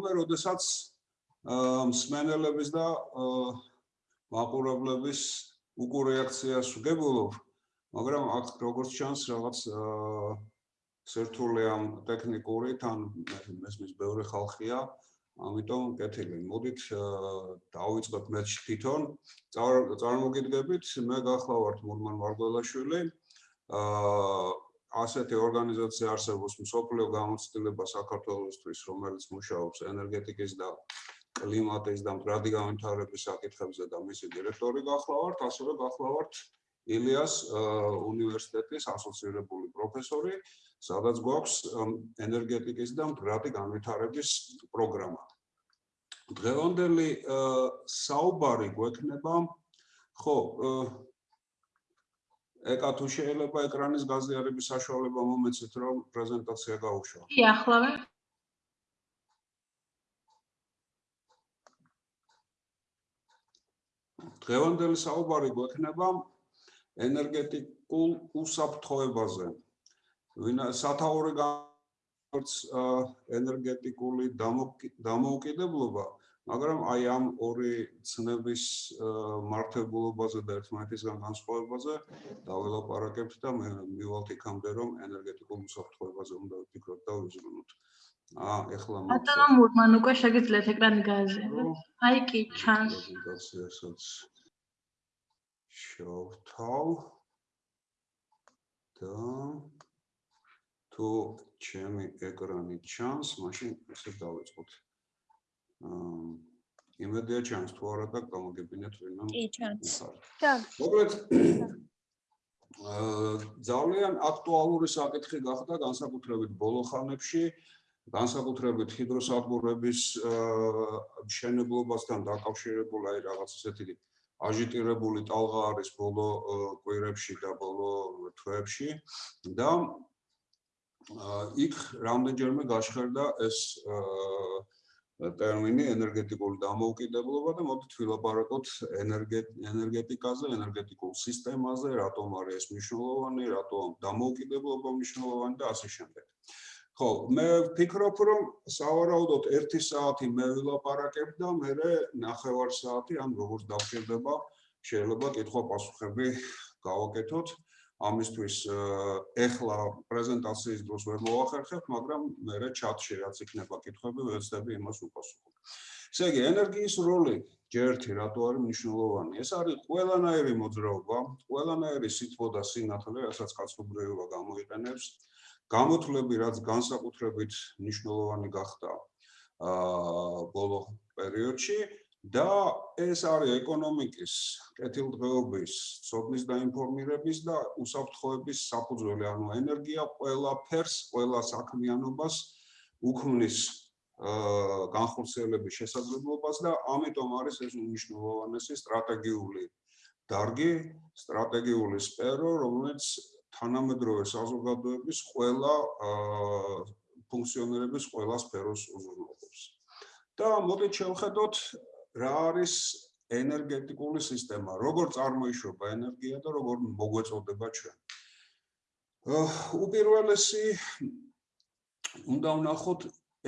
მომე, როდესაც მსმენელების და მაყურებლების უკურეაქციას ვგებულობ, მაგრამ აქ როგორც ჩანს რაღაც სერტული ამ ტექნიკური თან მესმის ბევრი ხალხია, ამიტომ კეთილი. მოდით დავიწყოთ მე თვითონ. წარმოგიდგებით, მე გახლავართ მურმან მარგველაშვილი. აა ასეთი ორგანიზაცია არსებობს მსოფლიო გამოცდილება საქართველოსთვის, რომელიც მუშაობს ენერგეტიკის და კლიმატის და მდგრადი განვითარების საკითხებზე და მისი დირექტორი გახლავართ, ასევე გახლავართ ილიას უნივერსიტეტის ასოცირებული პროფესორი, სადაც გვაქვს ენერგეტიკის და მდგრადი განვითარების პროგრამა. დღევანდელი საუბარი გვექნება ხო ეკა თუ შეიძლება ეკრანის გაზიარების საშუალება მომეცით რომ პრეზენტაცია გაუშვა. კი, ახლავე. დღევანდელი საუბარი გვექნება ენერგეტიკულ უსაფრთხოებაზე. სათაური განს ენერგეტიკული დამოუკიდებლობა მაგრამ აი ამ ორი ცნების მართებულობაზე და ერთმანეთისგან განსხვავებაზე დაველაპარაკებთ და მე მივალთ იქამდე რომ ენერგეტიკულ უსაფრთხოებაზე უნდა ვფიქროთ და ვიზრუნოთ. აა ეხლა მოხდა. ბატონო მურმან უკვე შეგიძლიათ ეკრანი გააზიაროთ. აი კი ჩანს. პრეზენტაციასაც შევთავ. და თუ ჩემი ეკრანი ჩანს, მაშინ ესე დავიწყოთ. აა იმედია ჩანს თუ არა და გამოგებინეთ ვინმე. კი, ჩანს. ჩანს. მოკლედ აა ძალიან აქტუალური საკითხი გახდა განსაკუთრებით ბოლო ხანებში, განსაკუთრებით ჰიდროსადგურების აა მშენებლობასთან დაკავშირებული აი რაღაც ესეთი აჟიტირებული ტალღა არის ბოლო კვირებში და ბოლო თვეებში და იქ რამდენჯერმე გაშხერდა ეს აა ტერმინი ენერგეტიკული დამოუკიდებლობა და მოდით ვილაპარაკოთ ენერგეტიკაზე, ენერგეტიკულ სისტემაზე, რატომ არის ეს მნიშვნელოვანი, რატომ დამოუკიდებლობა მნიშვნელოვანი და ასე შემდეგ. ხო, მე ვფიქრობ, რომ სავარაუდოდ 1 საათი მე ვილაპარაკებ და მე ნახევარ საათი ან როგორც დავჭირდება, შეიძლება კითხვა-პასუხები გავაკეთოთ. ამისთვის ეხლა პრეზენტაციის დროს ვერ მოახერხებ, მაგრამ მე ჩატში რაც იქნება კითხვები, ვეცდები იმას უპასუხო. ესე იგი, ენერგიის როლი ჯერთი რატო არის მნიშვნელოვანი? ეს არის ყველანაირი მოძრაობა, ყველანაირი სითბო და სინათლე, რასაც კაცობრიობა გამოიყენებს. გამოთვლები, რაც განსაკუთრებით მნიშვნელოვანი გახდა აა ბოლო პერიოდში, და ეს არის ეკონომიკის კეთილდღეობის, სოფლის დაინფორმირების და უსაფრთხოების საფუძველი, ანუ ენერგია ყველაფერს, ყველა საქმიანობას უქმნის აა განხორციელების შესაძლებლობას და ამიტომ არის ეს უნიშნულოვანესი სტრატეგიული დარგი, სტრატეგიული სფერო, რომელიც თანამედროვე საზოგადოების ყველა აა ფუნქციონირების ყველა სფეროს უზრუნველყოფს. და მოდით შევხედოთ რა არის ენერგეტიკული სისტემა, როგორ წარმოიშვება ენერგია და როგორ მოგვეწოდება ჩვენ. უპირველესი უნდა ვნახოთ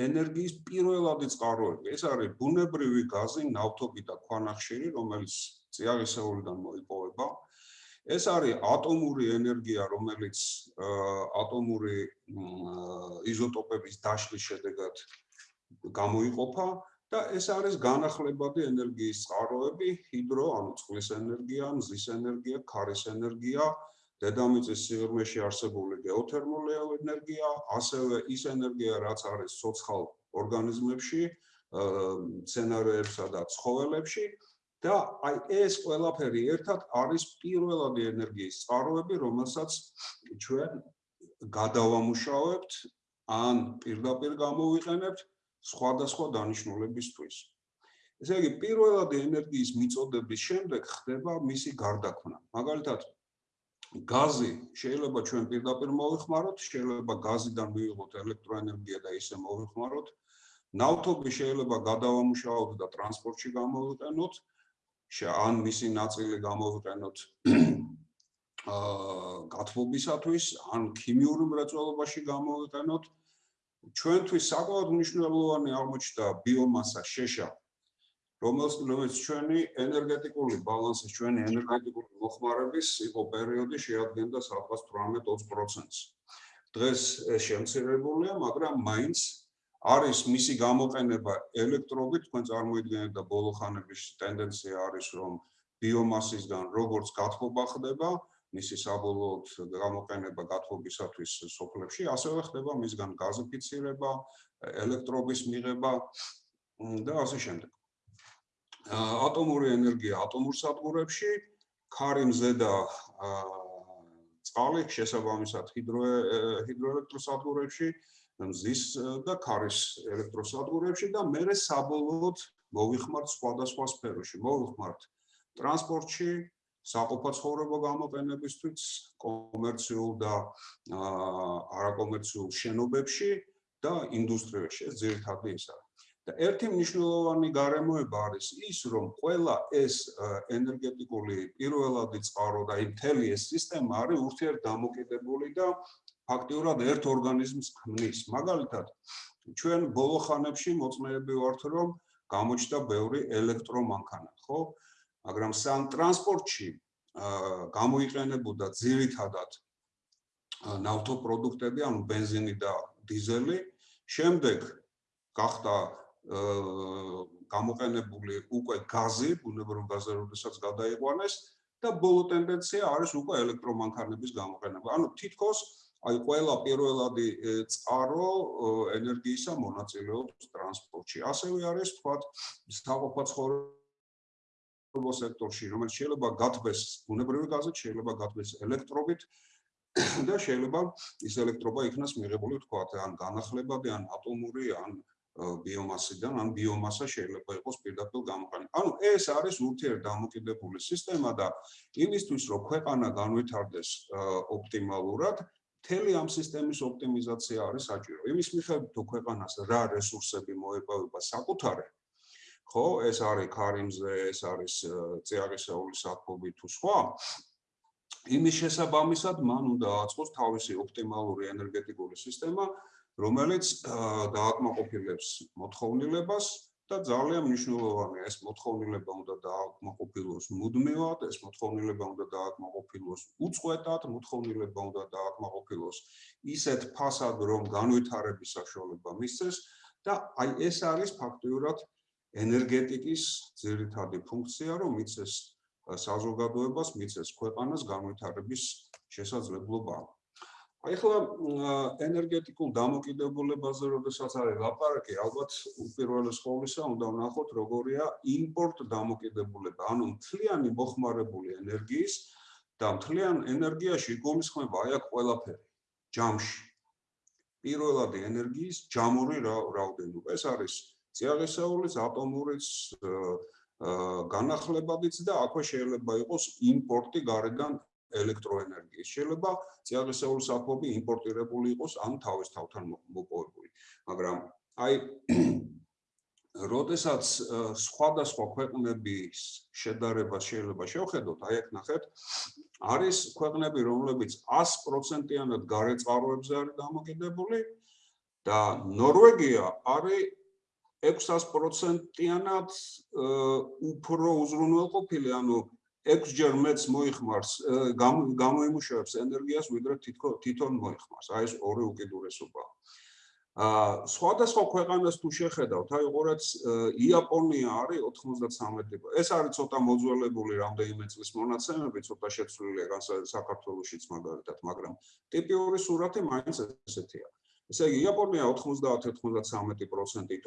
ენერგიის პირველადი წყაროები. ეს არის ბუნებრივი გაზი, ნავთობი და ქვანახშირი, რომელიც წიაღისეულიდან მოიპოვება. ეს არის ატომური ენერგია, რომელიც ატომური იზოტოპების დაშლის შედეგად გამოიყოფა და ეს არის განახლებადი ენერგიის წყაროები, ჰიდრო, ანუ წყლის ენერგია, მზის ენერგია, ქარის ენერგია, დედამიწის სიღრმეში არსებული გეოთერმული ენერგია, ასევე ის ენერგია, რაც არის სოცხალ ორგანიზმებში, მცენარეებსა და ცხოველებში. და აი ეს ყველაფერი ერთად არის პირველადი ენერგიის წყაროები, რომელსაც ჩვენ გადავამუშავებთ ან პირდაპირ გამოვიყენებთ სხვადასხვა დანიშნულებისთვის. ესე იგი, პირველად ენერგიის მიწოდების შემდეგ ხდება მისი გარდაქმნა. მაგალითად, გაზი შეიძლება ჩვენ პირდაპირ მოვიხმაროთ, შეიძლება გაზიდან მივიღოთ ელექტროენერგია და ისე მოვიხმაროთ. ნავთობი შეიძლება გადავამუშავოთ და ტრანსპორტში გამოვიყენოთ. ან მისი ნაწილი გამოვიყენოთ აა გათბობისათვის, ან ქიმიურ მრეწველობაში გამოვიყენოთ. ჩვენთვის საკმაოდ მნიშვნელოვანი აღმოჩნდა ბიომასა შეშა რომელს რომელიც ჩვენი ენერგეტიკული ბალანსის ჩვენი ენერგეტიკული მოხმარების იყო პერიოდი შეადგენდა სადღაც 18-20%-ს. დღეს ეს შემცირებულია, მაგრამ მაინც არის მისი გამოყენება ელექტრობით, თქვენ წარმოიდგინეთ და ბოლო ხანების ტენდენცია არის, რომ ბიომასისგან როგორც გათხოვება ხდება, მისი საბოლოოდ გამოყენება გათხოვებისათვის სოფლებში, ასევე ხდება მისგან გაზიფიცირება, ელექტრობის მიღება და ასე შემდეგ. ატომური ენერგია ატომურ სადგურებში, ქარიმზე და წყალი შესაბამისად ჰიდრო ჰიდროელექტროსადგურებში, მზის და ქარის ელექტროსადგურებში და მეორე საბოლოოდ მოვიხმართ სხვადასხვა სფეროში. მოვიხმართ ტრანსპორტში, საყოფაცხოვრებო გამოყენებისთვის, კომერციულ და არაკომერციულ შენობებში და ინდუსტრიაში. ეს ძირითადად ის არის. და ერთი მნიშვნელოვანი გარემოება არის ის, რომ ყველა ეს ენერგეტიკული პირველადი წყარო და ინტელი ეს სისტემა არის ურთიერთდამოკიდებული და ფაქტიურად ერთ ორგანიზმს ქმნის. მაგალითად, ჩვენ ბოლო ხანებში მოწმეები ვართ, რომ გამოჩნდა ბევრი ელექტრომანქანა, ხო? მაგრამ სამტრანსპორტში გამოიყენებოდა ძირითადად ნავთობპროდუქტები, ანუ бенზინი და დიზელი. შემდეგ გახდა გამოყენებული უკვე გაზი, ბუნებრივ გაზი, როდესაც გადაიყვანეს და ბოლო ტენდენცია არის უკვე ელექტრომანქანების გამოყენება. ანუ თითქოს აი ყველა პირველადი წყარო ენერგიისა მონაწილეობს ტრანსპორტში. ასევე არის თქვა საყოფაცხოვრებო სექტორში, რომელიც შეიძლება გათბეს ბუნებრივი გაზით, შეიძლება გათბეს ელექტრობით და შეიძლება ის ელექტრობა იქნას მიღებული თქვა ან განახლებადი, ან ატომური, ან ბიომასიდან, ან ბიომასა შეიძლება იყოს პირდაპირ გამოყენება. ანუ ეს არის ურთიერთდამოკიდებული სისტემა და იმისთვის, რომ ქვეყანა განვითარდეს ოპტიმალურად, მთელი ამ სისტემის ოპტიმიზაცია არის საჭირო. იმის მიხედვით, თუ ქვეყანას რა რესურსები მოეპოვება საკუთარი, ხო, ეს არის ქარიმზე, ეს არის წიაღისეული საფობი თუ სხვა. იმის შესაბამისად, მან უნდა აწყოს თავისი ოპტიმალური ენერგეტიკული სისტემა, რომელიც დააკმაყოფილებს მოთხოვნილებას და ძალიან მნიშვნელოვანია ეს მოთხოვნილება უნდა დააკმაყოფილოს მუდმივად, ეს მოთხოვნილება უნდა დააკმაყოფილოს უწყვეტად, მოთხოვნილება უნდა დააკმაყოფილოს ისეთ ფასად, რომ განვითარების საშუალება მისცეს და აი ეს არის ფაქტიურად ენერგეტიკის ძირითადი ფუნქცია, რომ მიცეს საზოგადოებას, მიცეს ქვეყანას განვითარების შესაძლებლობა. აი ხლა ენერგეტიკულ დამოკიდებულებაზე როდესაც არის ლაპარაკი, ალბათ უპირველეს ყოვლისა უნდა ვნახოთ როგორია იმპორტ დამოკიდებულება, ანუ მთლიანი მოხმარებული ენერგიის და მთლიან ენერგიაში გულისხმება აი აქ ყველაფერი ჯამში. პირველადი ენერგიის ჯამური რაოდენობა, ეს არის წიაღისეულის, ატომურიც, განახლებადიც და აქვე შეიძლება იყოს იმპორტი გარედან ელექტროენერგიის. შეიძლება წიაღისეული საფობი იმპორტირებული იყოს ან თავის თავთან მოპოვებული. მაგრამ აი როდესაც სხვადასხვა ქვეყნების შედარება შეიძლება შევხედოთ, აი აქ ნახეთ, არის ქვეყნები, რომლებიც 100%-იანად გარეწყაროებზე არის დამოკიდებული და ნორვეგია არის 600%-იანად უფრო უზრუნველყოფილი, ანუ 6 ჯერ მეც მოიხმარს გამოიმუშავებს ენერგიას ვიდრე თითქოს თვითონ მოიხმარს. აი ეს ორი უკიდურესობა. აა სხვადასხვა ქვეყანას თუ შეხედავთ აი ყურაც იაპონია არის 93 ეს არის ცოტა მოძველებული რამდენიმე წლის მონაცემები ცოტა შეცვლილია საქართველოსიც მაგალითად მაგრამ ტიპიური სურათი მაინც ესეთია ესე იგი იაპონია 90-93%-ით,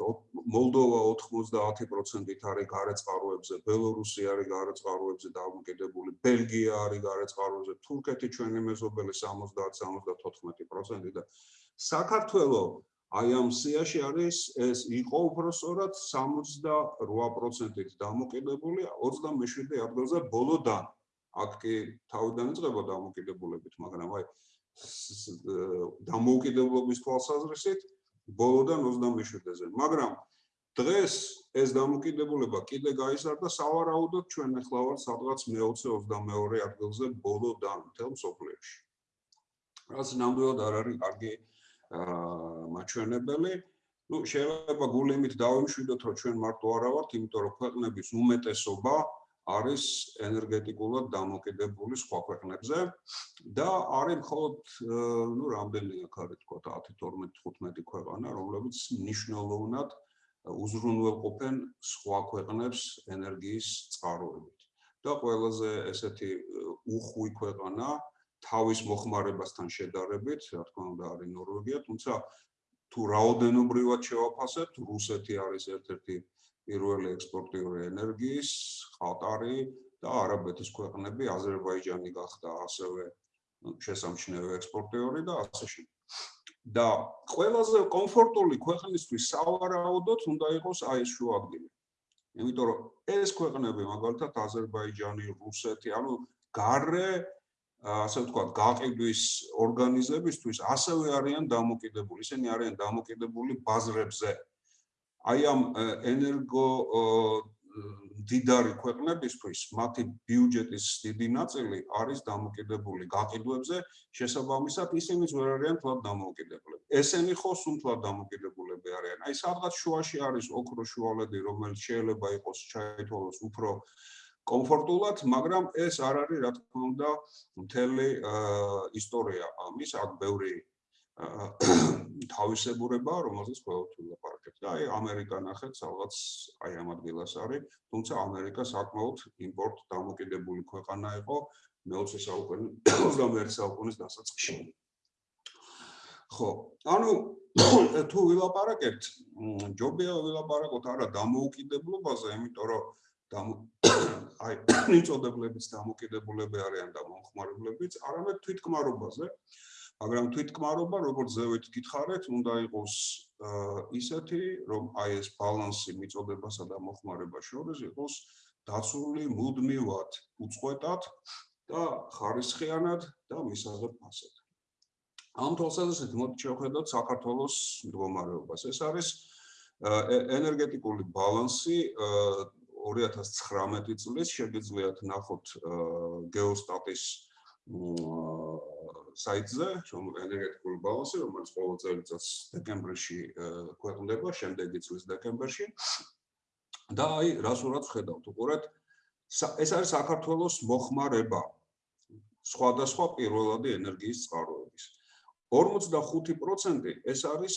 მოლდოვა 90%-ით არის გარეწყაროებზე, ბელორუსი არის გარეწყაროებზე დამოკიდებული, ბელგია არის გარეწყაროებზე, თურქეთი ჩვენი მეზობელი 70-74% და საქართველოს აი ამ სიაში არის ეს იყო უბრალოდ 68%-ით დამოკიდებული 27 ადგილზე ბოლოდან. აქ კი თავიდან იწყება დამოკიდებულებით, მაგრამ აი დამოუკიდებლობის თვალსაზრისით ბოლოდან 27-ზე. მაგრამ დღეს ეს დამოუკიდებლობა კიდე გაიზარდა სავარაუდოდ ჩვენ ახლა ვართ სადღაც მე-22 ადგილზე ბოლოდან თელ მსოფლიოში. რაც ნამდვილად არ არის კარგი მაჩვენებელი. ну შეიძლება გულიმით დავიმშვიდოთ რომ ჩვენ მარტო არა ვართ, იმიტომ რომ ქვეყნების უმეტესობა არის ენერგეტიკულად დამოკიდებული სხვა ქვეყნებზე და არის მხოლოდ ну რამდენი აქ არის თქო 10 12 15 ქვეყანა რომლებიც ნიშნულოვნად უზრუნველყოფენ სხვა ქვეყნებს ენერგიის წყაროებით. და ყველაზე ესეთი უხვი ქვეყანა თავის მოხმარებასთან შედარებით რა თქმა უნდა არის ნორვეგია თუმცა თუ რაოდენობრივად შევაფასებთ რუსეთი არის ერთ-ერთი პირველი ექსპორტიორი ენერგიის, ყატარი და არაბეთის ქვეყნები, აზერბაიჯანი გახდა ასევე შესამჩნევი ექსპორტიორი და ასე შემდეგ. და ყველაზე კომფორტული ქვეყნისთვის სავარაუდოდ უნდა იყოს აი ეს შუა ადგილი. იმიტომ რომ ეს ქვეყნები, მაგალითად აზერბაიჯანი, რუსეთი, ანუ გარე ასე ვთქვათ, გაყიდვის ორგანიზებისთვის ასევე არიან დამოკიდებული. ისინი არიან დამოკიდებული ბაზრებზე. აი ამ ენერგო დიდარი ქვეყნებისთვის მათი ბიუჯეტის დიდი ნაწილი არის დამოკიდებული გაყიდვებზე, შესაბამისად ისინიც ვერ არიან თვალ დამოკიდებლები. ესენი ხო სულ დამოკიდებულები არიან. აი სადღაც შუაში არის ოქრო შუალედი, რომელიც შეიძლება იყოს ჩაითვალოს უფრო კომფორტულად, მაგრამ ეს არ არის რა თქმა უნდა მთელი ისტორია ამის, აქ ბევრი თავისებურება, რომელზეც ყოველთვის ლაპარაკებს. და აი ამერიკა ნახეთ, სადღაც აი ამ ადგილას არის, თუმცა ამერიკა საკმაოდ იმპორტ დამოკიდებული ქვეყანა იყო მე-20 საუკუნის 21 საუკუნის დასაწყისში. ხო, ანუ თუ ვილაპარაკებთ, ჯობია ვილაპარაკოთ არა დამოუკიდებლობაზე, იმიტომ რომ აი ნიწოდებლებიც დამოკიდებულები არიან და მომხმარებლებიც, არამედ თვითკმარობაზე. მაგრამ თვითკმარობა, როგორც ზევით გითხარეთ, უნდა იყოს ისეთი, რომ აი ეს ბალანსი მიწოდებასა და მოხმარებას შორის იყოს დაცული მუდმივად, უწყვეტად და ხარისხიანად და მისაღებ ფასად. ამ თვალსაზრისით მოდი შევხედოთ საქართველოს მდგომარეობას. ეს არის ენერგეტიკული ბალანსი 2019 წლის შეგიძლიათ ნახოთ გეოსტატის საიტზე, ენერგეტიკული ბალანსი, რომელიც ყოველ წელიწადს დეკემბერში ქვეყნდება, შემდეგი წლის დეკემბერში. და აი, რას ურაც ხედავთ, უყურეთ, ეს არის საქართველოს მოხმარება სხვადასხვა პირველადი ენერგიის წყაროების. 45% ეს არის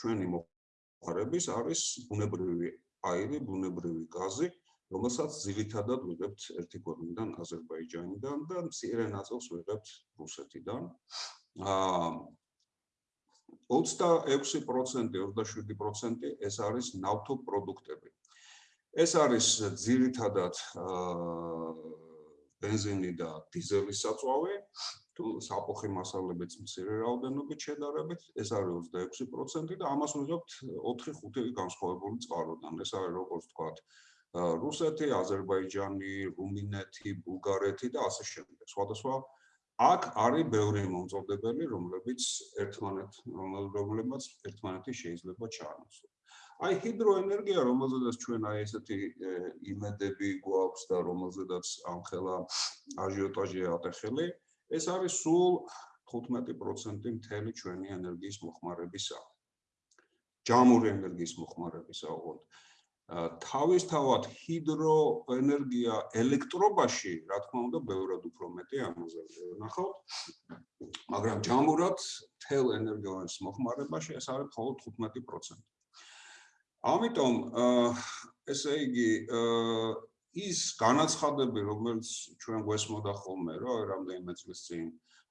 ჩვენი მოხმარების, არის ბუნებრივი აირი, ბუნებრივი გაზი, რომელსაც ძირითადად ვიღებთ ერთი ქვეყნიდან, აზერბაიჯანიდან და მცირე ნაწილს ვიღებთ რუსეთიდან. აა 26%, 27% ეს არის ნავთო პროდუქტები. ეს არის ძირითადად აა бенზინი და დიზელის საწვავი, თუ საფოხი მასალებიც მცირე რაოდენობით შედარებით, ეს არის 26% და ამას ვიღებთ 4-5 განსხვავებული წყაროდან. ეს არის როგორც თქვათ აა რუსეთი, აზერბაიჯანი, რუმინეთი, ბულგარეთი და ასე შემდეგ. სხვადასხვა აქ არის ბევრი მომწოდებელი, რომლებიც ერთმანეთ რომლებიც ერთმანეთი შეიძლება ჩაანაცვლოს. აი ჰიდროენერგია, რომელზედაც ჩვენ აი ესეთი იმედები გვაქვს და რომელზედაც ამხელა აჟიოტაჟი ატეხელი, ეს არის სულ 15% მთელი ჩვენი ენერგიის მოხმარებისა. ჯამური ენერგიის მოხმარებისა, ოღონდ თავისთავად ჰიდროენერგია ელექტრობაში, რა თქმა უნდა, ბევრად უფრო მეტი ამაზე ნახავთ. მაგრამ ჯამურად თელ ენერგიის მოხმარებაში ეს არის მხოლოდ 15%. ამიტომ ესე იგი ის განაცხადები, რომელიც ჩვენ გვესმოდა ხოლმე, რომ რამდენიმე წლის წინ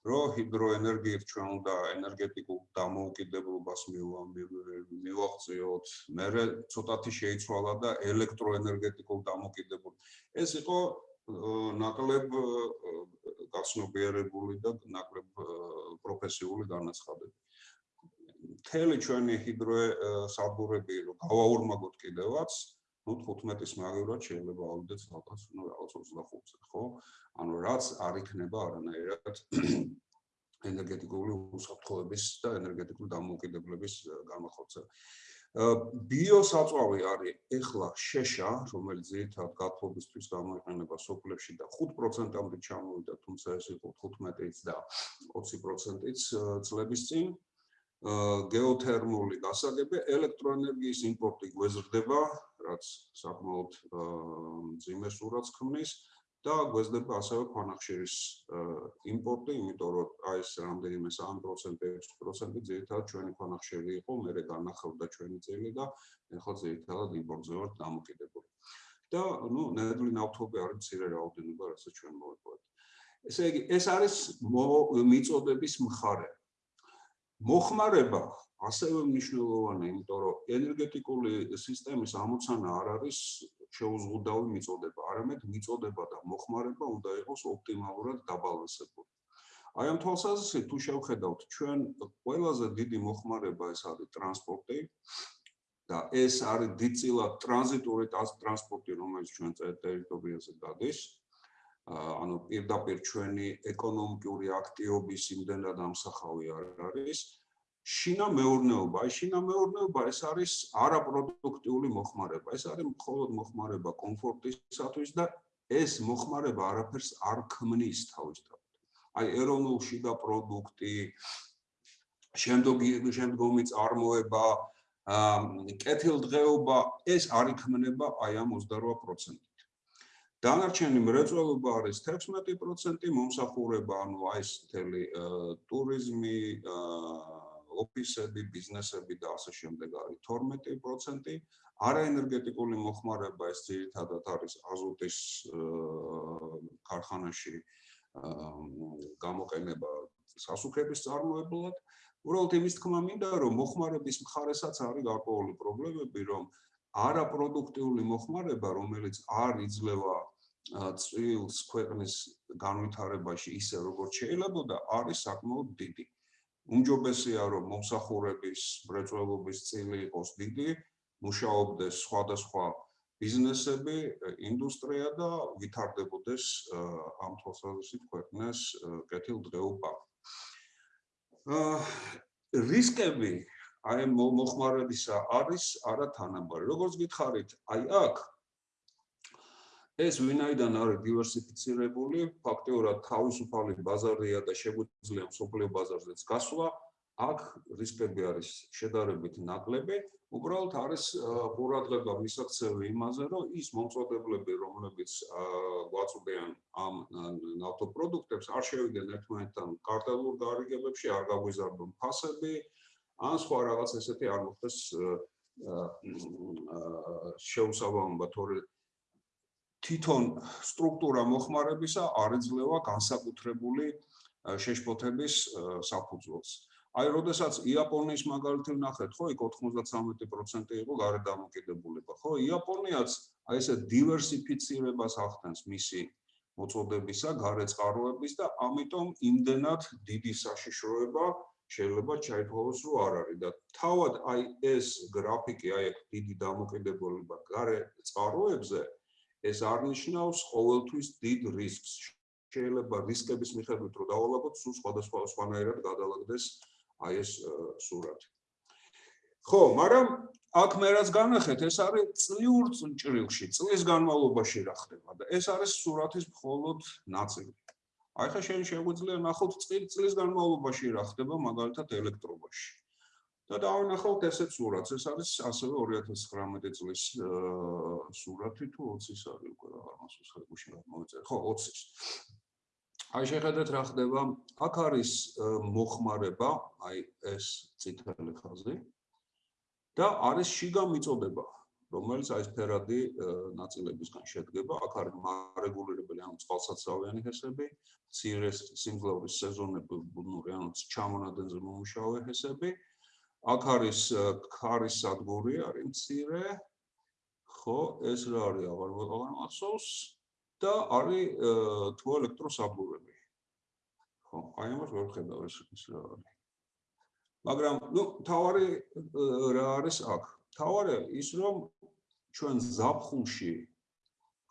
რომ ჰიდროენერგიით ჩვენ უნდა ენერგეტიკულ დამოუკიდებლობას მივაღწიოთ, მერე ცოტათი შეიცვალა და ელექტროენერგეტიკულ დამოუკიდებულ. ეს იყო ნაკლებ გაცნობიერებული და ნაკლებ პროფესიული განაცხადება. მთელი ჩვენი ჰიდრო საბურები რომ გავაურმაგოთ კიდევაც, ну 15-ის მაგივრად შეიძლება ავიდეთ რაღაც, ну რაღაც 25-ზე, ხო? ანუ რაც არ იქნება არანაირად ენერგეტიკული უსაფრთხოების და ენერგეტიკული დამოუკიდებლობის გამოხორცება. ბიოსაწვავი არის ეხლა შეშა, რომელიც ერთად გათხოვებისთვის გამოიყენება სოფლებში და 5%-ამდე ჩამოვიდა, თუმცა ეს იყო 15-იც და 20%-იც წლების წინ. გეოთერმული გასაგები, ელექტროენერგიის იმპორტი გვეზრდება, რაც საკმაოდ მძიმე სურათს ქმნის და გვეზრდება ასევე ქვანახშირის იმპორტი, იმიტომ რომ აი ეს რამდენიმე 3% 6% ძირითადად ჩვენი ქვანახშირი იყო, მერე განახავდა ჩვენი წელი და ეხლა ძირითადად იმპორტზე ვართ დამოკიდებული. და ნუ ნედლი ნავთობი არის მცირე რაოდენობა, რასაც ჩვენ მოვიპოვებთ. ესე იგი, ეს არის მიწოდების მხარე. მოხმარება ასევე მნიშვნელოვანია, იმიტომ რომ ენერგეტიკული სისტემის ამოცანა არ არის შეუზღუდავი მიწოდება, არამედ მიწოდება და მოხმარება უნდა იყოს ოპტიმალურად დაბალანსებული. აი ამ თვალსაზრისით თუ შევხედავთ ჩვენ ყველაზე დიდი მოხმარება ეს არის ტრანსპორტი და ეს არის დიდწილად ტრანზიტული ტრანსპორტი, რომელიც ჩვენ ტერიტორიაზე გადის. ანუ პირდაპირ ჩვენი ეკონომიკური აქტივობის იმდენად ამსახავი არ არის. შინა მეურნეობა, აი შინა მეურნეობა ეს არის არაპროდუქტიული მოხმარება. ეს არის მხოლოდ მოხმარება კომფორტისათვის და ეს მოხმარება არაფერს არ ქმნის თავისთავად. აი ეროვნულში და პროდუქტი შემდგომი შემდგომი წარმოება კეთილდღეობა ეს არ იქმნება აი ამ 28%. დანარჩენი მრეწველობა არის 16%, მომსახურება, ანუ აი ეს მთელი ტურიზმი, ოფისები, ბიზნესები და ასე შემდეგ არის 12%. არაენერგეტიკული მოხმარება ეს ძირითადად არის აზოტის ქარხანაში გამოყენება სასუქების წარმოებლად. უბრალოდ იმის თქმა მინდა, რომ მოხმარების მხარესაც არის გარკვეული პრობლემები, რომ არაპროდუქტიული მოხმარება, რომელიც არ იძლევა წვილს ქვეყნის განვითარებაში ისე როგორც შეიძლება და არის საკმაოდ დიდი. უმჯობესია რომ მომსახურების მრეწველობის წილი იყოს დიდი, მუშაობდეს სხვადასხვა ბიზნესები, ინდუსტრია და ვითარდებოდეს ამ თვალსაზრისით ქვეყნის კეთილდღეობა. აა რისკები აი მოხმარებისა არის არათანაბარი. როგორც გითხარით, აი აქ ეს ვინაიდან არის დივერსიფიცირებული, ფაქტიურად თავისუფალი ბაზარია და შეგვიძლია სოფლიო ბაზარზეც გასვლა, აქ რისკები არის შედარებით ნაკლები. უბრალოდ არის ყურადღება მისაქცევი იმაზე, რომ ის მომწოდებლები, რომლებიც გვაწვდიან ამ ნავთობპროდუქტებს, არ შევიდნენ ერთმანეთთან კარტელურ გარიგებებში, არ გაგვიზარდონ ფასები, ან სხვა რაღაც ესეთი არ მოხდეს შეუსაბამობა, თორე თვითონ სტრუქტურა მოხმარებისა არ ეძლევა განსაკუთრებული შეშფოთების საფუძველს. აი, როდესაც იაპონიის მაგალითი ვნახეთ, ხო, იქ 93% იყო გარეთ დამოკიდებულება, ხო? იაპონიაც აი ესე დივერსიფიცირებას ახდენს მისი მოწოდებისა, გარეთ წყაროების და ამიტომ იმდენად დიდი საშიშროება შეიძლება ჩაითვალოს, რომ არ არის და თავად აი ეს გრაფიკი, აი ეს დიდი დამოკიდებულება გარეთ წყაროებზე ეს არნიშნავს ყოველთვის დიდ რისკს. შეიძლება რისკების მიხედვით რომ დავალაგოთ, სულ სხვადასხვა სხვანაირად გადალაგდეს აი ეს სურათი. ხო, მაგრამ აქ მე რაც განახეთ, ეს არის წლიურ ჭრილში, წლის განმავლობაში რა ხდება და ეს არის სურათის მხოლოდ ნაწილი. აი ხა შენ შეგვიძლია ნახოთ წლის განმავლობაში რა ხდება მაგალითად ელექტრობაში. და დავანახავთ ესეც სურათს. ეს არის ასევე 2019 წლის სურათი თუ 20-ის არის უკვე რა მასოს ხებუში რა მოიწერ. ხო, 20-ის. აი შეხედეთ რა ხდება. აქ არის მოხმარება, აი ეს ციტელი ხაზი. და არის შიგა მიწოდება, რომელიც აი ფერადი ნაწილებისგან შედგება. აქ არის მარეგულირებელი ანუ წყალსაცავიანი ჰესები, ცირეს სიმძლავრის სეზონები, ანუ ჩამონადენზე მომუშავე ჰესები. აქ არის ქარის სადგური არის მცირე. ხო ეს რა არის აღარ აღარ მახსოვს და არის თუ ელექტროსაბურები ხო აი ამას ვერ ხედავ ეს ის რა არის. მაგრამ ნუ თავარი რა არის აქ? თავარი ის რომ ჩვენ ზაფხულში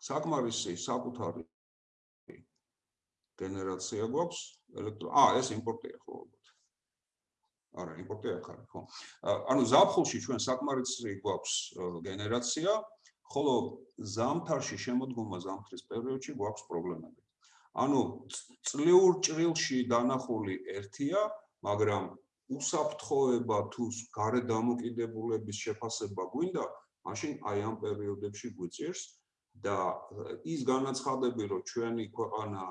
საკმარისი საკუთარი გენერაცია გვაქვს ელექტრო აა ეს იმპორტია ხო არა იმპორტი აქ არის ხო ანუ ზაფხულში ჩვენ საკმარისი გვაქვს გენერაცია ხოლო ზამთარში შემოდგომა ზამთრის პერიოდში გვაქვს პრობლემები. ანუ წლიურ ჭრილში დანახული ერთია მაგრამ უსაფრთხოება თუ გარე დამოკიდებულების შეფასება გვინდა, მაშინ აი ამ პერიოდებში გვიწირს და ის განაცხადები, რომ ჩვენი ქვეყანა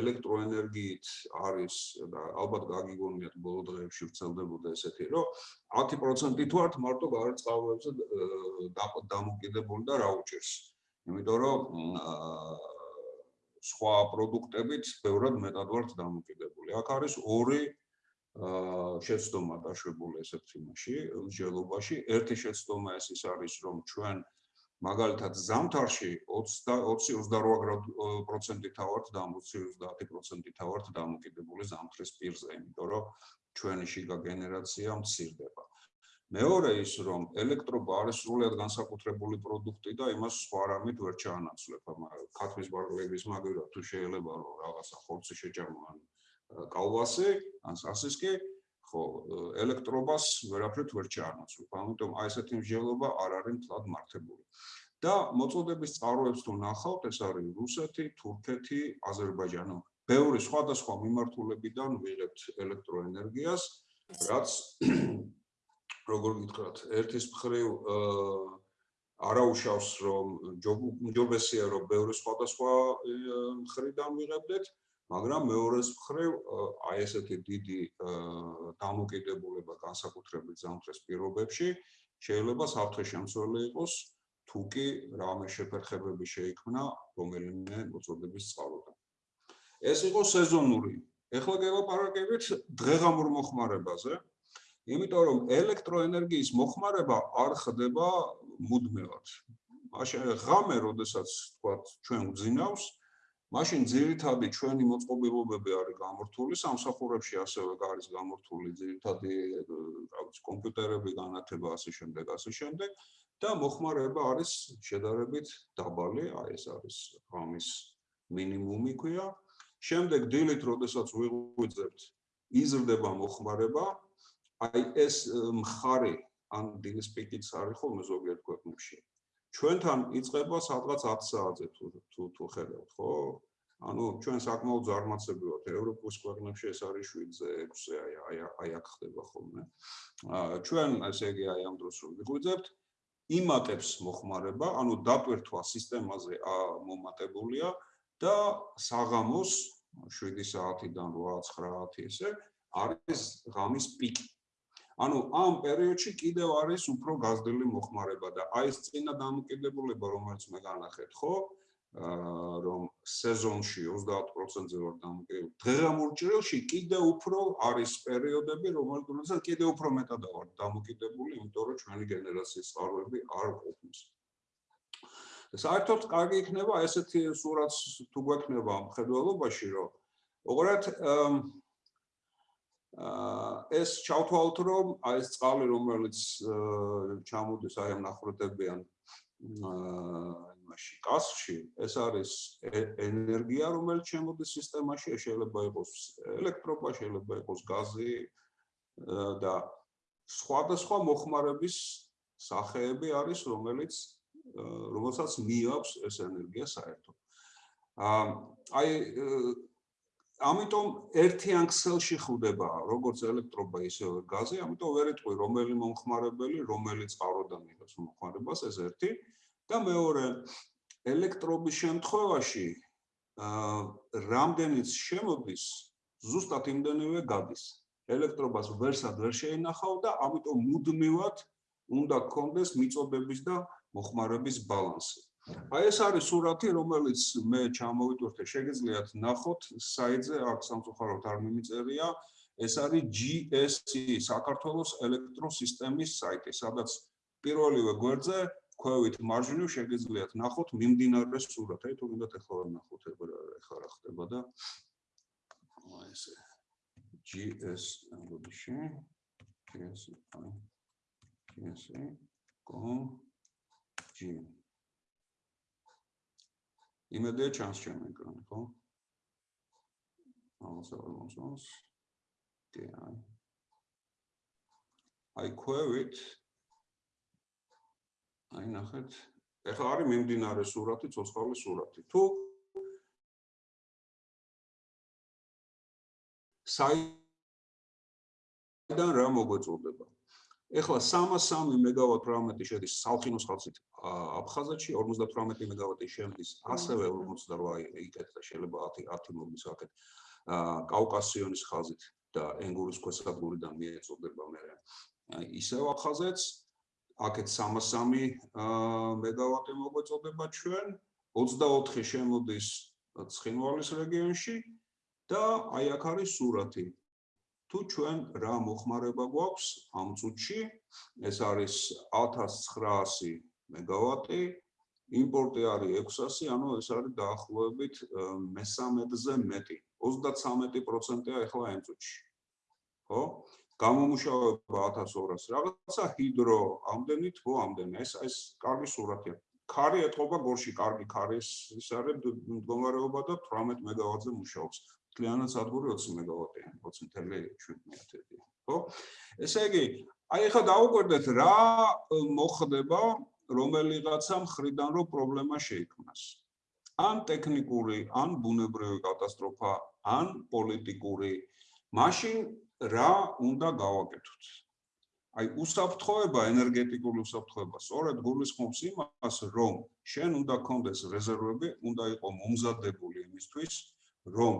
ელექტროენერგიით არის და ალბათ გაგიგონიათ ბოლო დღეებში ვრცელდებოდა ესეთი, რომ 10% თუ არ მარტო გარწყავებზე დამოკიდებული და რა უჭირს. იმიტომ რომ სხვა პროდუქტებით ბევრად მეტად ვართ დამოკიდებული. აქ არის ორი აა შეცდომა დაშვებული ესეთ იმაში, მსჯელობაში. ერთი შეცდომა ეს ის არის, რომ ჩვენ მაგალითად ზამთარში 20-28% თავართ და 20-30% თავართ დამოკიდებული ზამთრის პირზე, იმიტომ რომ ჩვენი შიგა გენერაცია მცირდება. მეორე ის რომ ელექტრობა არის სრულად განსაკუთრებული პროდუქტი და იმას სხვა რამით ვერ ჩაანაცვლებ, ქათმის ბარგლების მაგივრად თუ შეიძლება რომ რაღაცა ხორცი შეჭამო ან კალვასი ან სასისკი ხო ელექტრობას ვერაფრით ვერ ჩაანაცვლებ. ამიტომ აი ესეთი მსჯელობა არ არის თლად მართებული. და მოწოდების წყაროებს თუ ნახავთ, ეს არის რუსეთი, თურქეთი, აზერბაიჯანი. ბევრი სხვადასხვა მიმართულებიდან ვიღებთ ელექტროენერგიას, რაც როგორ გითხრათ, ერთის მხრივ არაუშავს რომ ჯობესია რომ ბევრი სხვადასხვა მხრიდან ვიღებდეთ, მაგრამ მეორეს მხრივ აი ესეთი დიდი დამოკიდებულება განსაკუთრებით ზამთრის პირობებში შეიძლება საფრთხე შემცველი იყოს თუ კი რამე შეფერხებები შეიქმნა რომელიმე მოწოდების წყალოდან. ეს იყო სეზონური. ეხლა გელაპარაკებით დღეღამურ მოხმარებაზე. იმიტომ რომ ელექტროენერგიის მოხმარება არ ხდება მუდმივად. მაშინ ღამე, როდესაც თქვა ჩვენ ვძინავს, მაშინ ძირითადი ჩვენი მოწყობილობები არის გამორთული, სამსახურებში ასევე არის გამორთული ძირითადი რაღაც კომპიუტერები, განათება ასე შემდეგ, ასე შემდეგ და მოხმარება არის შედარებით დაბალი, აი ეს არის ამის მინიმუმი ქვია. შემდეგ დილით, როდესაც ვიღვიძებთ, იზრდება მოხმარება. აი ეს მხარი ან დილის პიკიც არის ხოლმე ზოგიერთ ქვეყნებში. ჩვენთან იწება სადღაც 10 საათზე თუ თუ თუ ხედავთ, ხო? ანუ ჩვენ საკმაოდ ზარმაცები ვართ ევროპის ქვეყნებში ეს არის 7-ზე 6-ზე აი აი აი აქ ხდება ხოლმე. ჩვენ ესე იგი აი ამ დროს რომ ვიღვიძებთ იმატებს მოხმარება, ანუ დატვირთვა სისტემაზე მომატებულია და საღამოს 7 საათიდან 8-9 ესე არის ღამის პიკი. ანუ ამ პერიოდში კიდევ არის უფრო გაზრდილი მოხმარება და აი ეს წინა დამოკიდებულება რომელიც მე განახეთ ხო რომ სეზონში 30%-ზე ვარ დამოკიდებული. დღეღამურ ჭრილში კიდევ უფრო არის პერიოდები, რომელთაც კიდევ უფრო მეტად ვარ დამოკიდებული, იმიტომ რომ ჩვენი გენერაციის წყაროები არ ყოფნის. საერთოდ კარგი იქნება ესეთი სურათს თუ გვექნება მხედველობაში, რომ ოღონდ ეს ჩავთვალოთ რომ აი ეს წყალი რომელიც ჩამოდის აი ამ ნახროდებიან იმაში კასში ეს არის ენერგია რომელიც შემოდის სისტემაში შეიძლება იყოს ელექტრობა შეიძლება იყოს გაზი და სხვადასხვა მოხმარების სახეები არის რომელიც რომელსაც მიაქვს ეს ენერგია საერთოდ. აი ამიტომ ერთიან ქსელში ხვდება როგორც ელექტრობა ისე გაზი, ამიტომ ვერ ეტყვი რომელი მომხმარებელი, რომელი წყაროდან იღებს მომხმარებას, ეს ერთი და მეორე ელექტრობის შემთხვევაში აა რამდენიც შემოდის, ზუსტად იმდენივე გადის. ელექტრობას ვერსად ვერ შეინახავ და ამიტომ მუდმივად უნდა გქონდეს მიწოდების და მოხმარების ბალანსი. აი ეს არის სურათი, რომელიც მე ჩამოვიტვირთე, შეგიძლიათ ნახოთ საიტზე, აქ სამწუხაროდ არ მიმიწერია. ეს არის GSE საქართველოს ელექტროსისტემის საიტი, სადაც პირველივე გვერდზე ქვევით მარჯვნივ შეგიძლიათ ნახოთ მიმდინარე სურათი. აი თუ გინდათ ახლა ნახოთ, ახლა რა ხდება და აი ესე GS ამბობში GSE GSE com G იმედია ჩანს ჩემი ეკრანი, ხო? ამას არ მომწონს. კი, აი. აი ქვევით აი ნახეთ. ეხლა არის მიმდინარე სურათი, ცოცხალი სურათი. თუ საი საიდან რა მოგვეწოდება? ეხლა 303 მეგავატ რამეტი შედის სალხინოს ხალხით აფხაზეთში 58 მეგავატი შედის ასევე 48 იქეთ და შეიძლება 10 10 მოგის აქეთ. კავკასიონის ხაზით და ენგურის ქვესადგურიდან მიეწოდება მე. ისევ აფხაზეთს აქეთ 303 მეგავატი მოგვეწოდება ჩვენ. 24 შემოდის ცხინვალის რეგიონში და აი აქ არის სურათი თუ ჩვენ რა მოხმარება გვაქვს ამ წუთში? ეს არის 1900 მეგავატი იმპორტი არის 600 ანუ ეს არის დაახლოებით მე-13-ზე მეტი 33%-ია ახლა ამ წუთში. ხო? გამომუშავება 1200 რაღაცა ჰიდრო ამდენი თო ამდენი ეს ეს კარგი სურათია. ქარი ეთყობა გორში კარგი ქარის ის არის მდგომარეობა და 18 მეგავატზე მუშაობს კლიანად სადგური 20 მეგავატია 20.7 ხო? ესე იგი აი ახლა დაუკვირდეთ რა მოხდება რომელიღაცა მხრიდან რო პრობლემა შეიქმნას. ან ტექნიკური ან ბუნებრივი კატასტროფა ან პოლიტიკური. მაშინ რა უნდა გავაკეთოთ? აი უსაფრთხოება ენერგეტიკული უსაფრთხოება სწორედ გულისხმობს იმას რომ შენ უნდა კონდეს რეზერვები უნდა იყო მომზადებული იმისთვის რომ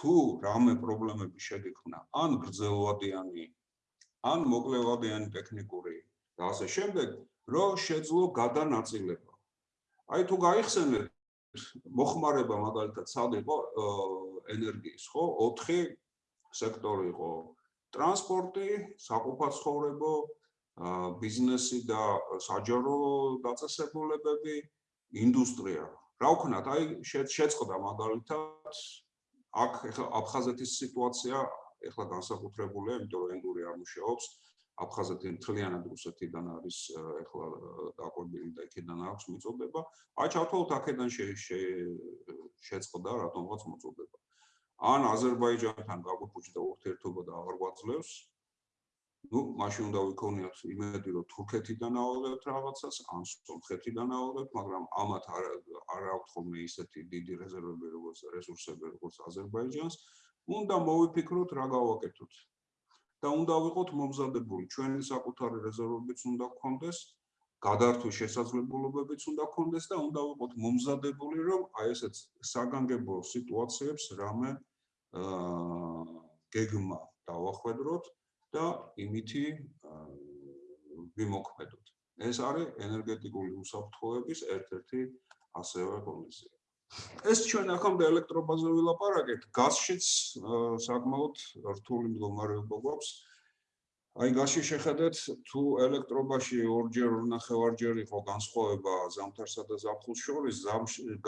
თუ რამე პრობლემები შეგექმნა, ან გრძელვადიანი, ან მოკლევადიანი ტექნიკური და ასე შემდეგ, რომ შეძლო გადანაწილება. აი თუ გაიხსენეთ მოხმარება მაგალითად სად იყო ენერგიის, ხო? 4 სექტორი იყო: ტრანსპორტი, საყოფაცხოვრებო, ბიზნესი და საჯარო დაწესებულებები, ინდუსტრია. რა ვქნათ, აი შეწყდა მაგალითად აქ ეხლა აფხაზეთის სიტუაცია ეხლა განსაკუთრებულია, იმიტომ რომ ენგური არ მუშაობს. აფხაზეთი მთლიანად რუსეთიდან არის ეხლა დაყვებილი და იქიდან აქვს მიწოდება. აი ჩავთვალოთ აქედან შეწყდა რატომღაც მოწოდება. ან აზერბაიჯანთან გაგვიფუჭდა ურთიერთობა და აღარ გვაძლევს, ну, მაშინ უნდა ვიქონიოთ იმედი, რომ თურქეთიდან ავალებთ რაღაცას, ან სომხეთიდან ავალებთ, მაგრამ ამათ არ არ აქვს ხოლმე ისეთი დიდი რეზერვები, როგორც რესურსები, როგორც აზერბაიჯანს. უნდა მოვიფიქროთ რა გავაკეთოთ. და უნდა ვიყოთ მომზადებული, ჩვენი საკუთარი რეზერვებიც უნდა გქონდეს, გადართვის შესაძლებლობებიც უნდა გქონდეს და უნდა ვიყოთ მომზადებული, რომ აი ესეც საგანგებო სიტუაციებს რამე აა გეგმა დავახვედროთ. და იმითი ვიმოქმედოთ. ეს არის ენერგეტიკული უსაფრთხოების ერთ-ერთი ასევე კონდიცია. ეს ჩვენ ახამდე ელექტრობაზე ვილაპარაკეთ, გაზშიც საკმაოდ რთული მდგომარეობა გვაქვს. აი გაზში შეხედეთ, თუ ელექტრობაში ორჯერ ნახევარჯერ იყო განსხვავება ზამთარსა და ზაფხულს შორის,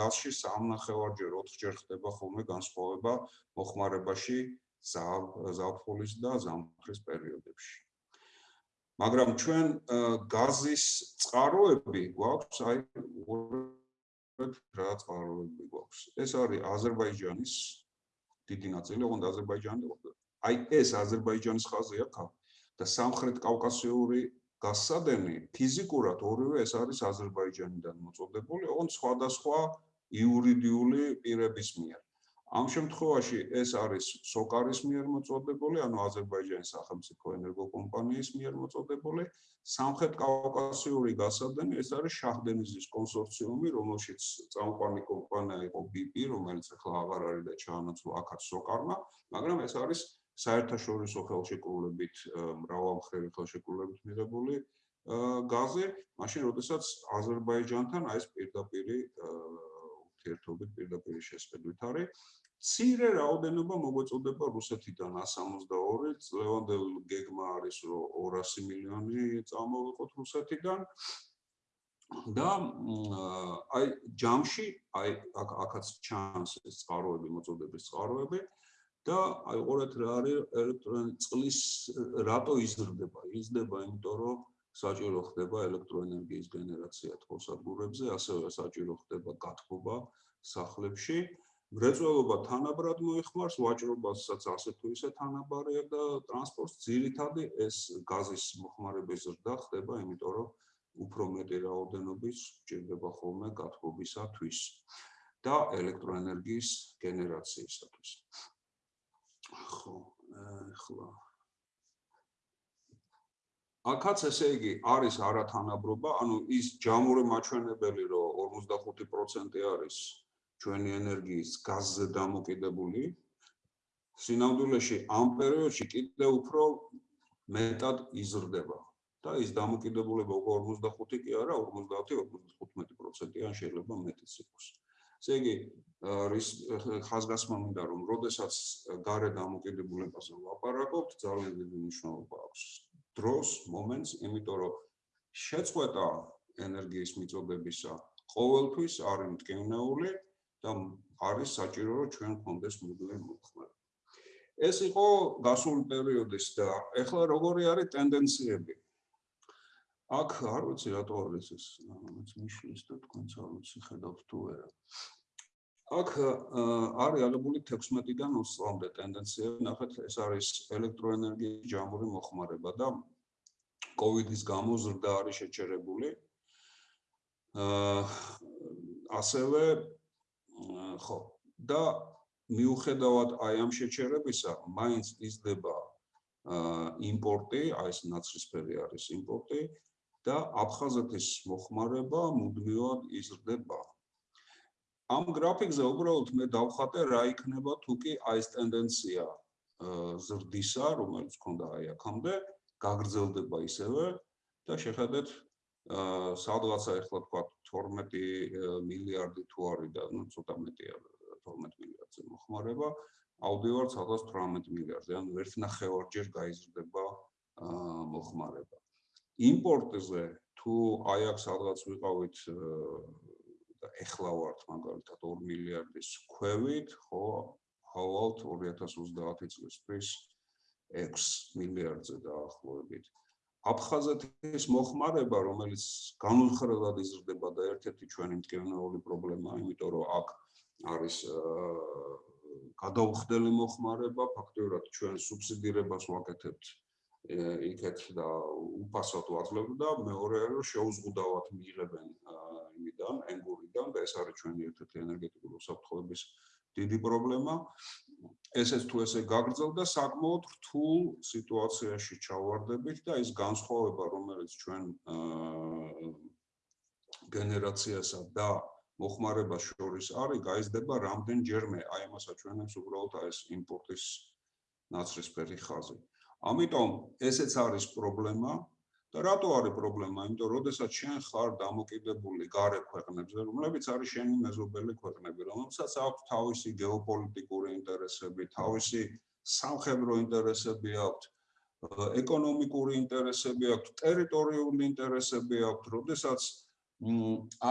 გაზში სამნახევარჯერ, ოთხჯერ ხდება ხოლმე განსხვავება მოხმარებაში ზაფხულის და ზამთრის პერიოდებში. მაგრამ ჩვენ გაზის წყაროები გვაქვს, აი რა წყაროები გვაქვს. ეს არის აზერბაიჯანის დიდი ნაწილი, ოღონდ აზერბაიჯანი აი ეს აზერბაიჯანის ხაზი აქ და სამხრეთ კავკასიური გასადენი ფიზიკურად ორივე ეს არის აზერბაიჯანიდან მოწოდებული, ოღონდ სხვადასხვა იურიდიული პირების მიერ. ამ შემთხვევაში ეს არის სოკარის მიერ მოწოდებული, ანუ აზერბაიჯანის სახელმწიფო ენერგოკომპანიის მიერ მოწოდებული. სამხრეთ კავკასიური გასადენი ეს არის შაჰდენიზის კონსორციუმი, რომელშიც წამყვანი კომპანია იყო BP, რომელიც ახლა აღარ არის და ჩაანაცვლა აქაც სოკარმა, მაგრამ ეს არის საერთაშორისო ხელშეკრულებით მრავალმხრივი ხელშეკრულებით მიღებული გაზი, მაშინ როდესაც აზერბაიჯანთან აი ეს პირდაპირი ურთიერთობით პირდაპირ შესყიდვით არის ცირე რაოდენობა მოგვეწოდება რუსეთიდან 162 წლევანდელ გეგმა არის რომ 200 მილიონი წამოვიყოთ რუსეთიდან. და აი ჯამში აი აქაც ჩანს ეს წყაროები მოწოდების წყაროები. და აი ყურეთ რა არის ელექტრონული წყლის რატო იზრდება? იზრდება იმიტომ რომ საჭირო ხდება ელექტროენერგიის გენერაცია თვალსადგურებზე ასევე საჭირო ხდება გათბობა სახლებში. მრეწველობა თანაბრად მოიხმარს ვაჭრობასაც ასე თუ ისე თანაბარია და ტრანსპორტს ძირითადი ეს გაზის მოხმარების ზრდა ხდება იმიტომ რომ უფრო მეტი რაოდენობის ჭირდება ხოლმე გათბობისათვის და ელექტროენერგიის გენერაციისათვის. ხო ახლა აქაც ესე იგი არის არათანაბრობა, ანუ ის ჯამური მაჩვენებელი, რომ 45% არის ჩვენი ენერგიის გაზზე დამოკიდებული. სინამდვილეში ამ პერიოდში კიდე უფრო მეტად იზრდება და ის დამოკიდებულება უკვე 45 კი არა, 50-55% ან შეიძლება მეტიც იყოს. ესე იგი, რის ხაზგასმა მინდა რომ როდესაც გარე დამოკიდებულებაზე ვაპარაკობთ, ძალიან დიდი მნიშვნელობა აქვს დროს, მომენტს, იმიტომ რომ შეწყვეტა ენერგიის მიწოდებისა ყოველთვის არის მტკივნეული და არის საჭირო რომ ჩვენ გქონდეს მუდმივი მოხმარება. ეს იყო გასული პერიოდის და ეხლა როგორი არის ტენდენციები? აქ არ ვიცი რატო არის ეს, მეც მიშლის და თქვენც არ ვიცი ხედავთ თუ არა. აქ არის აღებული 16-დან 20 წლამდე ტენდენციები, ნახეთ, ეს არის ელექტროენერგიის ჯამური მოხმარება და კოვიდის გამო ზრდა არის შეჩერებული. აა ასევე ხო და მიუხედავად აი ამ შეჩერებისა, მაინც იზრდება აა იმპორტი, აი ეს ნაცრისფერი არის იმპორტი და აფხაზეთის მოხმარება მუდმივად იზრდება. ამ გრაფიკზე უბრალოდ მე დავხატე რა იქნება თუ კი აი ეს ტენდენცია ზრდისა, რომელიც მქონდა აი აქამდე, გაგრძელდება ისევე და შეხედეთ სადღაცა ეხლა თქვა 12 მილიარდი თუ არის და ну ცოტა მეტია 12 მილიარდზე მოხმარება, ავდივარ 118 მილიარდზე, ანუ ერთნახევარჯერ გაიზრდება მოხმარება. იმპორტზე თუ აი აქ სადღაც ვიყავით ეხლა ვართ მაგალითად 2 მილიარდის ქვევით, ხო, ავალთ 2030 წლისთვის 6 მილიარდზე დაახლოებით. აფხაზეთის მოხმარება, რომელიც განუხრელად იზრდება და ერთ-ერთი ჩვენი მტკივნეული პრობლემაა, იმიტომ რომ აქ არის გადაუხდელი მოხმარება, ფაქტობრივად ჩვენ სუბსიდირებას ვაკეთებთ იქეთ და უფასოდ ვაძლევთ და მეორე რომ შეუზღუდავად მიიღებენ იმიდან, ენგურიდან და ეს არის ჩვენი ერთ-ერთი ენერგეტიკული უსაფრთხოების დიდი პრობლემა. ესეც თუ ესე გაგრძელდა, საკმაოდ რთულ სიტუაციაში ჩავარდებით და ის განსხვავება, რომელიც ჩვენ გენერაციასა და მოხმარებას შორის არის, გაიზრდება რამდენჯერმე, აი ამასაც ჩვენებს უბრალოდ ეს იმპორტის ნაცრისფერი ხაზი. ამიტომ ესეც არის პრობლემა და რატო არის პრობლემა? იმიტომ რომ შესაძაც შენ ხარ დამოკიდებული გარე ქვეყნებზე, რომლებიც არის შენი მეზობელი ქვეყნები, რომელსაც აქვს თავისი გეოპოლიტიკური ინტერესები, თავისი სამხედრო ინტერესები აქვს, ეკონომიკური ინტერესები აქვს, ტერიტორიული ინტერესები აქვს, შესაძაც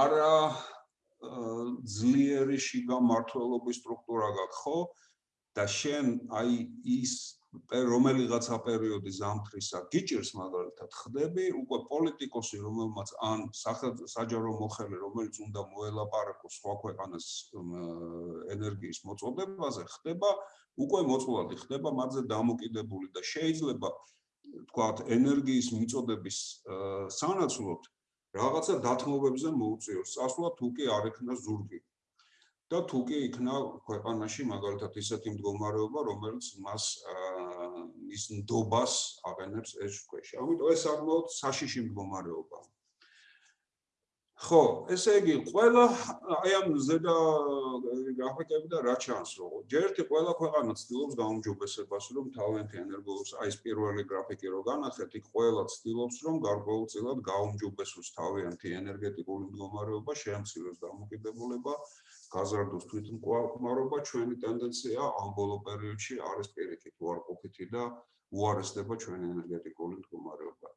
არა ძლიერი შიგა მართლობის სტრუქტურა გაქვს, ხო? და შენ აი ის რომელიღაცა პერიოდი ზამთრისა გიჭირს მაგალითად ხდები უკვე პოლიტიკოსი რომელმაც ან საჯარო მოხელე რომელიც უნდა მოელაპარაკოს სხვა ქვეყანას ენერგიის მოწოდებაზე ხდება უკვე მოწყვლადი ხდება მათზე დამოკიდებული და შეიძლება თქვათ ენერგიის მიწოდების სანაცვლოდ რაღაცა დათმობებზე მოუწიოს. ასვლა თუ კი არ ექნა ზურგი. და თუ კი იქნა ქვეყანაში მაგალითად ისეთი მდგომარეობა, რომელიც მას ის ნდობას აღენებს ეს ქვეშ. ამიტომ ეს საკმაოდ საშიში მდგომარეობაა. ხო, ესე იგი, ყველა აი ამ ზედა გრაფიკები და რა ჩანს, რომ ჯერტი ყველა ქვეყანა ცდილობს გაუმჯობესებას, რომ თავიანთი ენერგოს აი ეს პირველი გრაფიკი რო განახეთ, იქ ყველა ცდილობს, რომ გარკვეულწილად გაუმჯობესოს თავიანთი ენერგეტიკული მდგომარეობა, შეამციროს დამოკიდებულება გაზარდოს თვითმკვლელობა ჩვენი ტენდენცია ამ ბოლო პერიოდში არის პირიქით უარყოფითი და უარესდება ჩვენი ენერგეტიკული მდგომარეობა.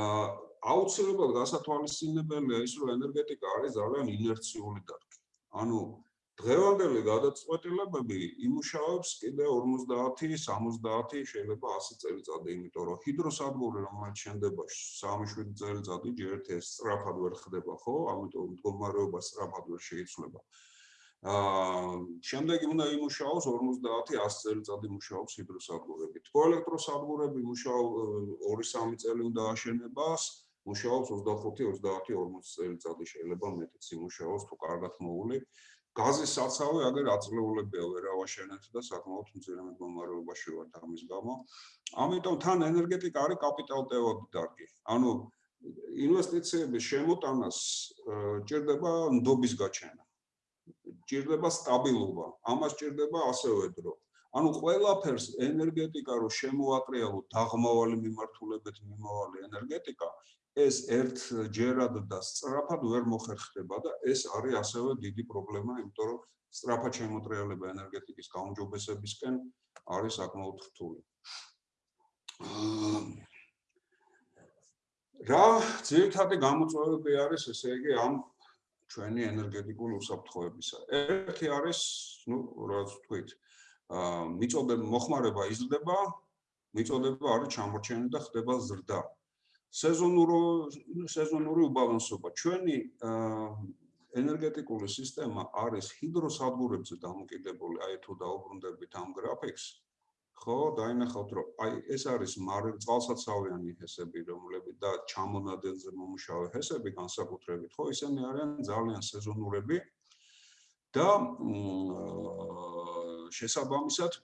აა აუცილებლად გასათვალისწინებელია ის, რომ ენერგეტიკა არის ძალიან ინერციული დარგი. ანუ დღევანდელი გადაწყვეტილებები იმუშავებს კიდე 50-70 შეიძლება 100 წელიწადი, იმიტომ რომ ჰიდროსადგური რომელიც შენდება 3-7 წელიწადი ჯერ ერთ ეს სწრაფად ვერ ხდება, ხო? ამიტომ მდგომარეობა სწრაფად ვერ შეიცვლება. აა შემდეგი უნდა იმუშაოს 50-100 წელიწადი მუშაობს ჰიდროსადგურები. თქო ელექტროსადგურები მუშაობ 2-3 წელი უნდა აშენებას, მუშაობს 25-30-40 წელიწადი შეიძლება მეტიც იმუშაოს თუ კარგად მოული. გაზის საცავი აგერ აწლეულებია ვერ ავაშენეთ და საკმაოდ მძიმე მდგომარეობაში ვართ ამის გამო. ამიტომ თან ენერგეტიკა არის კაპიტალტევადი დარგი. ანუ ინვესტიციების შემოტანას ჭირდება ნდობის გაჩენა. ჭირდება სტაბილობა. ამას ჭირდება ასევე დრო. ანუ ყველაფერს ენერგეტიკა რო შემოაკრეალო დაღმავალი მიმართულებით მიმავალი ენერგეტიკა ეს ერთ ჯერად და სწრაფად ვერ მოხერხდება და ეს არის ასევე დიდი პრობლემა, იმიტომ რომ სწრაფად შემოტრიალება ენერგეტიკის გაუმჯობესებისკენ არის საკმაოდ რთული. რა ძირითადი გამოწვევები არის ესე იგი ამ ჩვენი ენერგეტიკული უსაფრთხოებისა. ერთი არის, ну, რაც თქვით, აა მიწოდება მოხმარება იზრდება, მიწოდება არის ჩამორჩენილი და ხდება ზრდა. სეზონური სეზონური უბალანსობა. ჩვენი ენერგეტიკული სისტემა არის ჰიდროსადგურებზე დამოკიდებული. აი თუ დაუბრუნდებით ამ გრაფიკს, ხო, დაინახავთ, რომ აი ეს არის მარე წყალსაცავიანი ჰესები, რომლებიც და ჩამონადენზე მომუშავე ჰესები განსაკუთრებით, ხო, ისინი არიან ძალიან სეზონურები და შესაბამისად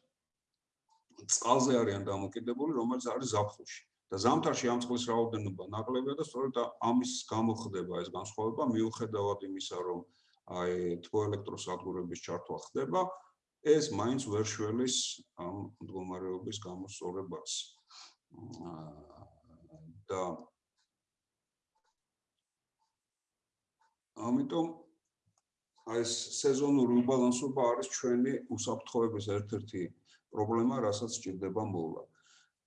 წყალზე არიან დამოკიდებული, რომელიც არის ზაფხულში. და ზამთარში ამ წყლის რაოდენობა ნაკლებია და სწორედ ამის გამო ხდება ეს განსხვავება მიუხედავად იმისა რომ აი თბოელექტროსადგურების ჩართვა ხდება ეს მაინც ვერ შველის ამ მდგომარეობის გამოსწორებას და ამიტომ აი ეს სეზონური უბალანსობა არის ჩვენი უსაფრთხოების ერთ-ერთი პრობლემა, რასაც ჭირდება მოვლანა.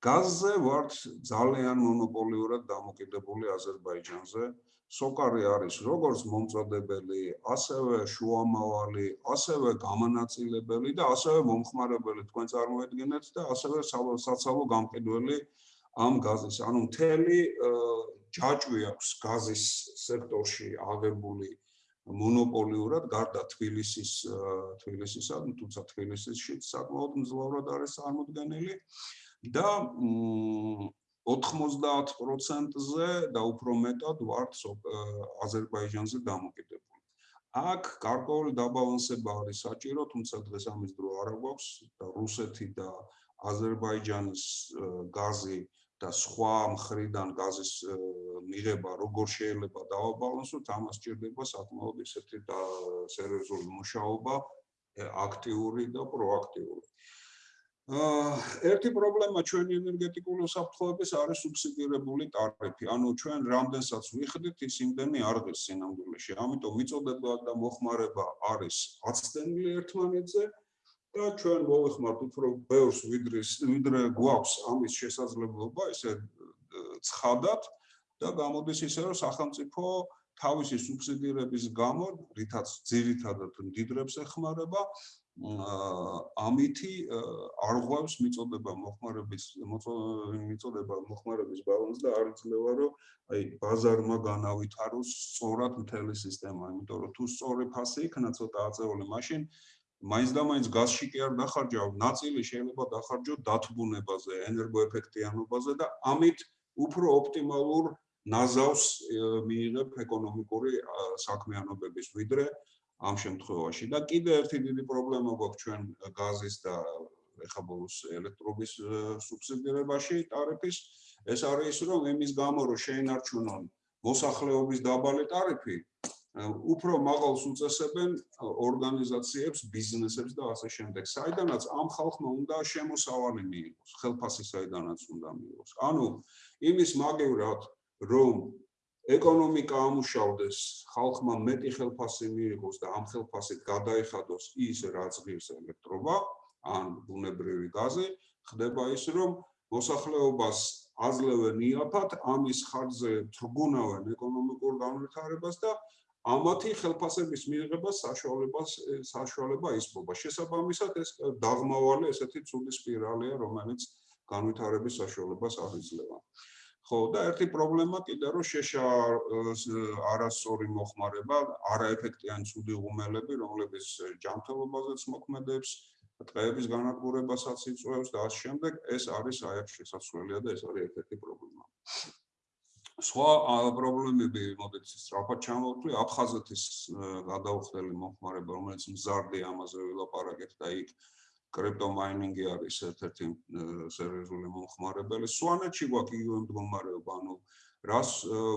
გაზზე ვართ ძალიან მონოპოლიურად დამოკიდებული აზერბაიჯანზე. სოკარი არის როგორც მომწოდებელი, ასევე შუამავალი, ასევე გამანაწილებელი და ასევე მომხმარებელი თქვენ წარმოედგინეთ და ასევე საცალო გამყიდველი ამ გაზის. ანუ მთელი ჯაჭვი აქვს გაზის სექტორში აღებული მონოპოლიურად გარდა თბილისის თბილისისა, თუმცა თბილისში საკმაოდ მძლავრად არის წარმოდგენილი. და 90%-ზე და უფრო მეტად ვართ აზერბაიჯანზე დამოკიდებული. აქ გარკვეული დაბალანსება არის საჭირო, თუმცა დღეს ამის დრო არ აქვს და რუსეთი და აზერბაიჯანის გაზი და სხვა მხრიდან გაზის მიღება როგორ შეიძლება დავაბალანსოთ, ამას ჭირდება საკმაოდ ისეთი სერიოზული მუშაობა, აქტიური და პროაქტიული. ერთი პრობლემა ჩვენი ენერგეტიკული საფრთხეების არის სუბსიდირებული ტარიფი. ანუ ჩვენ რამდენსაც ვიხდით, ის იმდენი არ ღირს სინამდვილეში. ამიტომ მიწოდება და მოხმარება არის აცდენილი ერთმანეთზე და ჩვენ მოვიხმართ უფრო ბევრს ვიდრე ვიდრე გვაქვს ამის შესაძლებლობა, ესე ცხადად და გამოდის ისე რომ სახელმწიფო თავისი სუბსიდირების გამო, რითაც ძირითადად დიდრებს ეხმარება, ამითი არ ღვევს მიწოდება მოხმარების მიწოდება მოხმარების ბალანსს და არ იძლევა რომ აი ბაზარმა განავითაროს სწორად მთელი სისტემა, იმიტომ რომ თუ სწორი ფასი იქნა ცოტა აწეული მაშინ მაინც და მაინც გაზში კი არ დახარჯავ, ნაწილი შეიძლება დახარჯო დათბუნებაზე, ენერგოეფექტიანობაზე და ამით უფრო ოპტიმალურ ნაზავს მიიღებ ეკონომიკური საქმიანობების ვიდრე ამ შემთხვევაში და კიდე ერთი დიდი პრობლემა გვაქვს ჩვენ გაზის და ეხა ბოლოს ელექტრობის სუბსიდირებაში ტარიფის ეს არის ის რომ იმის გამო რომ შეინარჩუნონ მოსახლეობის დაბალი ტარიფი უფრო მაღალს უწესებენ ორგანიზაციებს, ბიზნესებს და ასე შემდეგ. საიდანაც ამ ხალხმა უნდა შემოსავალი მიიღოს, ხელფასი საიდანაც უნდა მიიღოს. ანუ იმის მაგევრად რომ ეკონომიკა ამუშავდეს, ხალხმა მეტი ხელფასი მიიღოს და ამ ხელფასით გადაიხადოს ის რაც ღირს ელექტრობა, ან ბუნებრივი გაზი, ხდება ის, რომ მოსახლეობას აძლევენ იაფად, ამის ხარჯზე თრგუნავენ ეკონომიკურ განვითარებას და ამათი ხელფასების მიღება საშუალებას საშუალება ისპობა. შესაბამისად ეს დაღმავალი ესეთი ცუდი სპირალია, რომელიც განვითარების საშუალებას აღიძლება. ხო და ერთი პრობლემა კიდე რომ შეშა არასწორი მოხმარება, არაეფექტიანი ცუდი ღუმელები, რომლებიც ჯანმრთელობაზეც მოქმედებს, ტყეების განადგურებასაც იწვევს და ამ შემდეგ ეს არის აი აქ შესაძლებელია და ეს არის ერთ-ერთი პრობლემა. სხვა პრობლემები, მოდით სწრაფად ჩამოვთვლი, აფხაზეთის გადაუხდელი მომხმარება, რომელიც მზარდი ამაზე ვილაპარაკეთ და იქ კრიპტომაინინგი არის ერთ-ერთი სერიოზული მომხმარებელი. სვანეთში გვაქვს იგივე მდგომარეობა, ანუ რას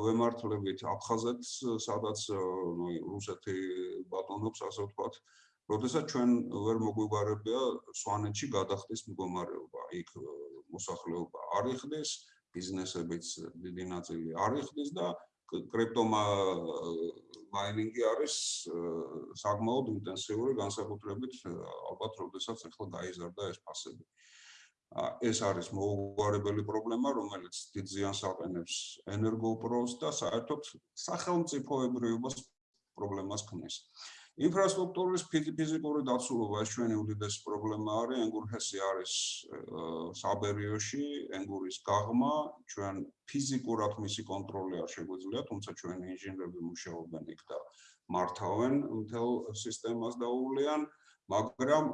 ვემართლებით აფხაზეთს, სადაც ნუ რუსეთი ბატონობს, ასე ვთქვათ, როდესაც ჩვენ ვერ მოგვიგარებია სვანეთში გადახდის მდგომარეობა. იქ მოსახლეობა არ იხდეს, ბიზნესებიც დიდი ნაწილი არ იხდეს და კრიპტომაინინგი არის საკმაოდ ინტენსიური განსაკუთრებით ალბათ როდესაც ახლა გაიზარდა ეს ფასები. ეს არის მოუგვარებელი პრობლემა, რომელიც დიდ ზიანს აყენებს ენერგოპროს და საერთოდ სახელმწიფოებრიობას პრობლემას ქმნის. ინფრასტრუქტურის ფიზიკური დაცულობა ეს ჩვენი უდიდესი პრობლემა არის. ენგურჰესი არის საბერიოში, ენგურის გაღმა, ჩვენ ფიზიკურად მისი კონტროლი არ შეგვიძლია, თუმცა ჩვენი ინჟინრები მუშაობენ იქ და მართავენ მთელ სისტემას დაუვლიან. მაგრამ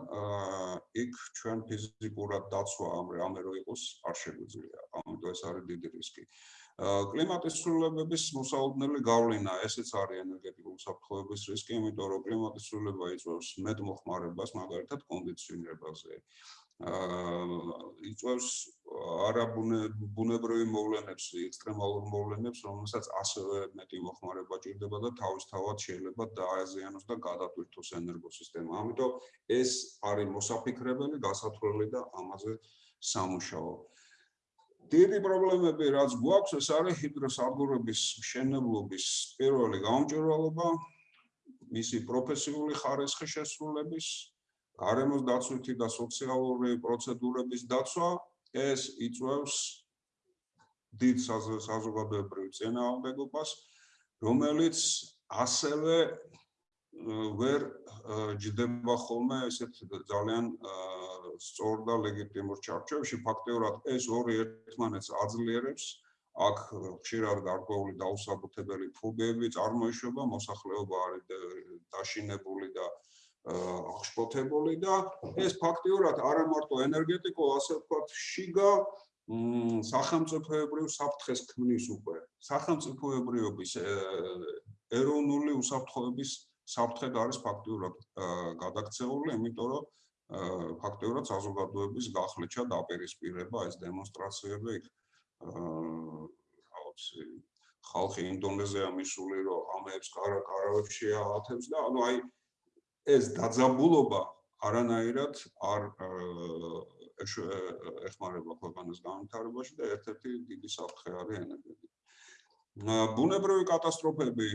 იქ ჩვენ ფიზიკურად დაცვა ამ რამე რო იყოს არ შეგვიძლია. ამიტომ ეს არის დიდი რისკი. კლიმატის ცვლილებების მოსაუბრებელი გავლენა, ესეც არის ენერგეტიკული საფრთხეების რისკი, იმიტომ რომ კლიმატის ცვლილება იწვევს მეტმოხმარებას, მაგალითად კონდიციონირებაზე. აა იწვევს არაბუნებრივი მოვლენებს, ექსტრემალურ მოვლენებს, რომელსაც ასევე მეტი მოხმარება ჭირდება და თავისთავად შეიძლება დააზიანოს და გადატვირთოს ენერგოსისტემა. ამიტომ ეს არის მოსაფიქრებელი, გასათვლელი და ამაზე სამუშაო. დიდი პრობლემები რაც გვაქვს, ეს არის ჰიდროსადგურების მშენებლობის პირველი გამჭვირვალობა, მისი პროფესიული ხარისხის შესრულების გარემოს დაცვითი და სოციალური პროცედურების დაცვა ეს იწვევს დიდ საზოგადოებრივ წინააღმდეგობას რომელიც ასევე ვერ ჯდება ხოლმე ესეთ ძალიან სწორ და ლეგიტიმურ ჩარჩოებში ფაქტიურად ეს ორი ერთმანეთს აძლიერებს აქ ხშირად გარკვეული დაუსაბუთებელი ფობიები წარმოიშვება მოსახლეობა არის დაშინებული და აღშფოთებული და ეს ფაქტიურად არა მარტო ენერგეტიკო, ასე ვთქვათ, შიგა სახელმწიფოებრივ საფრთხეს ქმნის უკვე. სახელმწიფოებრიობის ეროვნული უსაფრთხოების საფრთხე არის ფაქტიურად გადაქცეული, იმიტომ რომ ფაქტიურად საზოგადოების გახლეჩა დაპირისპირება ეს დემონსტრაციები იქ აუცი ხალხი ინდონეზია მისული რომ ამებს კარა კარავებს შეაათებს და ანუ აი ეს დაძაბულობა არანაირად არ ეხმარება ქვეყანას განვითარებაში და ერთ-ერთი დიდი საფრთხე არის ენერგეტიკა. ბუნებრივი კატასტროფები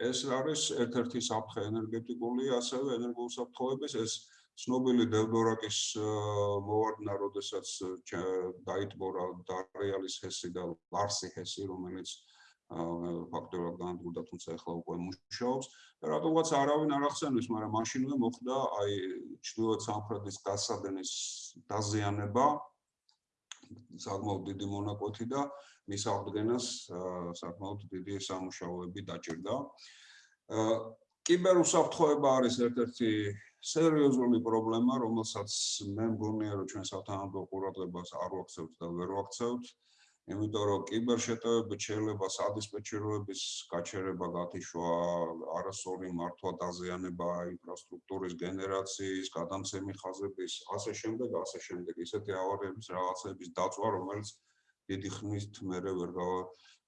ეს არის ერთ-ერთი საფრთხე ენერგეტიკული, ასევე ენერგოსაფრთხოების ეს ცნობილი დევდორაკის მოვარდნა, როდესაც დაიტბორა დარეალის ჰესი და ლარსი ჰესი, რომელიც ფაქტობრივად განადგურდა, თუმცა ახლა უკვე მუშაობს. რატომღაც არავინ არ ახსენებს, მაგრამ მაშინვე მოხდა აი ჩრდილოეთ სამხრეთის გასადენის დაზიანება საკმაოდ დიდი მონაკვეთი და მის აღდგენას საკმაოდ დიდი სამუშაოები დაჭირდა. კიბერუსაფრთხოება არის ერთ-ერთი სერიოზული პრობლემა, რომელსაც მე მგონია, რომ ჩვენ სათანადო ყურადღებას არ ვაქცევთ და ვერ ვაქცევთ. იმიტომ რომ კიბერშეტევებით შეიძლება სადისპეჩეროების გაჩერება გათიშვა, არასორი მართვა დაზიანება ინფრასტრუქტურის გენერაციის, გადამცემი ხაზების, ასე შემდეგ, ასე შემდეგ, ისეთი ავარიების რაღაცების დაწვა, რომელიც დიდი ხნით მერე ვერ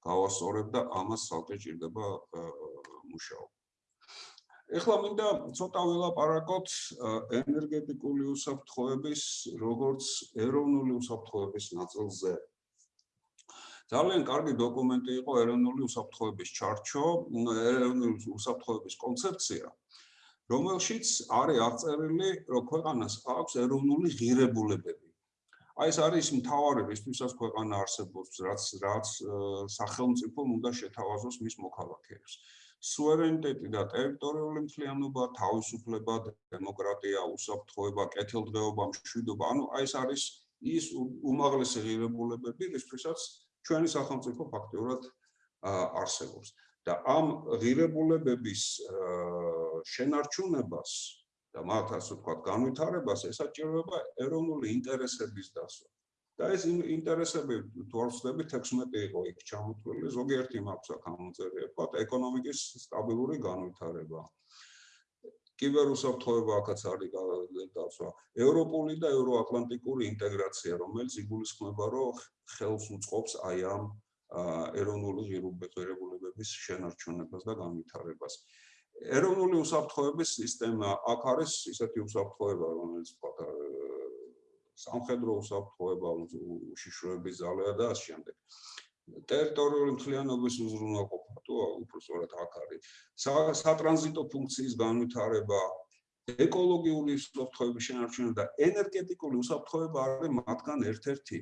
გავასწორებ და ამას ცალკე ჭირდება მუშაობა. ეხლა მინდა ცოტა ვილაპარაკოთ ენერგეტიკული უსაფრთხოების როგორც ეროვნული უსაფრთხოების ნაწილზე. ძალიან კარგი დოკუმენტი იყო ეროვნული უსაფრთხოების ჩარჩო, ეროვნული უსაფრთხოების კონცეფცია, რომელშიც არის აღწერილი, რომ ქვეყანას აქვს ეროვნული ღირებულებები. აი ეს არის მთავარი რისთვისაც ქვეყანა არსებობს, რაც რაც სახელმწიფო უნდა შეთავაზოს მის მოქალაქეებს. სუვერენიტეტი და ტერიტორიული მთლიანობა, თავისუფლება, დემოკრატია, უსაფრთხოება, კეთილდღეობა, მშვიდობა, ანუ აი ეს არის ის უმაღლესი ღირებულებები, რისთვისაც ჩვენი სახელმწიფო ფაქტიურად არსებობს და ამ ღირებულებების შენარჩუნებას და მათ ასე ვთქვათ განვითარებას ესაჭიროება ეროვნული ინტერესების დასვა. და ეს ინტერესები თუ არ ვწდები 16 იყო იქ ჩამოთვლილი, ზოგიერთი მაქვს აქ ამოწერია, ვთქვათ, ეკონომიკის სტაბილური განვითარება. კიბერუსაფრთხოება აქაც არის დაცვა. ევროპული და ევროატლანტიკური ინტეგრაცია, რომელიც იგულისხმება, რომ ხელს უწყობს აი ამ ეროვნული ღირებულებების შენარჩუნებას და განვითარებას. ეროვნული უსაფრთხოების სისტემა აქ არის ისეთი უსაფრთხოება, რომელიც თქვა სამხედრო უსაფრთხოება, უშიშროების ძალა და ასე შემდეგ. ტერიტორიული მთლიანობის უზრუნველყოფა თუ უბრალოდ აქ არის. სატრანზიტო ფუნქციის განვითარება, ეკოლოგიური უსაფრთხოების შენარჩუნება და ენერგეტიკული უსაფრთხოება არის მათგან ერთ-ერთი.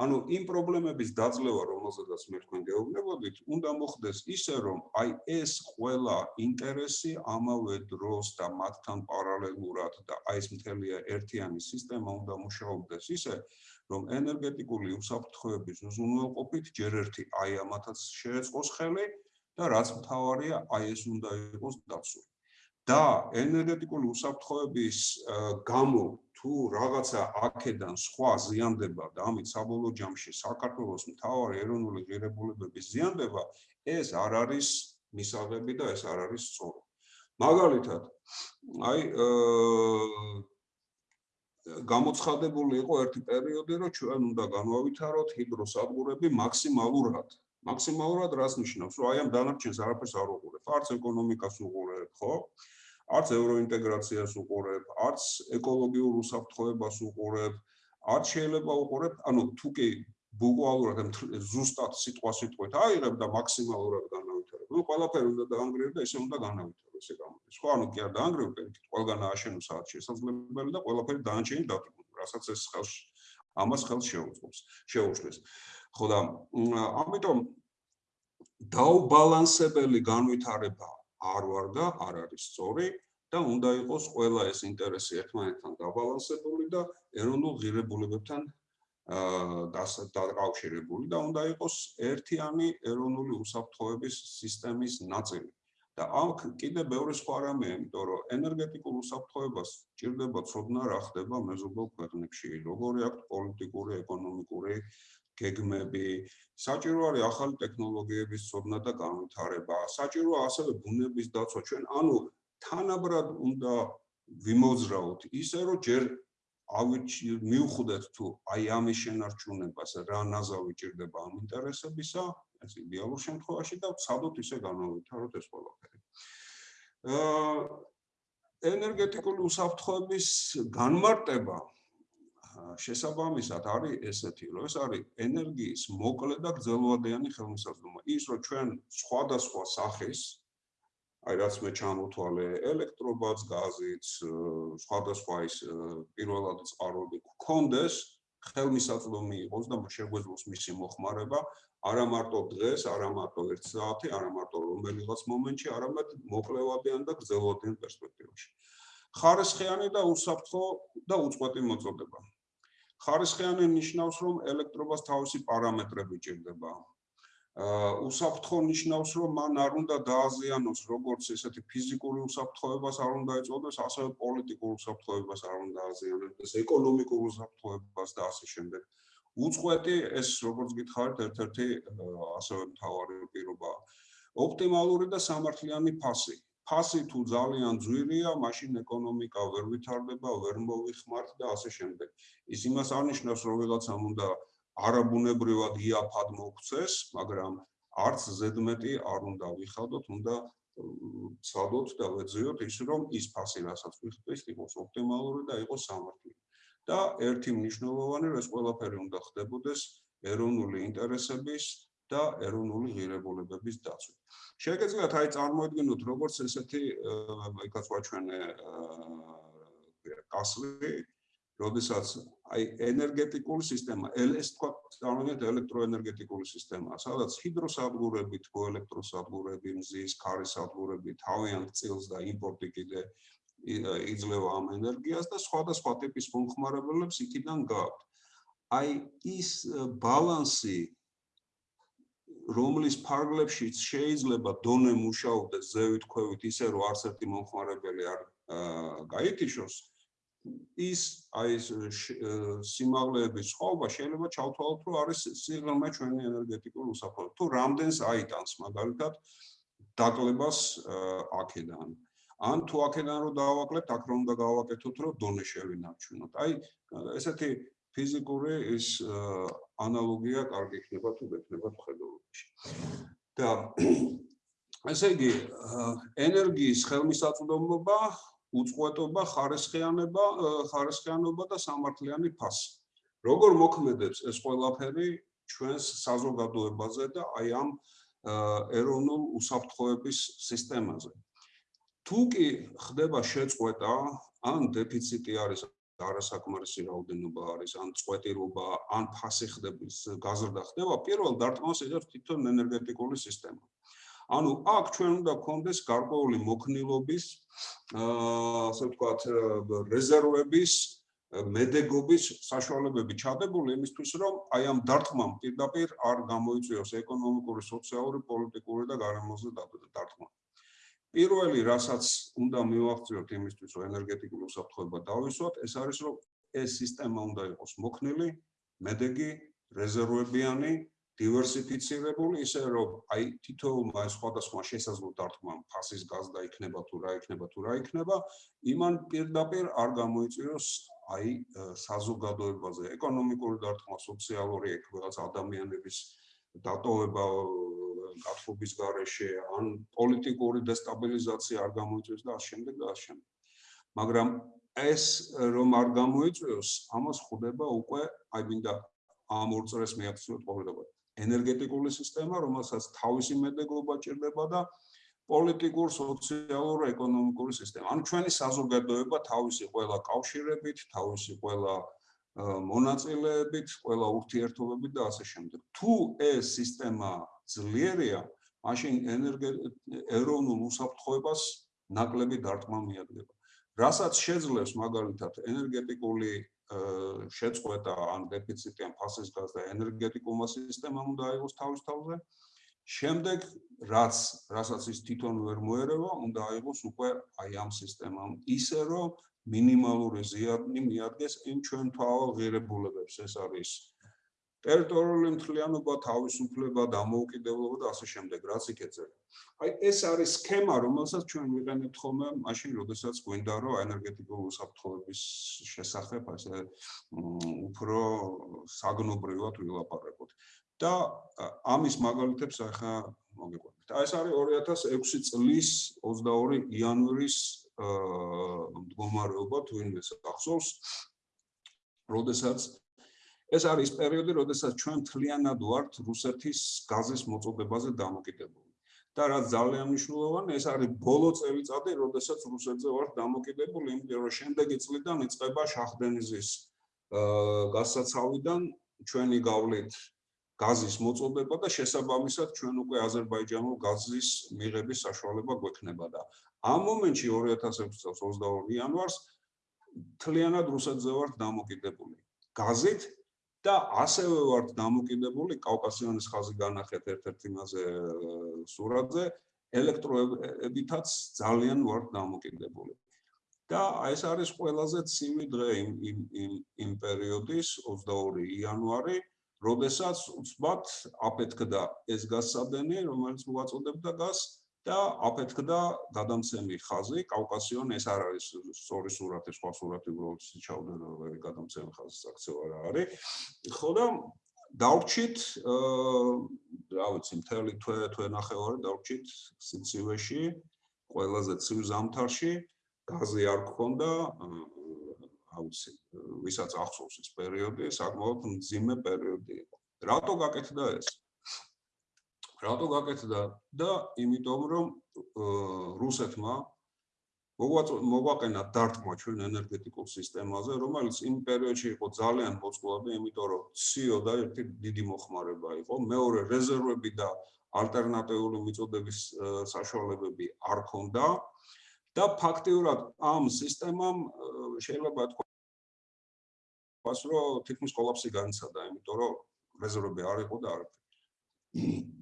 ანუ იმ პრობლემების დაძლევა, რომელზედაც მე თქვენ გეუბნებოდით, უნდა მოხდეს ისე, რომ აი ეს ყველა ინტერესი ამავე დროს და მათთან პარალელურად და აი ეს მთელი ერთიანი სისტემა უნდა მუშაობდეს ისე, რომ ენერგეტიკული უსაფრთხოების უზრუნველყოფით ჯერ ერთი აი ამათაც შეეწყოს ხელი და რაც მთავარია, აი ეს უნდა იყოს დაცული. და ენერგეტიკული უსაფრთხოების გამო თუ რაღაცა აქედან სხვა ზიანდება და ამით საბოლოო ჯამში საქართველოს მთავარი ეროვნული ღირებულებების ზიანდება, ეს არ არის მისაღები და ეს არ არის სწორი. მაგალითად, აი გამოცხადებული იყო ერთი პერიოდი, რომ ჩვენ უნდა განვავითაროთ ჰიდროსადგურები მაქსიმალურად. მაქსიმალურად რას ნიშნავს? რომ აი ამ დანარჩენს არაფერს არ უყურებ, არც ეკონომიკას უყურებ, ხო? არც ევროინტეგრაციას უყურებ, არც ეკოლოგიურ უსაფრთხოებას უყურებ, არც შეიძლება უყურებ, ანუ თუ კი ბუგვალურად ზუსტად სიტყვა სიტყვით აიღებ და მაქსიმალურად განავითარებ. ნუ ყველაფერი უნდა დაანგრიო და ესე უნდა განავითარო ესე გამოდის. ხო, ანუ კი არ დაანგრიო, პერკით ყველგან ააშენო საათ შესაძლებელი და ყველაფერი დაანჩენი დათუნო, რასაც ეს ხელს ამას ხელს შეუწყობს, შეუშვეს. ხო და ამიტომ დაუბალანსებელი განვითარება არ ვარ და არ არის სწორი და უნდა იყოს ყველა ეს ინტერესი ერთმანეთთან დაბალანსებული და ეროვნულ ღირებულებებთან აა დაკავშირებული და უნდა იყოს ერთიანი ეროვნული უსაფრთხოების სისტემის ნაწილი. და აქ კიდე ბევრი სხვა რამეა, იმიტომ რომ ენერგეტიკულ უსაფრთხოებას ჭირდება ცოდნა რა ხდება მეზობელ ქვეყნებში, როგორი აქვს პოლიტიკური, ეკონომიკური გეგმები, საჭირო არის ახალი ტექნოლოგიების ცოდნა და განვითარება, საჭიროა ასევე ბუნების დაცვა ჩვენ, ანუ თანაბრად უნდა ვიმოძრაოთ ისე რომ ჯერ მიუხვდეთ თუ აი ამის შენარჩუნებას რა ნაზავი ჭირდება ამ ინტერესებისა, ეს იდეალურ შემთხვევაში და ცადოთ ისე განავითაროთ ეს ყველაფერი. აა ენერგეტიკული უსაფრთხოების განმარტება შესაბამისად არის ესეთი, რომ ეს არის ენერგიის მოკლე და გრძელვადიანი ხელმისაწვდომობა. ის რომ ჩვენ სხვადასხვა სახის აი რაც მე ჩამოთვალე ელექტრობაც, გაზიც, სხვადასხვა ის პირველად წყაროები გქონდეს, ხელმისაწვდომი იყოს და შეგვეძლოს მისი მოხმარება, არა მარტო დღეს, არა მარტო 1 საათი, არა მარტო რომელიღაც მომენტში, არამედ მოკლევადიან და გრძელვადიან პერსპექტივაში. ხარისხიანი და უსაფრთხო და უწყვეტი მოწოდება. ხარისხიანი ნიშნავს, რომ ელექტრობას თავისი პარამეტრები ჭირდება. უსაფრთხო ნიშნავს, რომ მან არ უნდა დააზიანოს როგორც ესეთი ფიზიკური უსაფრთხოებას არ უნდა ეწოდოს, ასევე პოლიტიკურ უსაფრთხოებას არ უნდა დააზიანოს, ეკონომიკურ უსაფრთხოებას და ასე შემდეგ. უწყვეტი ეს როგორც გითხარით, ერთ-ერთი ასევე მთავარი პირობაა. ოპტიმალური და სამართლიანი ფასი. ფასი თუ ძალიან ძვირია, მაშინ ეკონომიკა ვერ ვითარდება, ვერ მოვიხმართ და ასე შემდეგ. ის იმას არნიშნავს, რომ ვიღაცამ უნდა არაბუნებრივად იაფად მოქცეს, მაგრამ არც ზედმეტი არ უნდა ვიხადოთ, უნდა ცადოთ და ვეძიოთ ის, რომ ის ფასი, რასაც ვიხდით, იყოს ოპტიმალური და იყოს სამართლიანი. და ერთი მნიშვნელოვანი, რომ ეს ყველაფერი უნდა ხდებოდეს ეროვნული ინტერესების და ეროვნული ღირებულებების დაცვით. შეგეძლოთ აი წარმოედგინოთ როგორც ესეთი იქაც ვაჩვენე კასლი, როდესაც აი ენერგეტიკული სისტემა, ეს თქვა წარმოიდგინეთ ელექტროენერგეტიკული სისტემა, სადაც ჰიდროსადგურები, თქო ელექტროსადგურები, მზის, ქარის სადგურები თავიანთ წილს და იმპორტი კიდე იძლევა ამ ენერგიას და სხვადასხვა ტიპის მომხმარებლებს იქიდან გააქვთ. აი ის ბალანსი რომლის ფარგლებშიც შეიძლება დონე მუშაობდეს ზევით ქვევით ისე რომ არც ერთი მომხმარებელი არ გაითიშოს ის აი ეს სიმაღლეების ხოვება შეიძლება ჩავთვალოთ, რომ არის სიღრმე ჩვენი ენერგეტიკული უსაფრთხოება. თუ რამდენს აიტანს მაგალითად დაკლებას აქედან. ან თუ აქედან რომ დავაკლებთ, აქ რომ უნდა გავაკეთოთ, რომ დონე შევინარჩუნოთ. აი ესეთი ფიზიკური ის ანალოგია კარგი იქნება თუ გექნება ხედულობაში. და ესე იგი ენერგიის ხელმისაწვდომობა უწყვეტობა, ხარისხიანება, ხარისხიანობა და სამართლიანი ფასი. როგორ მოქმედებს ეს ყველაფერი ჩვენს საზოგადოებაზე და აი ამ ეროვნულ უსაფრთხოების სისტემაზე. თუ კი ხდება შეწყვეტა, ან დეფიციტი არის არასაკმარისი რაოდენობა არის, ან წყვეტილობა, ან ფასი ხდების გაზრდა ხდება, პირველ დარტყმას იღებს თვითონ ენერგეტიკული სისტემა. ანუ აქ ჩვენ უნდა გქონდეს გარკვეული მოქნილობის აა ასე ვთქვათ რეზერვების მედეგობის საშუალებები ჩადებული იმისთვის რომ აი ამ დარტყმამ პირდაპირ არ გამოიწვიოს ეკონომიკური, სოციალური, პოლიტიკური და გარემოზე დარტყმა. პირველი რასაც უნდა მივახციოთ იმისთვის რომ ენერგეტიკული უსაფრთხოება დავისვათ, ეს არის რომ ეს სისტემა უნდა იყოს მოქნილი, მედეგი, რეზერვებიანი დივერსიფიცირებული ისე რომ აი თითოეულმა სხვადასხვა შესაძლო დარტყმა ფასის გაზდა იქნება თუ რა იქნება თუ რა იქნება იმან პირდაპირ არ გამოიწვიოს აი საზოგადოებაზე ეკონომიკური დარტყმა სოციალური ეგ რაღაც ადამიანების დატოვება გათხოვების გარეშე ან პოლიტიკური დესტაბილიზაცია არ გამოიწვიოს და ამავდროულად და ამავდროულად მაგრამ ეს რომ არ გამოიწვიოს ამას ხვდება უკვე აი მინდა ამ ორ წრეს მეაქციოთ ყოველდღიურად ენერგეტიკული სისტემა, რომელსაც თავისი მედეგობა ჭირდება და პოლიტიკურ, სოციალურ, ეკონომიკური სისტემა. ანუ ჩვენი საზოგადოება თავისი ყველა კავშირებით, თავისი ყველა მონაწილეებით, ყველა ურთიერთობებით და ასე შემდეგ. თუ ეს სისტემა ძლიერია, მაშინ ეროვნულ უსაფრთხოებას ნაკლები დარტყმა მიადგება. რასაც შეძლებს მაგალითად ენერგეტიკული შეწყვეტა ან დეფიციტი ან ფასის გაზდა ენერგეტიკულმა სისტემამ უნდა აიღოს თავის თავზე. შემდეგ რაც რასაც ის თვითონ ვერ მოერევა, უნდა აიღოს უკვე აი ამ სისტემამ ისე რომ მინიმალური ზიანი მიადგეს იმ ჩვენ თავალ ღირებულებებს. ეს არის ტერიტორიული მთლიანობა, თავისუფლება, დამოუკიდებლობა და ასე შემდეგ, რაც იქეწება. აი ეს არის სქემა, რომელსაც ჩვენ ვიყენებთ ხოლმე მაშინ, როდესაც გვინდა რომ ენერგეტიკული უსაფრთხოების შესახებ ასე უფრო საგნობრივად ვილაპარაკოთ. და ამის მაგალითებს ახლა მოგიყვებით. აი ეს არის 2006 წლის 22 იანვრის მდგომარეობა თუ იმეს ახსოვს, როდესაც ეს არის პერიოდი, როდესაც ჩვენ თლიანად ვართ რუსეთის გაზის მოწოდებაზე დამოკიდებული. და რაც ძალიან მნიშვნელოვანია, ეს არის ბოლო წელიწადი, როდესაც რუსეთზე ვართ დამოკიდებული, იმიტომ რომ შემდეგი წლიდან იწყება შახდენიზის გასაცავიდან ჩვენი გავლით გაზის მოწოდება და შესაბამისად ჩვენ უკვე აზერბაიჯანულ გაზის მიღების საშუალება გვექნება და ამ მომენტში 2006 წელს 22 იანვარს თლიანად რუსეთზე ვართ დამოკიდებული. გაზით და ასევე ვართ დამოკიდებული კავკასიონის ხაზი განახეთ ერთ-ერთ იმაზე სურათზე ელექტროებითაც ძალიან ვართ დამოკიდებული. და ეს არის ყველაზე ცივი დღე იმ იმ იმ პერიოდის 22 იანვარი, როდესაც უცბად აფეთქდა ეს გასადენი, რომელიც მოაწოდებდა გაზს და აფეთქდა გადამცემი ხაზი კავკასიონ ეს არ არის სწორი სურათი სხვა სურათი უბრალოდ ჩავდა რომ გადამცემი ხაზი საქცევა რა არის. ხო და დავრჩით რა ვიცი მთელი თვე თვე ნახევარი დავრჩით სიცივეში ყველაზე ცივ ზამთარში გაზი არ გქონდა რა ვიცი ვისაც ახსოვს ეს პერიოდი საკმაოდ მძიმე პერიოდი იყო. რატო გაკეთდა ეს რატო გაკეთდა და იმიტომ რომ რუსეთმა მოგვაყენა დარტყმა ჩვენ ენერგეტიკულ სისტემაზე, რომელიც იმ პერიოდში იყო ძალიან მოწყობილი, იმიტომ რომ CO და ერთი დიდი მოხმარება იყო, მეორე რეზერვები და ალტერნატიული მიწოდების საშუალებები არ ქონდა და ფაქტიურად ამ სისტემამ შეიძლება თქვას, რომ თითქმის კოლაფსი განიცადა, იმიტომ რომ რეზერვები არ იყო და არაფერი.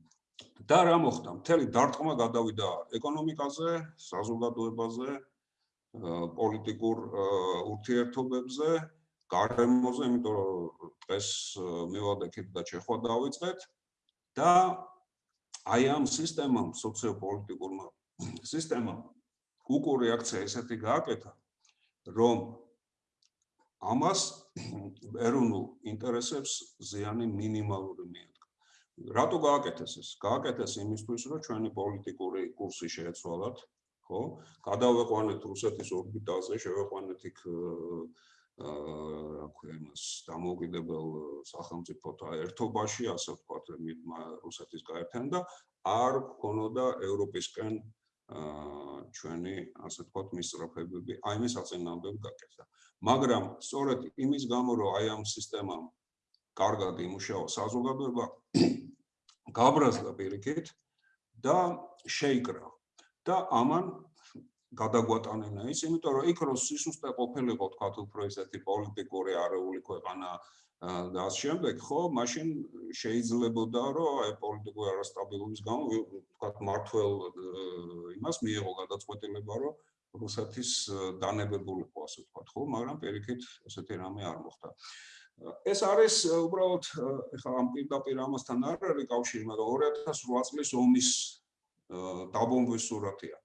და რა მოხდა? მთელი დარტყმა გადავიდა ეკონომიკაზე, საზოგადოებაზე, პოლიტიკურ ურთიერთობებზე, გარემოზე, იმიტომ რომ დღეს მივადექით და შეხვა დავიწყეთ და აი ამ სისტემამ, სოციოპოლიტიკურმა სისტემამ უკუ რეაქცია ესეთი გააკეთა, რომ ამას ეროვნულ ინტერესებს ზიანი მინიმალური მიადგა. რატო გააკეთეს ეს? გააკეთეს იმისთვის, რომ ჩვენი პოლიტიკური კურსი შეეცვალათ, ხო? გადავეყვანეთ რუსეთის ორბიტაზე, შევეყვანეთ იქ აა რა ქვია იმას დამოუკიდებელ სახელმწიფოთა ერთობაში, ასე ვთქვათ, რუსეთის გაერთიანება და არ გქონოდა ევროპისკენ აა ჩვენი ასე ვთქვათ მისწრაფებები, აი მის აწინააღმდეგო გაკეთდა. მაგრამ სწორედ იმის გამო, რომ აი ამ სისტემამ კარგად იმუშავა საზოგადოება, გაბრაზდა პირიქით და შეიკრა. და ამან გადაგვატანინა ის, იმიტომ რომ იქ რო სისუსტე ყოფილიყო თქვა უფრო ესეთი პოლიტიკური არეული ქვეყანა და ამ შემდეგ ხო, მაშინ შეიძლებოდა რომ აი პოლიტიკური არასტაბილობის გამო თქვა მართლ იმას მიიღო გადაწყვეტილება რომ რუსეთის დანებებულიყო ასე თქვა ხო, მაგრამ პირიქით ესეთი რამე არ მოხდა. ეს არის უბრალოდ ეხლა ამ პირდაპირ ამასთან არ არის კავშირი, მაგრამ 2008 წლის ომის დაბომბვის სურათია.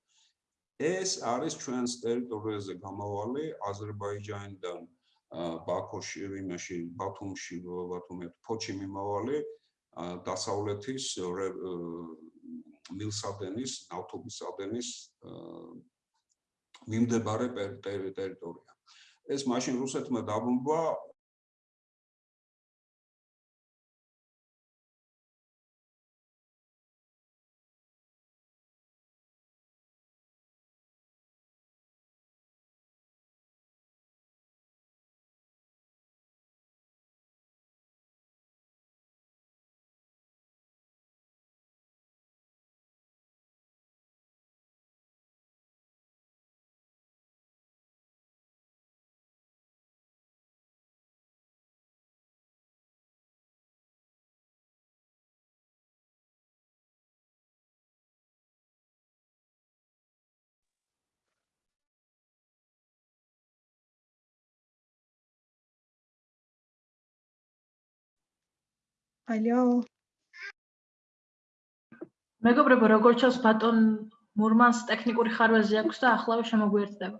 ეს არის ჩვენს ტერიტორიაზე გამავალი აზერბაიჯანიდან ბაქოში, იმაში, ბათუმში, ბათუმი, ფოჩი მიმავალი დასავლეთის მილსადენის, ავტობუსადენის მიმდებარე ტერიტორია. ეს მაშინ რუსეთმა დაბომბა ალო მეგობრებო როგორ ჩანს ბატონ მურმანს ტექნიკური ხარვეზი აქვს და ახლავე შემოგვიერთდება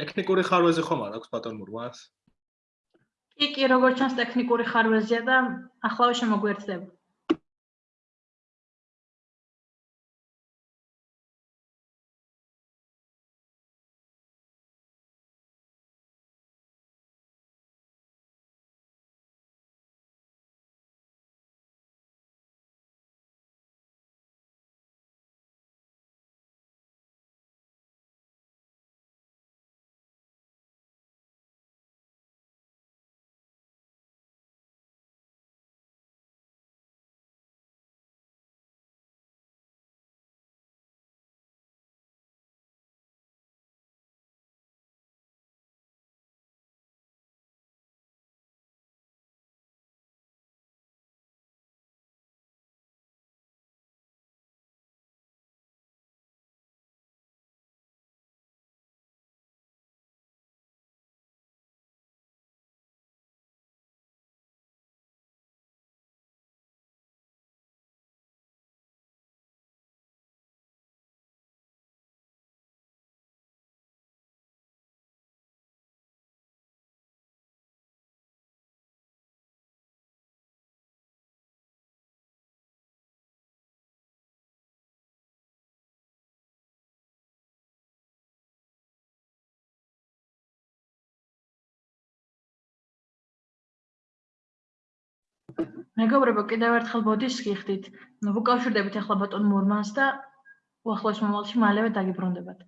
ტექნიკური ხარვეზი ხომ არ აქვს ბატონ მურმანს? კი კი როგორც ჩანს ტექნიკური ხარვეზია და ახლავე შემოგვიერთდება მეგობრებო, კიდევ ერთხელ ბოდიშს გიხდით. ვუკავშირდებით ახლა ბატონ მურმანს და უახლოეს მომავალში მალევე დაგიბრუნდებათ.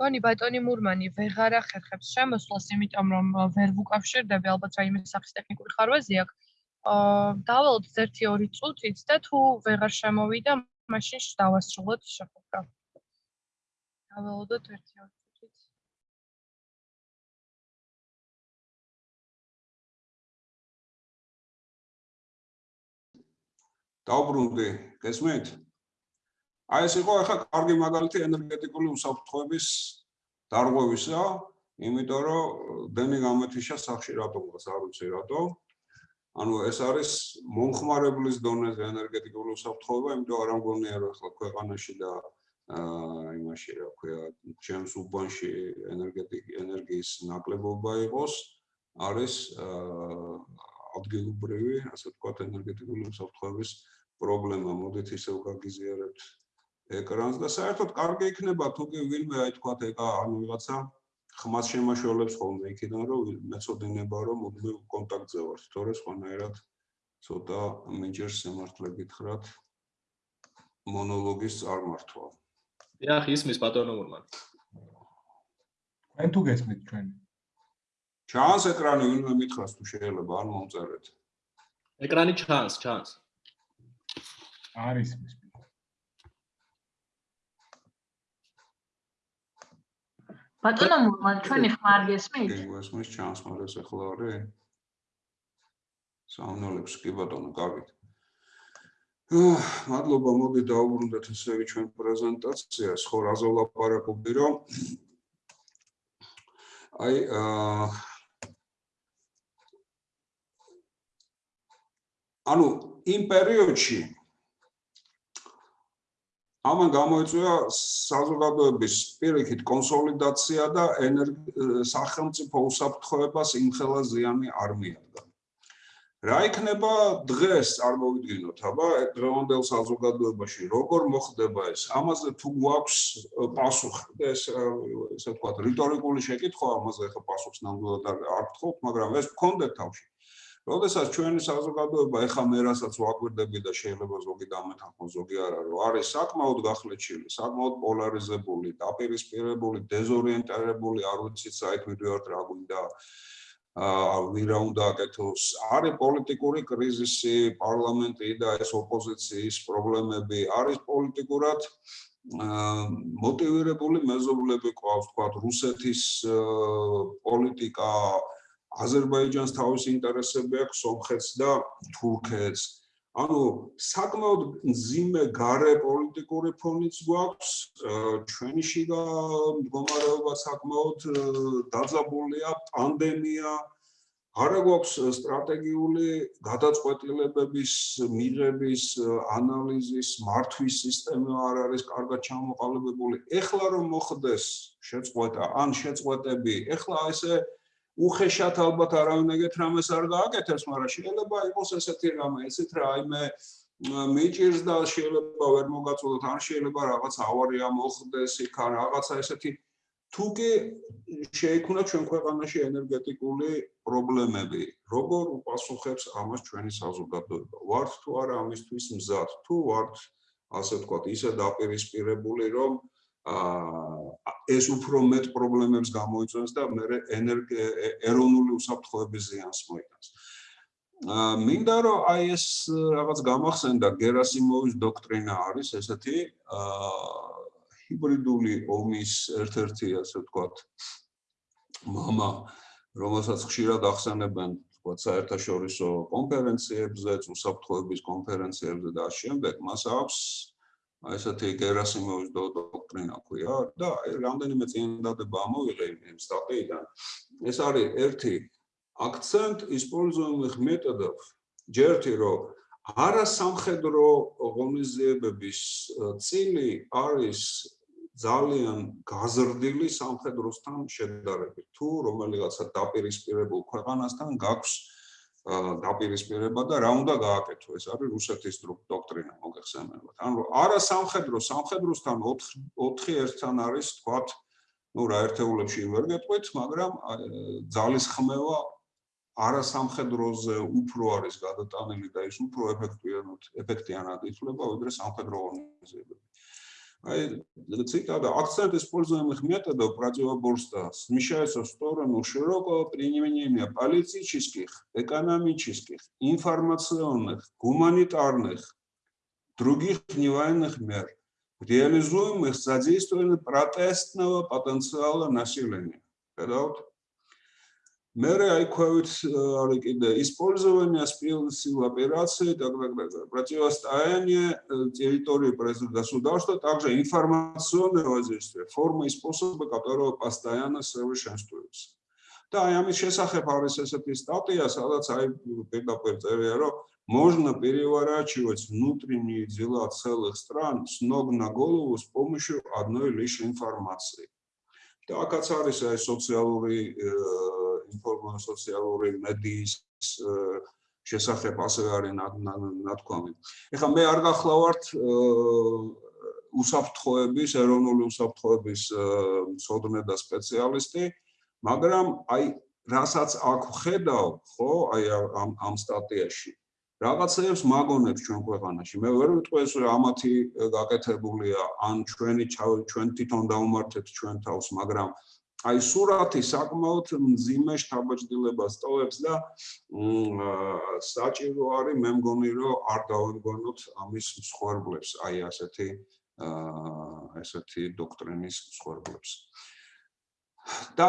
გონი ბატონი მურმანი ვეღარ ახერხებს შემოსვლას, იმიტომ რომ ვერ ვუკავშირდები, ალბათ რაიმე სახის ტექნიკური ხარვეზი აქვს. აა დავალოთ 1-2 წუთით და თუ ვეღარ შემოვიდა, მაშინ დავასრულოთ შეხვედრა. დავალოდოთ 1-2 წუთით. დაუბრუნდი, გესმით? აი ეს იყო ახლა კარგი მაგალითი ენერგეტიკული უსაფრთხოების დარღვევისა, იმიტომ რომ დენი გამეთიშა სახში რატომღაც არ ვიცი რატო. ანუ ეს არის მომხმარებლის დონეზე ენერგეტიკული უსაფრთხოება, იმიტომ არ ამგონია რომ ახლა ქვეყანაში და აა იმაში რა ქვია, ჩემს უბანში ენერგეტიკი ენერგიის ნაკლებობა იყოს, არის აა ადგილობრივი, ასე ვთქვათ, ენერგეტიკული უსაფრთხოების პრობლემა. მოდით ისევ გაგიზიარებთ ეკრანს და საერთოდ კარგი იქნება თუ კი ვინმე აი თქვა ეკა ანუ ვიღაცა ხმას შემაშველებს ხოლმე იქიდან რომ მეწოდინება რომ მუდმივ კონტაქტზე ვარ თორე სხვანაირად ცოტა მიჯერს სიმართლე გითხრათ მონოლოგის წარმართვა. დიახ, ისმის ბატონო მურმანი. თქვენ თუ გესმით ჩვენ? ჩანს ეკრანი ვინმე მითხრას თუ შეიძლება ან მომწერეთ. ეკრანი ჩანს, ჩანს. არის ის. ბატონო მურმან, ჩვენი ხმა არ გესმით? კი, გესმის ჩანს, მაგრამ ეს ახლა არის. საუნოლებს კი ბატონო, აა, მადლობა, მოდი დაუბრუნდეთ ესევი ჩვენ პრეზენტაციას, ხო რაზე ვლაპარაკობდი, რომ აი აა ანუ იმ პერიოდში ამან გამოიწვია საზოგადოების პირიქით კონსოლიდაცია და სახელმწიფო უსაფრთხოებას იმხელა ზიანი არ მიადგა. რა იქნება დღეს წარმოვიდგინოთ, აბა დღევანდელ საზოგადოებაში როგორ მოხდება ეს? ამაზე თუ გვაქვს პასუხი, ეს ესე ვთქვათ, რიტორიკული შეკითხვა, ამაზე ხა პასუხს ნამდვილად არ გთხოვთ, მაგრამ ეს გქონდეთ თავში. როდესაც ჩვენი საზოგადოება ეხა მე რასაც ვაკვირდები და შეიძლება ზოგი დამეთანხმო ზოგი არა რომ არის საკმაოდ გახლეჩილი, საკმაოდ პოლარიზებული, დაპირისპირებული, დეზორიენტირებული, არ ვიცი საით მიდივართ რა გვინდა აა ვირა უნდა აკეთოს. არის პოლიტიკური კრიზისი, პარლამენტი და ეს ოპოზიციის პრობლემები არის პოლიტიკურად მოტივირებული მეზობლები ყავს, თქვა რუსეთის პოლიტიკა აზერბაიჯანს თავისი ინტერესები აქვს სომხეთს და თურქეთს. ანუ საკმაოდ ძიმე გარე პოლიტიკური ფონიც გვაქვს, ჩვენი შიგა მდგომარეობა საკმაოდ დაძაბულია, პანდემია, არა გვაქვს სტრატეგიული გადაწყვეტილებების მიღების ანალიზის მართვის სისტემა არ არის კარგად ჩამოყალიბებული. ეხლა რომ მოხდეს შეწყვეტა, ან შეწყვეტები, ეხლა ესე უხეშად ალბათ არავინ ეგეთ რამეს არ გააკეთებს, მაგრამ შეიძლება იყოს ესეთი რამე, ესეთ რა, აიმე მიჭირს და შეიძლება ვერ მოგაწოდოთ, ან შეიძლება რაღაც ავარია მოხდეს იქ, ან რაღაცა ესეთი თუკი შეიქმნა ჩვენ ქვეყანაში ენერგეტიკული პრობლემები, როგორ უპასუხებს ამას ჩვენი საზოგადოება? ვართ თუ არა ამისთვის მზად? თუ ვართ ასე ვთქვათ, ისე დაპირისპირებული, რომ აა ეს უფრო მეტ პრობლემებს გამოიწვევს და მე ეროვნული უსაფრთხოების ზიანს მოიტანს. აა მინდა რომ აი ეს რაღაც გამახსენდა გერასიმოვის დოქტრინა არის ესეთი აა ჰიბრიდული ომის ერთ-ერთი ასე ვთქვათ мама რომელსაც ხშირად ახსენებენ ვთქვათ საერთაშორისო კონფერენციებზე, უსაფრთხოების კონფერენციებზე და ამ შემდეგ მას აქვს აი ესეთი გერასიმოვის დოქტრინა ქვია და აი რამდენიმე წინადადება ამოვიღე იმ სტატიიდან. ეს არის ერთი акцент используемых методов. ჯერთი რომ არასამხედრო ღონისძიებების წილი არის ძალიან გაზრდილი სამხედროსთან შედარებით. თუ რომელიღაცა დაპირისპირებულ ქვეყანასთან გაქვს დაპირისპირება და რა უნდა გააკეთო ეს არის რუსეთის დოქტრინა მოგეხსენებათ. ანუ არა სამხედრო სამხედროსთან 4 4 ერთთან არის თქვათ ну რა ერთეულებში ვერ გეტყვით, მაგრამ ძალის ხმევა არა სამხედროზე უფრო არის გადატანილი და ის უფრო ეფექტიანად ეფექტიანად ითვლება, ვიდრე სამხედრო ორგანიზებები. Цитата. Акцент используемых методов противоборства смещается в сторону широкого применения политических, экономических, информационных, гуманитарных, других невоенных мер, реализуемых с содействием протестного потенциала населения. Когда вот Мере айквавит арикида использование спил сил операции, так, так, так, противостояние территории государства, также информационное воздействие, формы и способы которого постоянно совершенствуются. და აი ამის შესახებ არის ესეთი სტატია, სადაც აი პირდაპირ წერია, რომ можно переворачивать внутренние дела целых стран с ног на голову с помощью одной лишь информации. Так, ац არის აი ინფორმაცია სოციალური მედიის შესახებ ასევე არის ნათქვამი. ეხლა მე არ გახლავართ უსაფრთხოების, ეროვნული უსაფრთხოების მწოდნე და სპეციალისტი, მაგრამ აი რასაც აქ ხედავ, ხო, აი ამ ამ სტატიაში რაღაცებს მაგონებს ჩვენ ქვეყანაში. მე ვერ ვიტყვი ეს ამათი გაკეთებულია, ან ჩვენი ჩვენ თვითონ დაუმართეთ ჩვენ თავს, მაგრამ აი სურათი საკმაოდ მძიმე შთაბეჭდილებას ტოვებს და საჭირო არის მე მგონი რომ არ დავემგონოთ ამის მსხვერპლებს, აი ასეთი ესეთი დოქტრინის მსხვერპლებს. და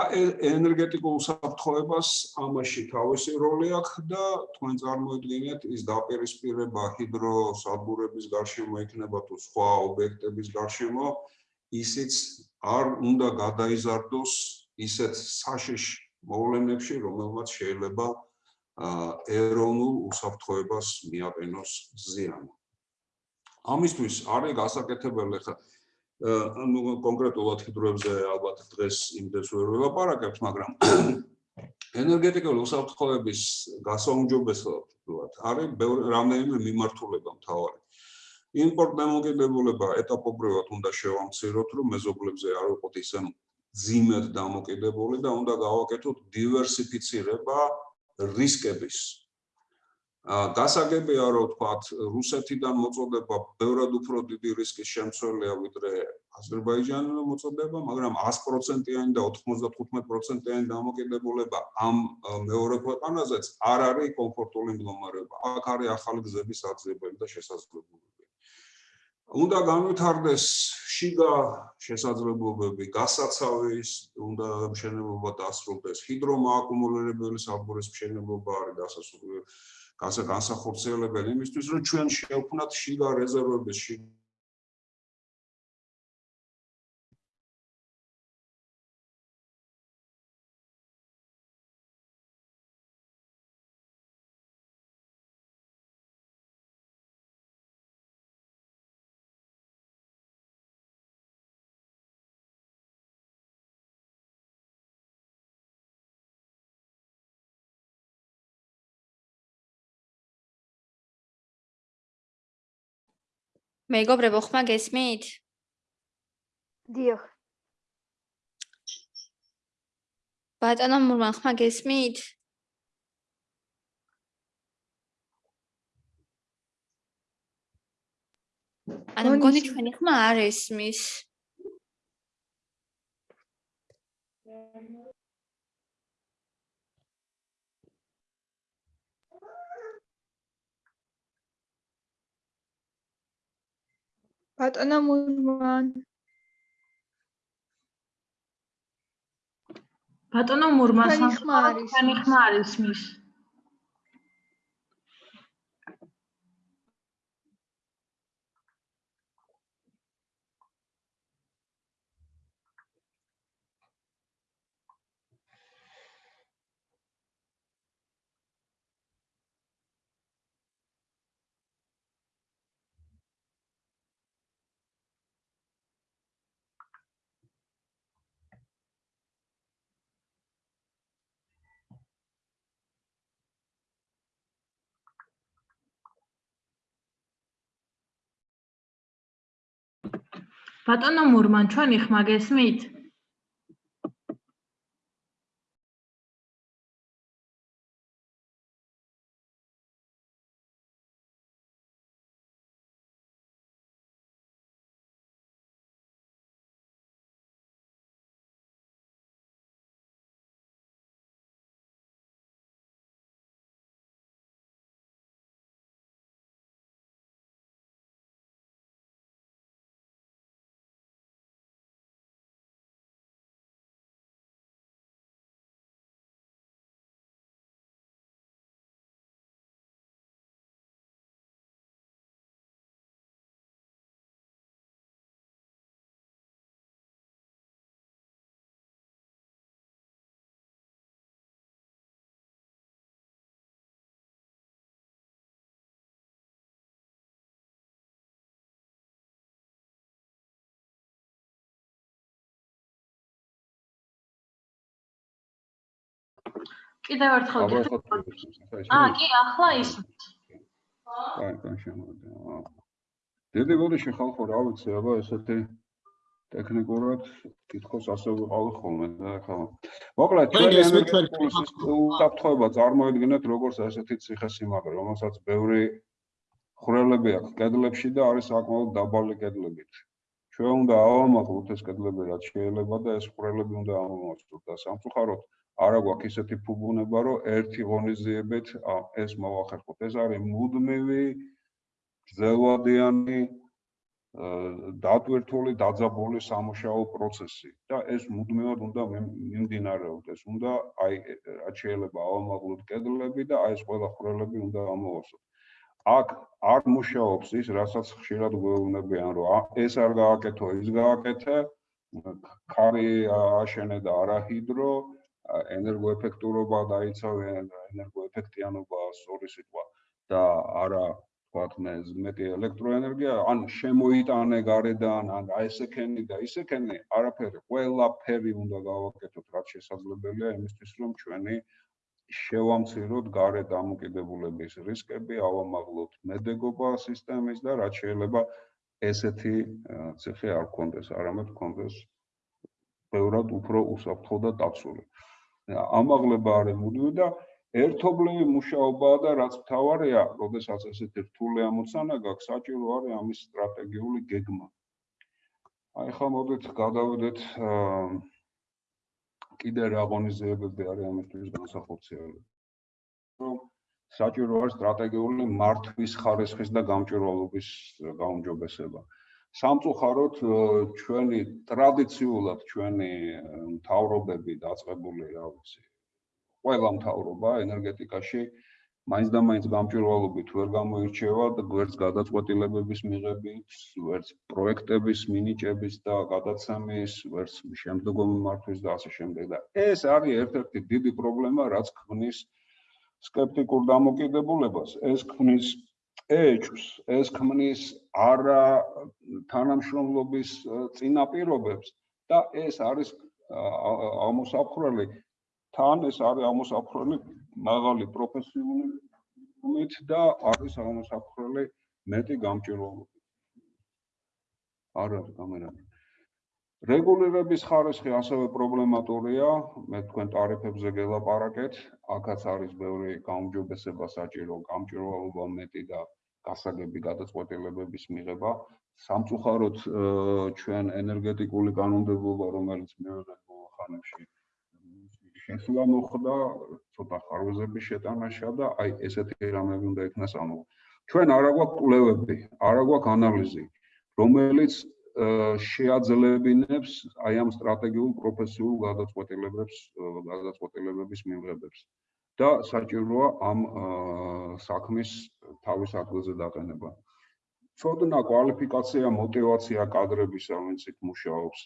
ენერგეტიკულ საფრთხოებას ამაში თავისი როლი აქვს და თქვენ წარმოიდგინეთ ის დაპირისპირება ჰიდროსადგურების გარშემო იქნება თუ სხვა ობიექტების გარშემო ისიც არ უნდა გადაიზარდოს ისეთ საშიშ მოვლენებში რომელმაც შეიძლება ეროვნულ უსაფრთხოებას მიაყენოს ზიანი ამისთვის არის გასაკეთებელი ხა ანუ კონკრეტულად ჰიდროებზე ალბათ დღეს იმდეს ვერ ველაპარაკებთ, მაგრამ ენერგეტიკული უსაფრთხოების გასაუმჯობესებლად არის რამდენიმე მიმართულება მთავარი. იმპორტ დამოკიდებულება ეტაპობრივად უნდა შევამციროთ, რომ მეზობლებზე არ ვიყოთ ისე ძიმედ დამოკიდებული და უნდა გავაკეთოთ დივერსიფიცირება რისკების გასაგებია რომ თქვათ რუსეთიდან მოწოდება ბევრად უფრო დიდი რისკის შემცველია ვიდრე აზერბაიჯანიდან მოწოდება, მაგრამ 100%-იანი და 95%-იანი დამოკიდებულება ამ მეორე ქვეყანაზეც არ არის კომფორტული მდგომარეობა. აქ არის ახალი გზების აძლიერებელი და შესაძლებლობები. უნდა განვითარდეს შიგა შესაძლებლობები, გასაცავის, უნდა მშენებლობა დასრულდეს, ჰიდრომააკუმულირებელი საბურის მშენებლობა არის დასასრული განსა განსახორციელებელი იმისთვის რომ ჩვენ შევქმნათ შიგა რეზერვების შიგა მეგობრებო, ხმა გესმით? დიახ. ბატონო მურმან, ხმა გესმით? ანუ მგონი ჩვენი ხმა არ ესმის. ბატონო მურმან ბატონო მურმან თქვენი ხმა არ ისმის. თქვენი ხმა არ ისმის ბატონო მურმან ჩვენი ხმა გესმით კიდევ ერთხელ ეხლა აა, კი, ახლა ისმის. კაი, კაი, შემოვიდა. დიდი გოდიში ხალხო რა ვიცი, აბა ესეთი ტექნიკურად კითხოს ასე ვიყავი ხოლმე და ახლა მოკლედ ჩვენ ჩვენი უსაფრთხოება წარმოედგინეთ როგორც ესეთი ციხესიმაგრე, რომელსაც ბევრი ხვრელები აქვს კედლებში და არის საკმაოდ დაბალი კედლებით. ჩვენ უნდა ავამაყლოთ ეს კედლები რაც შეიძლება და ეს ხვრელები უნდა ამოვაწყოთ და სამწუხაროდ არა გვაქვს ისეთი ფუბუნება, რომ ერთი ღონისძიებით ეს მოვახერხოთ. ეს არის მუდმივი გრძელვადიანი აა, დატვირთული, დაძაბული სამუშაო პროცესი და ეს მუდმივად უნდა მიმდინარეობდეს. უნდა აი რაც შეიძლება ავამაღლოთ კედლები და აი ეს ყველა ხვრელები უნდა ამოვასწროთ. აქ არ მუშაობს ის, რასაც ხშირად გვეუბნებიან, რომ ეს არ გააკეთო, ის გააკეთე, ქარი აშენე და არა ჰიდრო, ა, ენერგოეფექტურობა დაიცავე, ენერგოეფექტიანობა სწორი სიტყვა და არა თქვათ მე მეტი ელექტროენერგია, ან შემოიტანე გარედან, ან აი ესექენი და ისექენი, არაფერი, ყველაფერი უნდა გავაკეთოთ, რაც შესაძლებელია იმისთვის, რომ ჩვენი შევამციროთ გარე დამოკიდებულების რისკები, ავამაღლოთ მედეგობა სისტემის და რაც შეიძლება ესეთი ციხე არ გქონდეს, არამედ გქონდეს ბევრად უფრო უსაფრთხო და დაცული. ამაღლება არის მუდმივი და ერთობლივი მუშაობაა და რაც მთავარია, როდესაც ესეთი რთული ამოცანა გაქვს, საჭირო არის ამის სტრატეგიული გეგმა. აი ხა მოდით გადავიდეთ აა, კიდე რა ღონისძიებები არის ამისთვის განსახორციელებელი. რომ საჭირო არის სტრატეგიული მართვის ხარისხის და გამჭვირვალობის გაუმჯობესება. სამწუხაროდ ჩვენი ტრადიციულად ჩვენი მთავრობები დაწყებული რა ვიცი ყველა მთავრობა ენერგეტიკაში. მაინც და მაინც გამჭვირვალობით ვერ გამოირჩევა და გვერდს გადაწყვეტილებების მიღებით, ვერც პროექტების მინიჭების და გადაცემის, ვერც შემდგომი მართვის და ასე შემდეგ. და ეს არის ერთ-ერთი დიდი პრობლემა, რაც ქმნის სკეპტიკურ დამოკიდებულებას, ეს ქმნის ეჭვს, ეს ქმნის არა თანამშრომლობის წინაპირობებს და ეს არის ამოსაფრელი თან ეს არის ამოსაფრელი მაღალი პროფესიონალობით და არის ამოსაფრელი მეტი გამჭირვალობით. არ არის კამერა. რეგულირების ხარისხი ასევე პრობლემატურია, მე თქვენ ტარიფებზე გელაპარაკეთ, აქაც არის ბევრი გაუმჯობესება საჭირო, გამჭირვალობა მეტი და გასაგები გადაწყვეტილებების მიღება. სამწუხაროდ ჩვენ ენერგეტიკული კანონმდებლობა, რომელიც მივიღეთ ბოლო ხანებში, შესვლა მოხდა ცოტა ხარვეზების შეტანაშა და აი ესეთი რამები უნდა იქნას ამო. ჩვენ არა გვაქვს კვლევები, არა გვაქვს ანალიზი, რომელიც შეაძლებინებს აი ამ სტრატეგიულ პროფესიულ გადაწყვეტილებებს გადაწყვეტილებების მიღებებს და საჭიროა ამ საქმის თავის ადგილზე დაყენება. ცოდნა, კვალიფიკაცია, мотиваცია კადრებისა, ვინც იქ მუშაობს,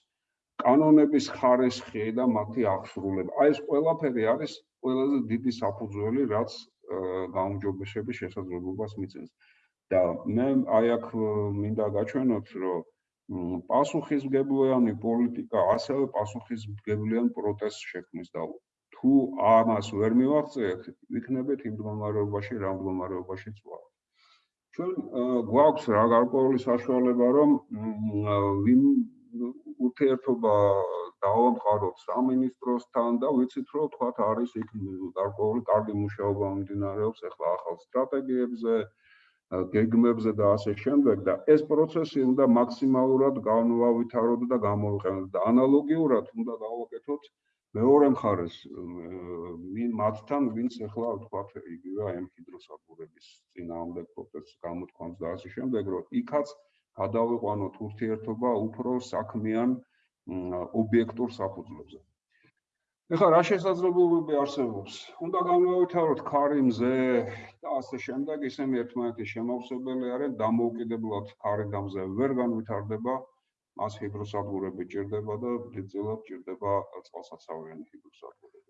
კანონების ხარესხი და მათი აღსრულება. აი ეს ყველაფერი არის ყველაზე დიდი საფუძველი, რაც გაუმჯობესების შესაძლებლობას მიწევს. და მე აი აქ მინდა გაჩვენოთ, რომ პასუხისმგებლიანი პოლიტიკა ასევე პასუხისმგებლიან პროტესტს შექმნის და თუ ამას ვერ მივაღწიეთ, ვიქნებით იმ მდგომარეობაში, რა მდგომარეობაშიც ვართ. ჩვენ აა, გვაქვს რა გარკვეული საშუალება, რომ ვინ ურთიერთობა დავამყაროთ სამინისტროსთან და ვიცით, რომ თქვათ არის იქ გარკვეული კარგი მუშაობა მიმდინარეობს ახლა ახალ სტრატეგიებზე, ა, გეგმებზე და ასე შემდეგ და ეს პროცესი უნდა მაქსიმალურად განვავითაროთ და გამოვიყენოთ და ანალოგიურად უნდა გავაკეთოთ მეორე მხარეს მ, ვინ მათთან ვინც ახლა თქვათ იგივე აი ამ ჰიდროსადგურების წინააღმდეგ პროტესტს გამოთქვამს და ასე შემდეგ რომ იქაც გადავიყვანოთ ურთიერთობა უფრო საქმიან ობიექტურ საფუძვლებზე. ეხლა რა შესაძლებლობები არსებობს? უნდა განვავითაროთ ქარი მზე და ასე შემდეგ, ისინი ერთმანეთის შემავსებელი არიან, დამოუკიდებლად ქარი და მზე ვერ განვითარდება, მას ჰიდროსადგურები ჭირდება და დიდწილად ჭირდება წყალსაცავიანი ჰიდროსადგურები.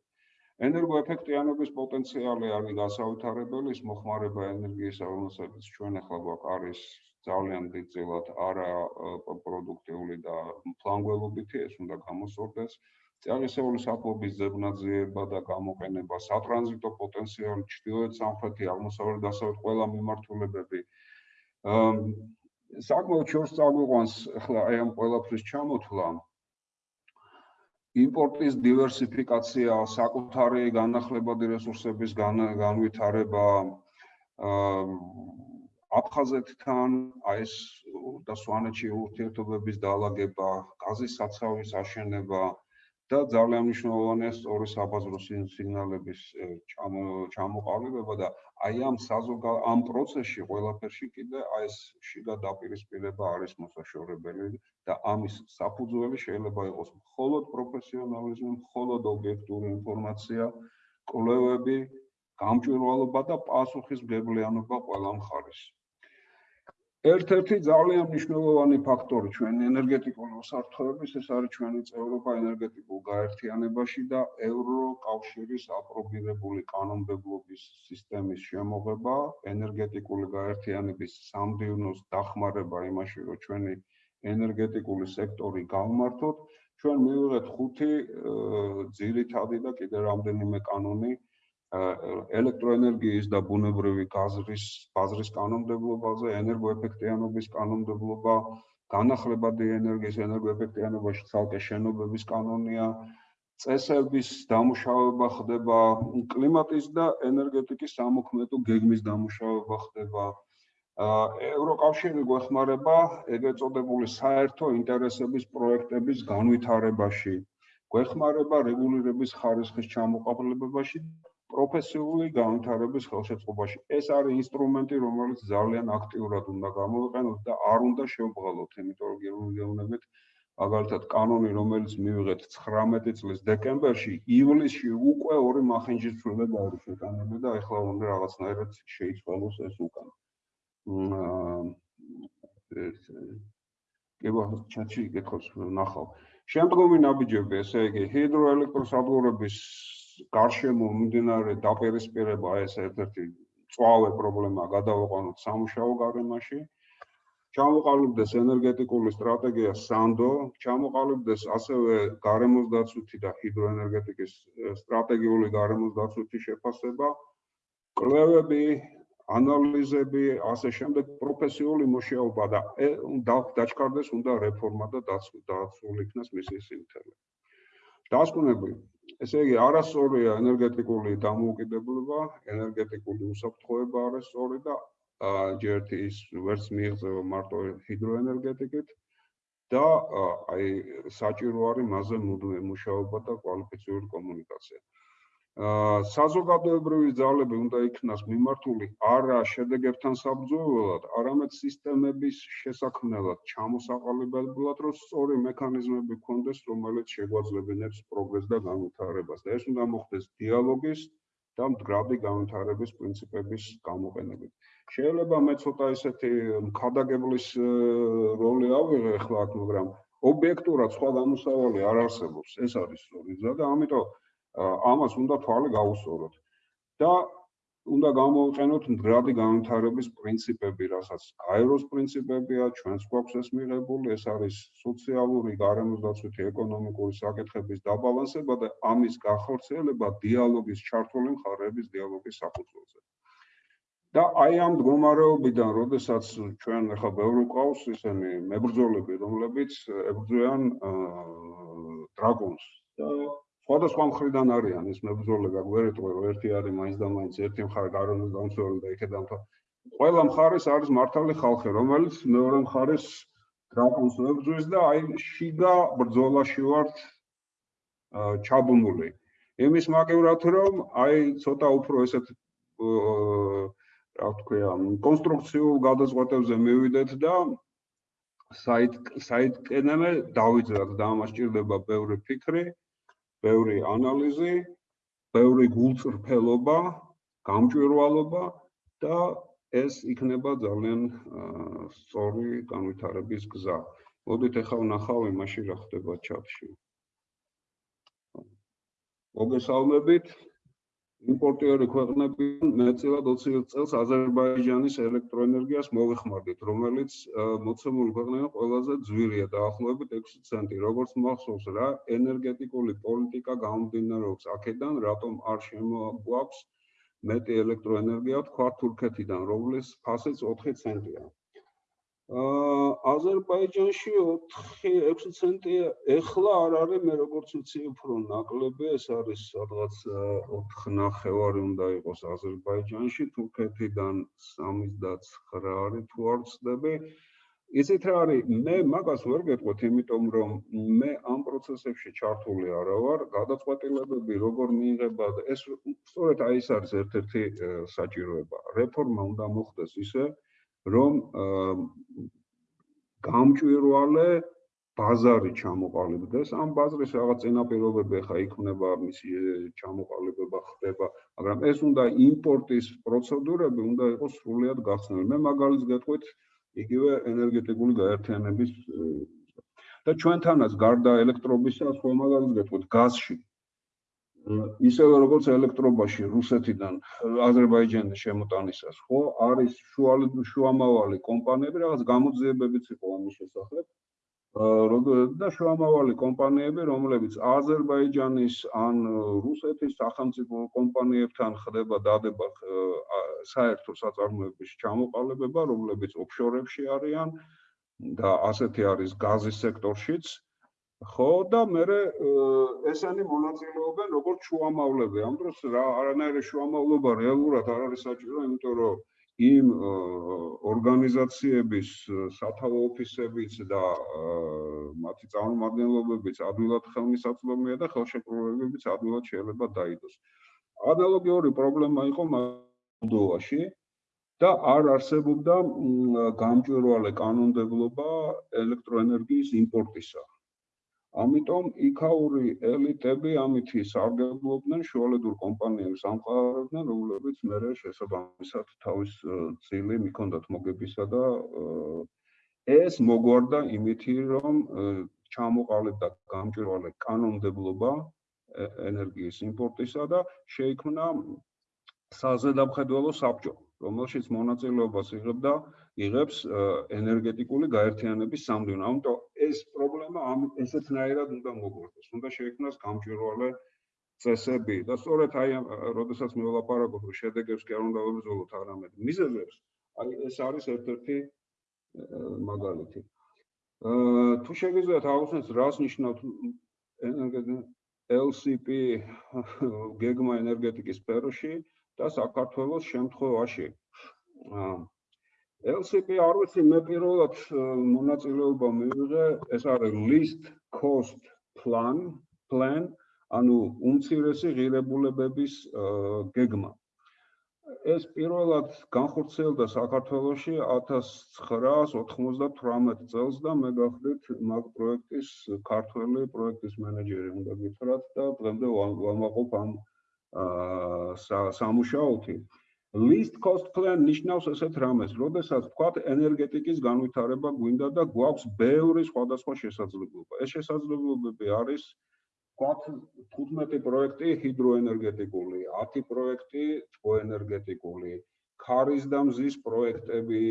ენერგოეფექტიანობის პოტენციალი არის გასავითარებელი, ის მოხმარება ენერგიისა, რომელსაც ჩვენ ახლა გვაქვს არის ძალიან დიდწილად არა პროდუქტიული და ფლანგველობითი, ეს უნდა გამოსწორდეს. წიაღისეული საფობის ზებნაძიება და გამოყენება, სატრანზიტო პოტენციალი, ჩრდილოეთ, სამხრეთი, აღმოსავლეთ, დასავლეთ ყველა მიმართულებები. აა საკმაოდ შორს წაგვიყვანს ახლა აი ამ ყველაფრის ჩამოთვლა. იმპორტის დივერსიფიკაცია, საკუთარი განახლებადი რესურსების განვითარება, აა აფხაზეთთან აი ეს და სვანეთში ურთიერთობების დაალაგება, გაზის საცავის აშენება და ძალიან მნიშვნელოვანია სწორი საბაზრო სიგნალების ჩამოყალიბება და აი ამ საზოგა ამ პროცესში ყველაფერში კიდე აი ეს შიგა დაპირისპირება არის მოსაშორებელი და ამის საფუძველი შეიძლება იყოს მხოლოდ პროფესიონალიზმი, მხოლოდ ობიექტური ინფორმაცია, კვლევები, გამჭვირვალობა და პასუხისმგებლიანობა ყველა მხარეს. ერთ-ერთი ძალიან მნიშვნელოვანი ფაქტორი ჩვენი ენერგეტიკული უსაფრთხოების ეს არის ჩვენი წევრობა ენერგეტიკულ გაერთიანებაში და ევროკავშირის აპრობირებული კანონმდებლობის სისტემის შემოღება, ენერგეტიკული გაერთიანების სამდივნოს დახმარება იმაში, რომ ჩვენი ენერგეტიკული სექტორი გავმართოთ, ჩვენ მივიღეთ ხუთი ძირითადი და კიდე რამდენიმე კანონი ელექტროენერგიის და ბუნებრივი გაზრის ბაზრის კანონმდებლობაზე, ენერგოეფექტიანობის კანონმდებლობა, განახლებადი ენერგიის ენერგოეფექტიანობაში ცალკე შენობების კანონია, წესების დამუშავება ხდება, კლიმატის და ენერგეტიკის სამოქმედო გეგმის დამუშავება ხდება. ევროკავშირი გვეხმარება ეგრეთ წოდებული საერთო ინტერესების პროექტების განვითარებაში. გვეხმარება რეგულირების ხარისხის ჩამოყალიბებაში პროფესიული განვითარების ხელშეწყობაში. ეს არის ინსტრუმენტი, რომელიც ძალიან აქტიურად უნდა გამოვიყენოთ და არ უნდა შევბღალოთ, იმიტომ რომ გეუბნებით, მაგალითად, კანონი, რომელიც მივიღეთ 19 წლის დეკემბერში, ივლისში უკვე ორი მახინჯის ცვლილება არის შეტანილი და ეხლა უნდა რაღაცნაირად შეიცვალოს ეს უკან. კი ბა ჩატში გეკითხოს ნახავ. შემდგომი ნაბიჯები, ესე იგი, ჰიდროელექტროსადგურების გარშემო მიმდინარე დაპირისპირება ეს ერთ-ერთი წვავე პრობლემა გადავაყენოთ სამუშაო გარემოში. ჩამოყალიბდეს ენერგეტიკული სტრატეგია სანდო, ჩამოყალიბდეს ასევე გარემოს დაცვითი და ჰიდროენერგეტიკის სტრატეგიული გარემოს დაცვითი შეფასება, კვლევები, ანალიზები, ასე შემდეგ პროფესიული მუშაობა და დაჩქარდეს უნდა რეფორმა და დაცული იქნას მისი სიმთელე. დასკვნები ესე იგი არასწორია ენერგეტიკული დამოუკიდებლობა, ენერგეტიკული უსაფრთხოება არასწორი და ჯერ ის ვერც მიიღწევა მარტო ჰიდროენერგეტიკით და აი საჭირო არის მასზე მუდმივი მუშაობა და კვალიფიციური კომუნიკაცია. საზოგადოებრივი ძალები უნდა იქნას მიმართული არა შედეგებთან საბრძოლველად, არამედ სისტემების შესაქმნელად, ჩამოსაყალიბებლად, რომ სწორი მექანიზმები გქონდეს, რომელიც შეგვაძლებინებს პროგრესს და განვითარებას. და ეს უნდა მოხდეს დიალოგის და მდგრადი განვითარების პრინციპების გამოყენებით. შეიძლება მე ცოტა ისეთი მხადაგებლის როლი ავიღე აქ, მაგრამ ობიექტურად სხვა გამოსავალი არ არსებობს. ეს არის სწორი და ამიტომ ამას უნდა თვალი გაუსწოროთ და უნდა გამოვიყენოთ მდგრადი განვითარების პრინციპები, რასაც გაეროს პრინციპებია, ჩვენს გვაქვს ეს მიღებული, ეს არის სოციალური, გარემოსდაცვითი, ეკონომიკური საკითხების დაბალანსება და ამის გახორციელება დიალოგის ჩართული მხარეების დიალოგის საფუძველზე. და აი ამ მდგომარეობიდან, როდესაც ჩვენ ახლა ბევრი ყავს ისინი მებრძოლები, რომლებიც ებრძვიან დრაგონს და სხვადასხვა მხრიდან არიან ეს მებრძოლები, გვერდყვე რომ ერთი არის მაინც და მაინც ერთი მხარე გარემოს დამცველი და იქედან თო ყველა მხარეს არის მართალი ხალხი, რომელიც მეორე მხარეს დრაკონს მებრძვის და აი შიგა ბრძოლაში ვართ ჩაბუნული. იმის მაგევრად რომ აი ცოტა უფრო ესეთ რა ვთქვია, კონსტრუქციულ გადაწყვეტებზე მივიდეთ და საით საითკენემე დავიძრათ და ამას ჭირდება ბევრი ფიქრი. ბევრი ანალიზი, ბევრი გულწრფელობა, გამჭვირვალობა და ეს იქნება ძალიან სწორი განვითარების გზა. მოდით ახლა ვნახავ იმაში რა ხდება ჩატში. მოგესალმებით. იმპორტიორი ქვეყნებიდან მეტწილად 20 წელს აზერბაიჯანის ელექტროენერგიას მოვეხმარდით, რომელიც მოცემული ქვეყნიდან ყველაზე ძვირია დაახლოებით 6 ცენტი. როგორც მახსოვს რა, ენერგეტიკული პოლიტიკა გამომდინარეობს აქედან, რატომ არ შემოგვაქვს მეტი ელექტროენერგია თქვა თურქეთიდან, რომლის ფასიც 4 ცენტია. აზერბაიჯანში 4-6 ცენტია ეხლა არ არის მე როგორც ვიცი უფრო ნაკლები ეს არის სადღაც 4.5 უნდა იყოს აზერბაიჯანში თურქეთიდან 79 არის თუ არ ვცდები იცით რა არის? მე მაგას ვერ გეტყვით იმიტომ რომ მე ამ პროცესებში ჩართული არა ვარ გადაწყვეტილებები როგორ მიიღება ეს სწორედ აი ეს არის ერთ-ერთი საჭიროება. რეფორმა უნდა მოხდეს ისე რომ გამჭვირვალე ბაზარი ჩამოყალიბდეს. ამ ბაზრის რაღაც წინაპირობები ხა იქნება მისი ჩამოყალიბება ხდება მაგრამ ეს უნდა იმპორტის პროცედურები უნდა იყოს სრულიად გახსნილი. მე მაგალითს გეტყვით იგივე ენერგეტიკული გაერთიანების და ჩვენთანაც გარდა ელექტრობისა სხვა მაგალითს გეტყვით გაზში ისევე როგორც ელექტრობაში რუსეთიდან აზერბაიჯანის შემოტანისას ხო? არის შუამავალი კომპანიები რაღაც გამოძიებებიც იყო ამის შესახებ. და შუამავალი კომპანიები რომლებიც აზერბაიჯანის ან რუსეთის სახელმწიფო კომპანიებთან ხდება დადება საერთო საწარმოების ჩამოყალიბება რომლებიც ოფშორებში არიან და ასეთი არის გაზის სექტორშიც ხო და მე ესენი მონაწილეობენ როგორც შუამავლები. ამ დროს რა არანაირი შუამავლობა რეალურად არ არის საჭირო, იმიტომ რომ იმ ორგანიზაციების სათავო ოფისებიც და მათი წარმომადგენლობებიც ადვილად ხელმისაწვდომია და ხელშეკრულებებიც ადვილად შეიძლება დაიდოს. ანალოგიური პრობლემა იყო მოლდოვაში და არ არსებობდა გამჭვირვალე კანონმდებლობა ელექტროენერგიის იმპორტისა. ამიტომ იქაური ელიტები ამითი სარგებლობდნენ შუალედურ კომპანიებს ამყარებდნენ, რომლებიც მერე შესაბამისად თავის წილი მიქონდათ მოგებისა და ეს მოგვარდა იმითი, რომ ჩამოყალიბდა გამჭვირვალე კანონმდებლობა ენერგიის იმპორტისა და შეიქმნა საზედამხედველო საბჭო, რომელშიც მონაწილეობას იღებდა იღებს ენერგეტიკული გაერთიანების სამდივნო. ამიტომ ეს პრობლემა ამ ესეთნაირად უნდა მოგვარდეს. უნდა შეიქმნას გამჭვირვალე წესები და სწორედ აი როდესაც მე ვლაპარაკობ რომ შედეგებს კი არ უნდა ვებრძოლოთ, არამედ მიზეზებს, აი ეს არის ერთ-ერთი მაგალითი. აა თუ შეგიძლიათ აღნიშნოთ რას ნიშნავს LCP გეგმა ენერგეტიკის სფეროში და საქართველოს შემთხვევაში. აა LCP არ ვიცი მე პირველად მონაწილეობა მივიღე ეს არის list cost plan plan ანუ უმცირესი ღირებულებების გეგმა. ეს პირველად განხორციელდა საქართველოში 1998 წელს და მე გახდით მაგ პროექტის ქართველი პროექტის მენეჯერი უნდა გითხრათ და დღემდე ვამაყობ ამ სამუშაოთი list cost plan ნიშნავს ესეთ რამეს, როდესაც თქვათ ენერგეტიკის განვითარება გვინდა და გვაქვს ბევრი სხვადასხვა შესაძლებლობა. ეს შესაძლებლობები არის თქვათ 15 პროექტი ჰიდროენერგეტიკული, 10 პროექტი თბოენერგეტიკული, ქარის და მზის პროექტები,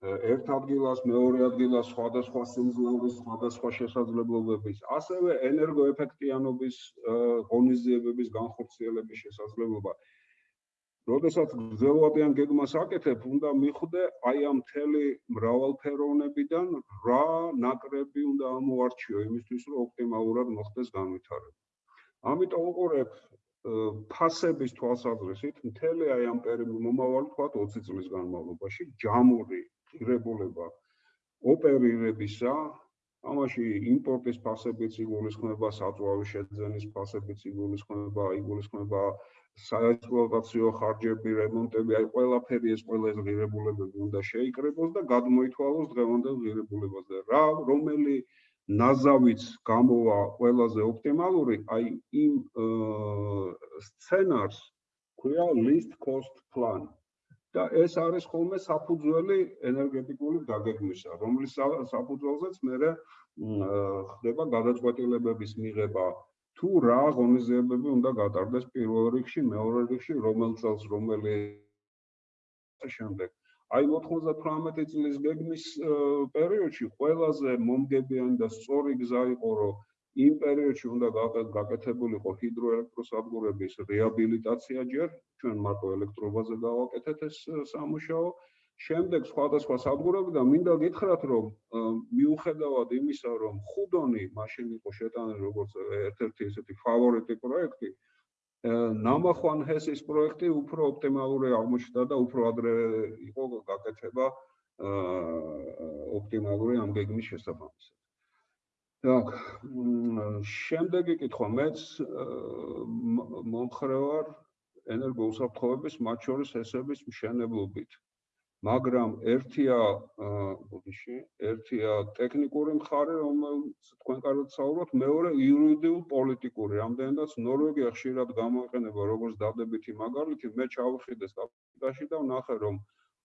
ერთ ადგილას, მეორე ადგილას სხვადასხვა სიმძლავრის, სხვადასხვა შესაძლებლობების, ასევე ენერგოეფექტიანობის ღონისძიებების განხორციელების შესაძლებლობა. როდესაც გზელვადიან გეგმას აკეთებ, უნდა მიხვდე აი ამ მთელი მრავალფეროვნებიდან რა ნაკრები უნდა ამოარჩიო იმისთვის, რომ ოპტიმალურად მოხდეს განვითარება. ამიტომ უყურებ ფასების თვალსაზრისით, მთელი აი ამ პერიოდი მომავალი თქვა 20 წლის განმავლობაში ჯამური ღირებულება ოპერირებისა ამაში იმპორტის ფასებიც იგულისხმება, საწვავის შეძენის ფასებიც იგულისხმება, იგულისხმება საექსპლუატაციო ხარჯები, რემონტები, აი ყველაფერი ეს ყველა ეს ღირებულებები უნდა შეიკრებოს და გადმოითვალოს დღევანდელ ღირებულებაზე. რა რომელი ნაზავიც გამოვა ყველაზე ოპტიმალური, აი იმ სცენარს ქვია list cost plan. და ეს არის ხოლმე საფუძველი ენერგეტიკული დაგეგმისა, რომლის საფუძველზეც მე ხდება გადაწყვეტილებების მიღება თუ რა ღონისძიებები უნდა გატარდეს პირველ რიგში, მეორე რიგში, რომელ წელს რომელი შემდეგ. აი 98 წლის გეგმის პერიოდში ყველაზე მომგებიანი და სწორი გზა იყო, რომ იმ პერიოდში უნდა გაკეთებულიყო ჰიდროელექტროსადგურების რეაბილიტაცია ჯერ, ჩვენ მარტო ელექტრობაზე გავაკეთეთ ეს სამუშაო. შემდეგ სხვადასხვა სადგურები და მინდა გითხრათ, რომ э, მიუხედავად იმისა, რომ ხუდონი მაშინ იყო შეტანილი როგორც ერთ-ერთი ესეთი ფავორიტი პროექტი, ნამახვან ჰესის პროექტი უფრო ოპტიმალური აღმოჩნდა და უფრო ადრე იყო გაკეთება ოპტიმალური ამ გეგმის შესაბამისად. так, შემდეგი კითხვა მეც მომხრევარ ენერგოუსაფრთხოების მათ შორის ესების მშენებლობით. მაგრამ ერთია ბოდიში, ერთია ტექნიკური მხარე, რომელიც თქვენ კარგად საუბრობთ, მეორე იურიდიულ პოლიტიკური. რამდენადაც ნორვეგია ხშირად გამოიყენება როგორც დადებითი მაგალითი, მე ჩავხიდე სტატისტიკაში და ვნახე, რომ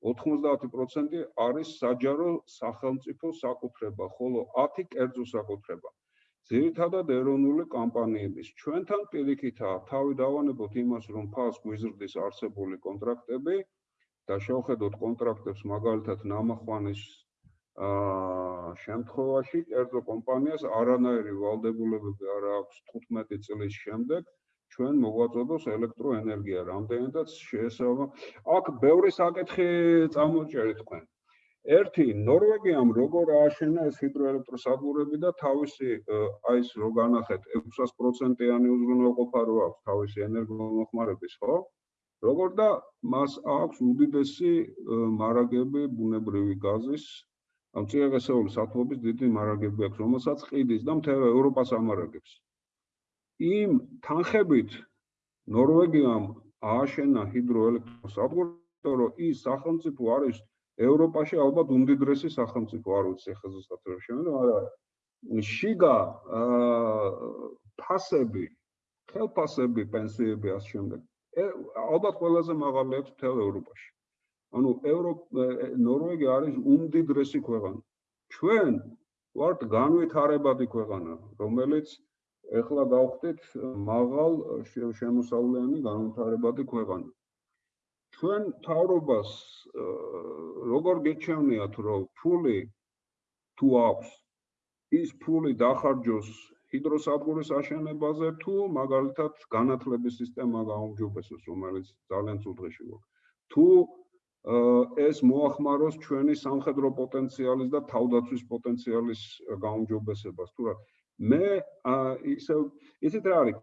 90% არის საჯარო სახელმწიფო საკუთრება, ხოლო 10 კერძო საკუთრება. ძირითადად ეროვნული კომპანიების. ჩვენთან პირიქითაა, თავი დავანებოთ იმას, რომ ფას გვიზრდის არსებული კონტრაქტები, და შევხედოთ კონტრაქტებს მაგალითად ნამახვანის აა შემთხვევაში კერძო კომპანიას არანაირი ვალდებულებები არ აქვს 15 წლის შემდეგ ჩვენ მოგვაწოდოს ელექტროენერგია რამდენადაც შეესაბამება აქ ბევრი საკითხი წამოჭერეთ თქვენ. ერთი ნორვეგიამ როგორ ააშენა ეს ჰიდროელექტროსადგურები და თავისი აი ეს რო განახეთ 600%-იანი უზრუნველყოფა რო აქვს თავისი ენერგომოხმარების ხო როგორ და მას აქვს უდიდესი მარაგები ბუნებრივი გაზის ამ წიაღისეული სათბობის დიდი მარაგები აქვს რომელსაც ყიდის და მთელ ევროპას ამარაგებს. იმ თანხებით ნორვეგიამ ააშენა ჰიდროელექტროსადგური რომ ის სახელმწიფო არის ევროპაში ალბათ უმდიდრესი სახელმწიფო არ ვიცი ხა ზუსტად რა შემიძლია მაგრამ შიგა ფასები ხელფასები პენსიები ამ შემდეგ ალბათ ყველაზე მაღალი აქვს მთელ ევროპაში. ანუ ნორვეგია არის უმდიდრესი ქვეყანა. ჩვენ ვართ განვითარებადი ქვეყანა, რომელიც ეხლა გავხდით მაღალ შემოსავლიანი განვითარებადი ქვეყანა. ჩვენ თავრობას როგორ გეჩვენიათ, რომ ფული თუ აქვს ის ფული დახარჯოს ჰიდროსადგურის აშენებაზე თუ მაგალითად განათლების სისტემა გაუმჯობესოს, რომელიც ძალიან ცუდ დღეში გვაქვს. თუ ეს მოახმაროს ჩვენი სამხედრო პოტენციალის და თავდაცვის პოტენციალის გაუმჯობესებას, თუ რა მე ისე ისეთ რა არის?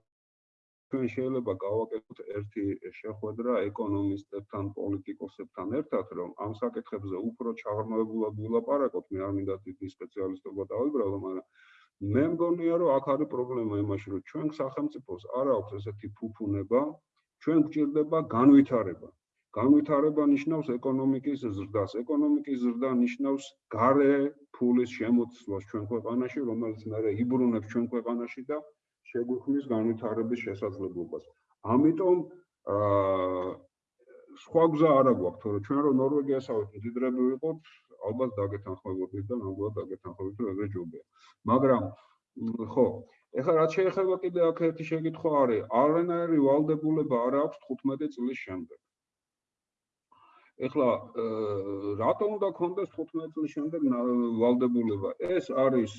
ჩვენ შეიძლება გავაკეთოთ ერთი შეხვედრა ეკონომისტებთან, პოლიტიკოსებთან ერთად, რომ ამ საკითხებზე უფრო ჩაღრმავებულად ვილაპარაკოთ, მე არ მინდა დიდი სპეციალისტობა დავიბრალო, მაგრამ მე მგონია რომ აქ არის პრობლემა იმაში რომ ჩვენ სახელმწიფოს არ აქვს ესეთი ფუფუნება ჩვენ გვჭირდება განვითარება. განვითარება ნიშნავს ეკონომიკის ზრდას. ეკონომიკის ზრდა ნიშნავს გარე ფულის შემოცვლას ჩვენ ქვეყანაში რომელიც მე იბრუნებს ჩვენ ქვეყანაში და შეგვიქმნის განვითარების შესაძლებლობას. ამიტომ აა სხვა გზა არ აქვს თორე ჩვენ რომ ნორვეგიასავით მდიდრები ვიყოთ ალბათ დაგეთანხმებოდით და ნამდვილად დაგეთანხმებით რომ ეგრე ჯობია. მაგრამ ხო, ეხლა რაც შეეხება კიდე აქ ერთი შეკითხვა არის, არანაირი ვალდებულება არ აქვს 15 წლის შემდეგ. ეხლა რატომ უნდა კონდეს 15 წლის შემდეგ ვალდებულება? ეს არის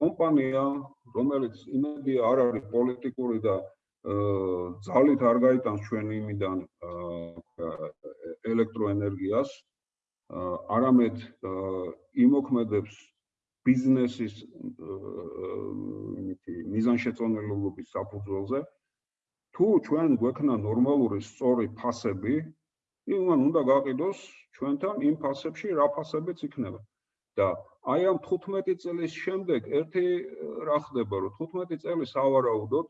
კომპანია, რომელიც იმედი არ არის პოლიტიკური და ძალით არ გაიტანს ჩვენ იმიდან ელექტროენერგიას, არამედ იმოქმედებს ბიზნესის იმითი მიზანშეწონილობის საფუძველზე. თუ ჩვენ გვექნა ნორმალური სწორი ფასები იმან უნდა გაყიდოს ჩვენთან იმ ფასებში რა ფასებიც იქნება. და აი ამ 15 წლის შემდეგ ერთი რა ხდება რომ 15 წელი სავარაუდოდ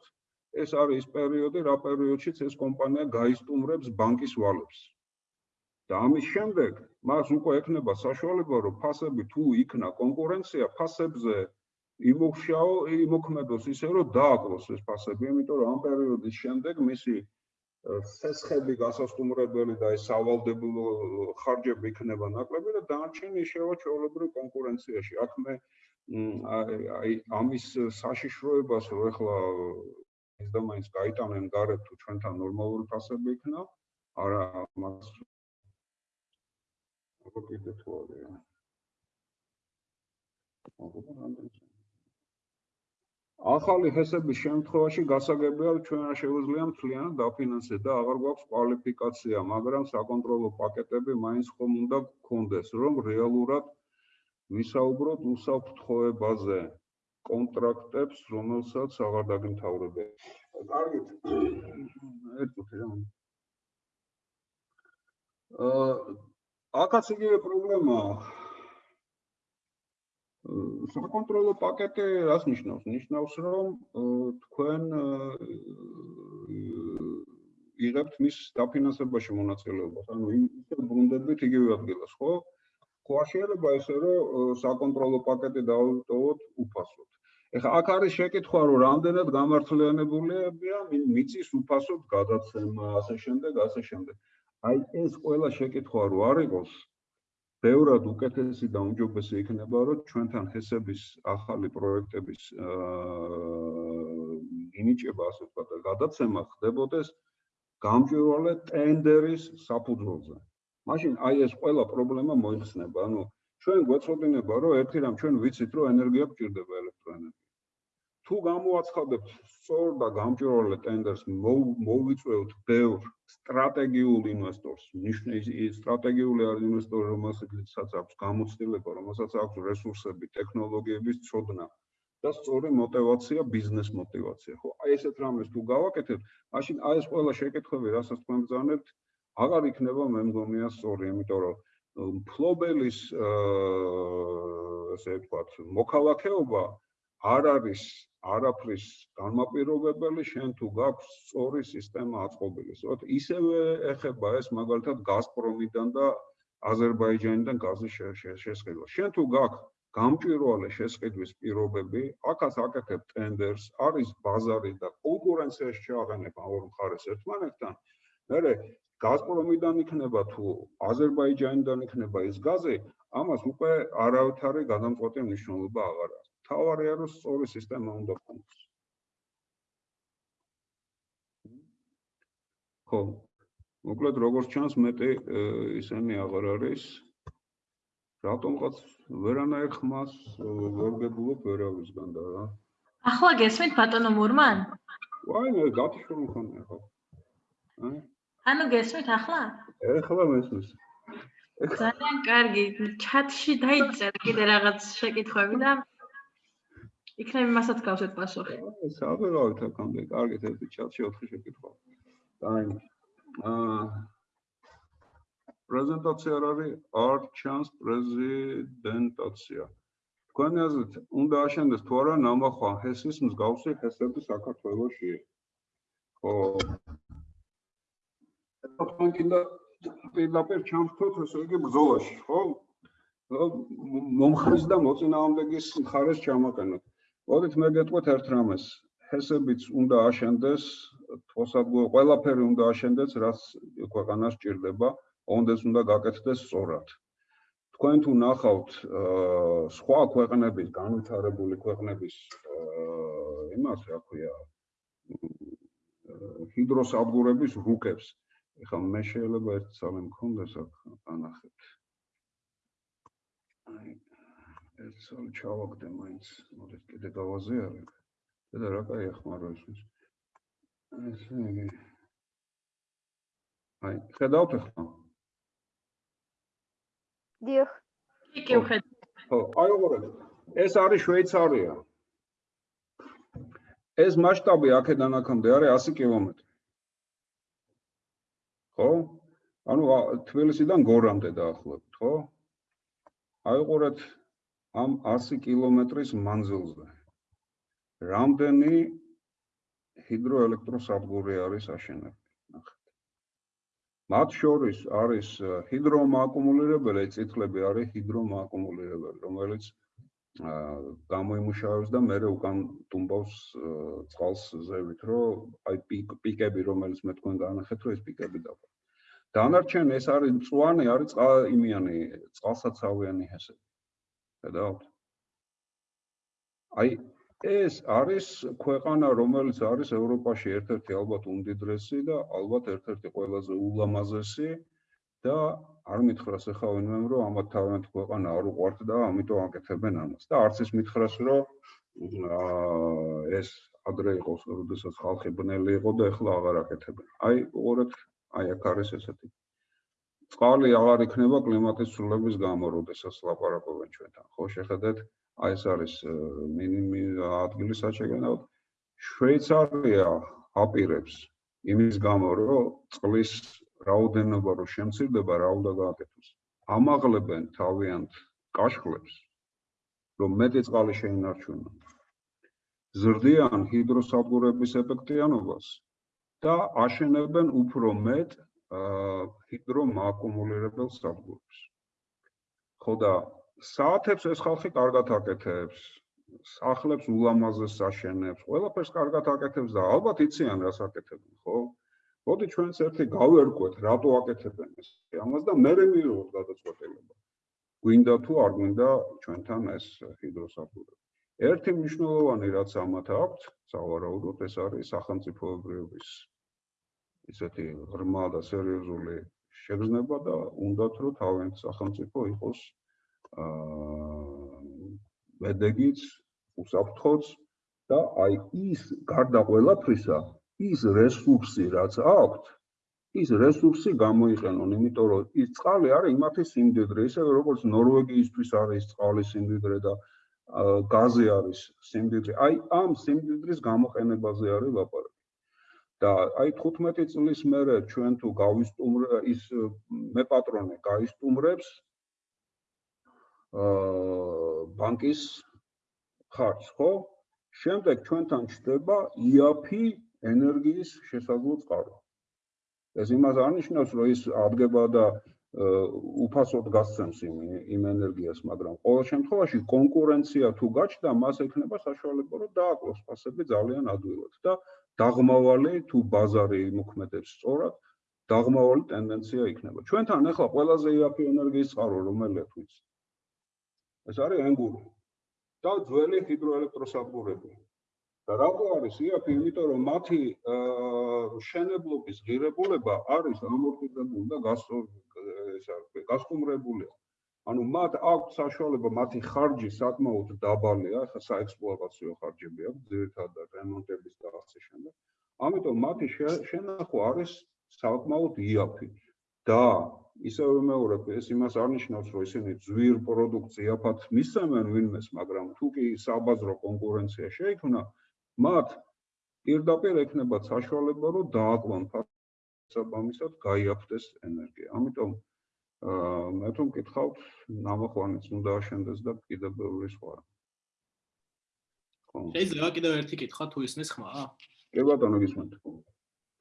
ეს არის პერიოდი რა პერიოდშიც ეს კომპანია გაისტუმრებს ბანკის ვალებს. და ამის შემდეგ მას უკვე ექნება საშუალება რომ ფასები თუ იქნა კონკურენცია ფასებზე იმოხშაო იმოქმედოს ისე რომ დააკლოს ეს ფასები იმიტომ რომ ამ პერიოდის შემდეგ მისი სესხები გასასტუმრებელი და ეს სავალდებულო ხარჯები იქნება ნაკლები და დანარჩენი შევა ჩვეულებრივ კონკურენციაში. აქ მე აი ამის საშიშროებას რომ ეხლა ის და მაინც გაიტანენ გარეთ თუ ჩვენთან ნორმალური ფასები იქნა არა მას როგორ კიდე თუ არის? აღობა რამდენი ახალი ჰესების შემთხვევაში გასაგებია ჩვენ არ შეგვიძლია მთლიანად დაფინანსეთ და აღარ გვაქვს კვალიფიკაცია, მაგრამ საკონტროლო პაკეტები მაინც ხომ უნდა გქონდეს, რომ რეალურად ვისაუბროთ უსაფრთხოებაზე კონტრაქტებს, რომელსაც აღარ დაგიმთავრებია. კარგით. ერთ წუთი რა. აა აქაც იგივე პრობლემაა. საკონტროლო პაკეტი რას ნიშნავს? ნიშნავს, რომ თქვენ იღებთ მის დაფინანსებაში მონაწილეობას. ანუ ისე ბრუნდებით იგივე ადგილას, ხო? ხო შეიძლება ესე რომ საკონტროლო პაკეტი დავტოვოთ უფასოდ. ეხლა აქ არის შეკითხვა, რომ რამდენად გამართლიანებულია მიწის უფასოდ გადაცემა, ასე შემდეგ, ასე შემდეგ. აი ეს ყველა შეკითხვა რო არ იყოს, ბევრად უკეთესი და უმჯობესი იქნება, რომ ჩვენთან ჰესების ახალი პროექტების ინიჭება, ასე ვთქვათ, და გადაცემა ხდებოდეს გამჭვირვალე ტენდერის საფუძველზე. მაშინ აი ეს ყველა პრობლემა მოიხსნება. ანუ ჩვენ გვეწოდინება, რომ ერთი რამ ჩვენ ვიცით, რომ ენერგია გჭირდება ელექტროენერგია. თუ გამოაცხადებთ სწორ და გამჭვირვალე ტენდერს, მოვიწვევთ ბევრ სტრატეგიულ ინვესტორს. ნიშნე სტრატეგიული არის ინვესტორი, რომელსაც აქვს გამოცდილება, რომელსაც აქვს რესურსები, ტექნოლოგიების ცოდნა და სწორი мотивация, ბიზნეს мотивация, ხო? აი ესეთ რამეს თუ გავაკეთებთ, მაშინ აი ეს ყველა შეკეთხვები, რასაც თქვენ ბრძანებთ, აღარ იქნება მე მგონია სწორი, იმიტომ რომ ფლობელის აა ესე ვთქვათ, მოქალაქეობა არ არის არაფრის განმაპირობებელი შენ თუ გაქვს სწორი სისტემა აწყობილი. სწორედ ისევე ეხება ეს მაგალითად გაზპრომიდან და აზერბაიჯანიდან გაზის შესყიდვა. შენ თუ გაქვს გამჭვირვალე შესყიდვის პირობები, აქაც აკეთებ ტენდერს, არის ბაზარი და კონკურენციაში ჩააყენებ ამ ორ მხარეს ერთმანეთთან. მერე გაზპრომიდან იქნება თუ აზერბაიჯანიდან იქნება ეს გაზი, ამას უკვე არავითარი გადამწყვეტი მნიშვნელობა აღარ აქვს. თავარია რომ სწორი სისტემა უნდა გქონდეს. ხო. მოკლედ როგორც ჩანს მეტი ისენი აღარ არის. რატომღაც ვერანაირ ხმას ვერ გებულობ ვერავისგან და რა. ახლა გესმით ბატონო მურმან? ვაი მე გათიშული ხომ ხო. ანუ გესმით ახლა? ეხლა მესმის. ძალიან კარგი. ჩატში დაიწერე კიდე რაღაც შეკითხვები და იქნებ იმასაც გავსეთ პასუხი. საბერავით აქამდე, კარგით ერთი ჩატში 4 შეკითხვა. დაი. აა პრეზენტაცია არ არის, არ ჩანს პრეზიდენტაცია. თქვენი აზრით, უნდა აშენდეს თუ არა ნამახვა ჰესის მსგავსი ჰესები საქართველოში? ხო. თქვენ კიდე პირდაპირ ჩამხთოთ ესე იგი ბრძოლაში, ხო? მომხრის და მოწინააღმდეგის მხარეს ჩამაყენოთ. მოდით მე გეტყვით ერთ რამეს. ჰესებიც უნდა აშენდეს, თოსადღო ყველაფერი უნდა აშენდეს, რაც ქვეყანას ჭირდება, ონდეს უნდა გაკეთდეს სწორად. თქვენ თუ ნახავთ სხვა ქვეყნების, განვითარებული ქვეყნების იმას, რა ქვია, ჰიდროსადგურების რუკებს, ეხლა მე შეიძლება ერთ სალე მქონდეს აქ ანახეთ. აი ერთ სულ ჩავაგდე მაინც მოდით კიდე გავაზიარებ. და რა კაი ახმარო ის ესე იგი აი ხედავთ ახლა? დიახ. კი ვხედავ. ხო აი უყურეთ ეს არის შვეიცარია. ეს მასშტაბი აქედან აქამდე არის 100 კილომეტრი ხო? ანუ თბილისიდან გორამდე დაახლოებით ხო? აი უყურეთ ამ 100 კილომეტრის მანძილზე. რამდენი ჰიდროელექტროსადგური არის აშენებული? ნახეთ. მათ შორის არის ჰიდრომააკუმულირებელი წითლები არის ჰიდრომააკუმულირებელი რომელიც გამოიმუშავებს და მეორე უკან ტუმბავს წყალს ზევით რომ აი პიკები რომელიც მე თქვენ განახეთ რომ ეს პიკები დავა დანარჩენი ეს არის მწვანე, არის წყალ იმიანი, წყალსაცავიანი ჰესები. ხედავთ? აი ეს არის ქვეყანა, რომელიც არის ევროპაში ერთ-ერთი ალბათ უმდიდრესი და ალბათ ერთ-ერთი ყველაზე ულამაზესი და არ მითხრას ახლა ვინმემ რომ ამათ თავიანთ ქვეყანა არ უყვართ და ამიტომ აკეთებენ ამას და არც ის მითხრას რომ აა ეს ადრე იყოს, როდესაც ხალხი ბნელი იყო და ახლა აღარ აკეთებენ. აი, უყურეთ, აი აქ არის ესეთი. წყალი აღარ იქნება კლიმატის ცვლილების გამო, როდესაც ლაპარაკობენ ჩვენთან. ხო, შეხედეთ, აი ეს არის მინიმი ადგილი საჩეგენად. შვეიცარია აპირებს იმის გამო, რომ წყლის რაოდენობა რო შემცირდება, რა უნდა გააკეთოს. ამაღლებენ თავიანთ კაშხლებს, რომ მეტი წყალი შეინარჩუნონ. ზრდიან ჰიდროსადგურების ეფექტიანობას და აშენებენ უფრო მეტ ჰიდრომაკუმულირებელ სადგურებს. ხო და საათებს ეს ხალხი კარგად აკეთებს, სახლებს ულამაზეს აშენებს, ყველაფერს კარგად აკეთებს და ალბათ იციან რას აკეთებენ, ხო? მოდი ჩვენც ერთი გავერკვეთ, რატო აკეთებენ ეს ამას და მე მივიღოთ გადაწყვეტილება. გვინდა თუ არ გვინდა ჩვენთან ეს ჰიდროსადგურები. ერთი მნიშვნელოვანი რაც ამათ აქვს, სავარაუდოდ ეს არის სახელმწიფოებრიობის ისეთი ღრმა და სერიოზული შეგრძნება და უნდათ რომ თავიანთ სახელმწიფო იყოს აა მედეგიც, უსაფრთხოც და აი ის გარდა ყველაფრისა, ის რესურსი რაც აქვს, ის რესურსი გამოიყენონ, იმიტომ რომ ის წყალი არის იმათი სიმდიდრე, ისე როგორც ნორვეგიისთვის არის წყალის სიმდიდრე და გაზი არის სიმდიდრე. აი ამ სიმდიდრის გამოყენებაზე არის ლაპარაკი. და აი 15 წლის მერე ჩვენ თუ გავისტუმრ ის მე პატრონე გაისტუმრებს აა ბანკის ხარჯს, ხო? შემდეგ ჩვენთან ჩდება იაფი ენერგიის შესაძლო წყარო. ეს იმას არნიშნავს, რომ ის ადგება და უფასოდ გასცემს იმ იმ ენერგიას, მაგრამ ყოველ შემთხვევაში კონკურენცია თუ გაჩნდა, მას ექნება საშუალება, რომ დააკლოს ფასები ძალიან ადვილად და დაღმავალი თუ ბაზარი იმოქმედებს სწორად, დაღმავალი ტენდენცია იქნება. ჩვენთან ახლა ყველაზე იაფი ენერგიის წყარო რომელია თუ იცი? ეს არის ენგური. და ძველი ჰიდროელექტროსადგურები. და რატო არის იაფი? იმიტომ რომ მათი შენებლობის ღირებულება არის ამორტიზებული და გასტუმრებულია. ანუ მათ აქვს საშუალება მათი ხარჯი საკმაოდ დაბალია, ხა საექსპლუატაციო ხარჯები აქვს, ძირითადად რემონტების და ასე შემდეგ. ამიტომ მათი შენახვა არის საკმაოდ იაფი. და ისე ვიმეორებ, ეს იმას არნიშნავს, რომ ისინი ძვირ პროდუქციაფად მისცემენ ვინმეს, მაგრამ თუ კი საბაზრო კონკურენცია შეიქმნა, მათ პირდაპირ ექნებათ საშუალება, რომ დააკლონ საბამისად გაიაფთეს ენერგია. ამიტომ აა მე თუ მკითხავთ, ნამოხვანიც უნდა აშენდეს და კიდევ ბევრი სხვა. შეიძლება კიდევ ერთი კითხვა თუ ისმის ხმა? კი ბატონო გისმენთ.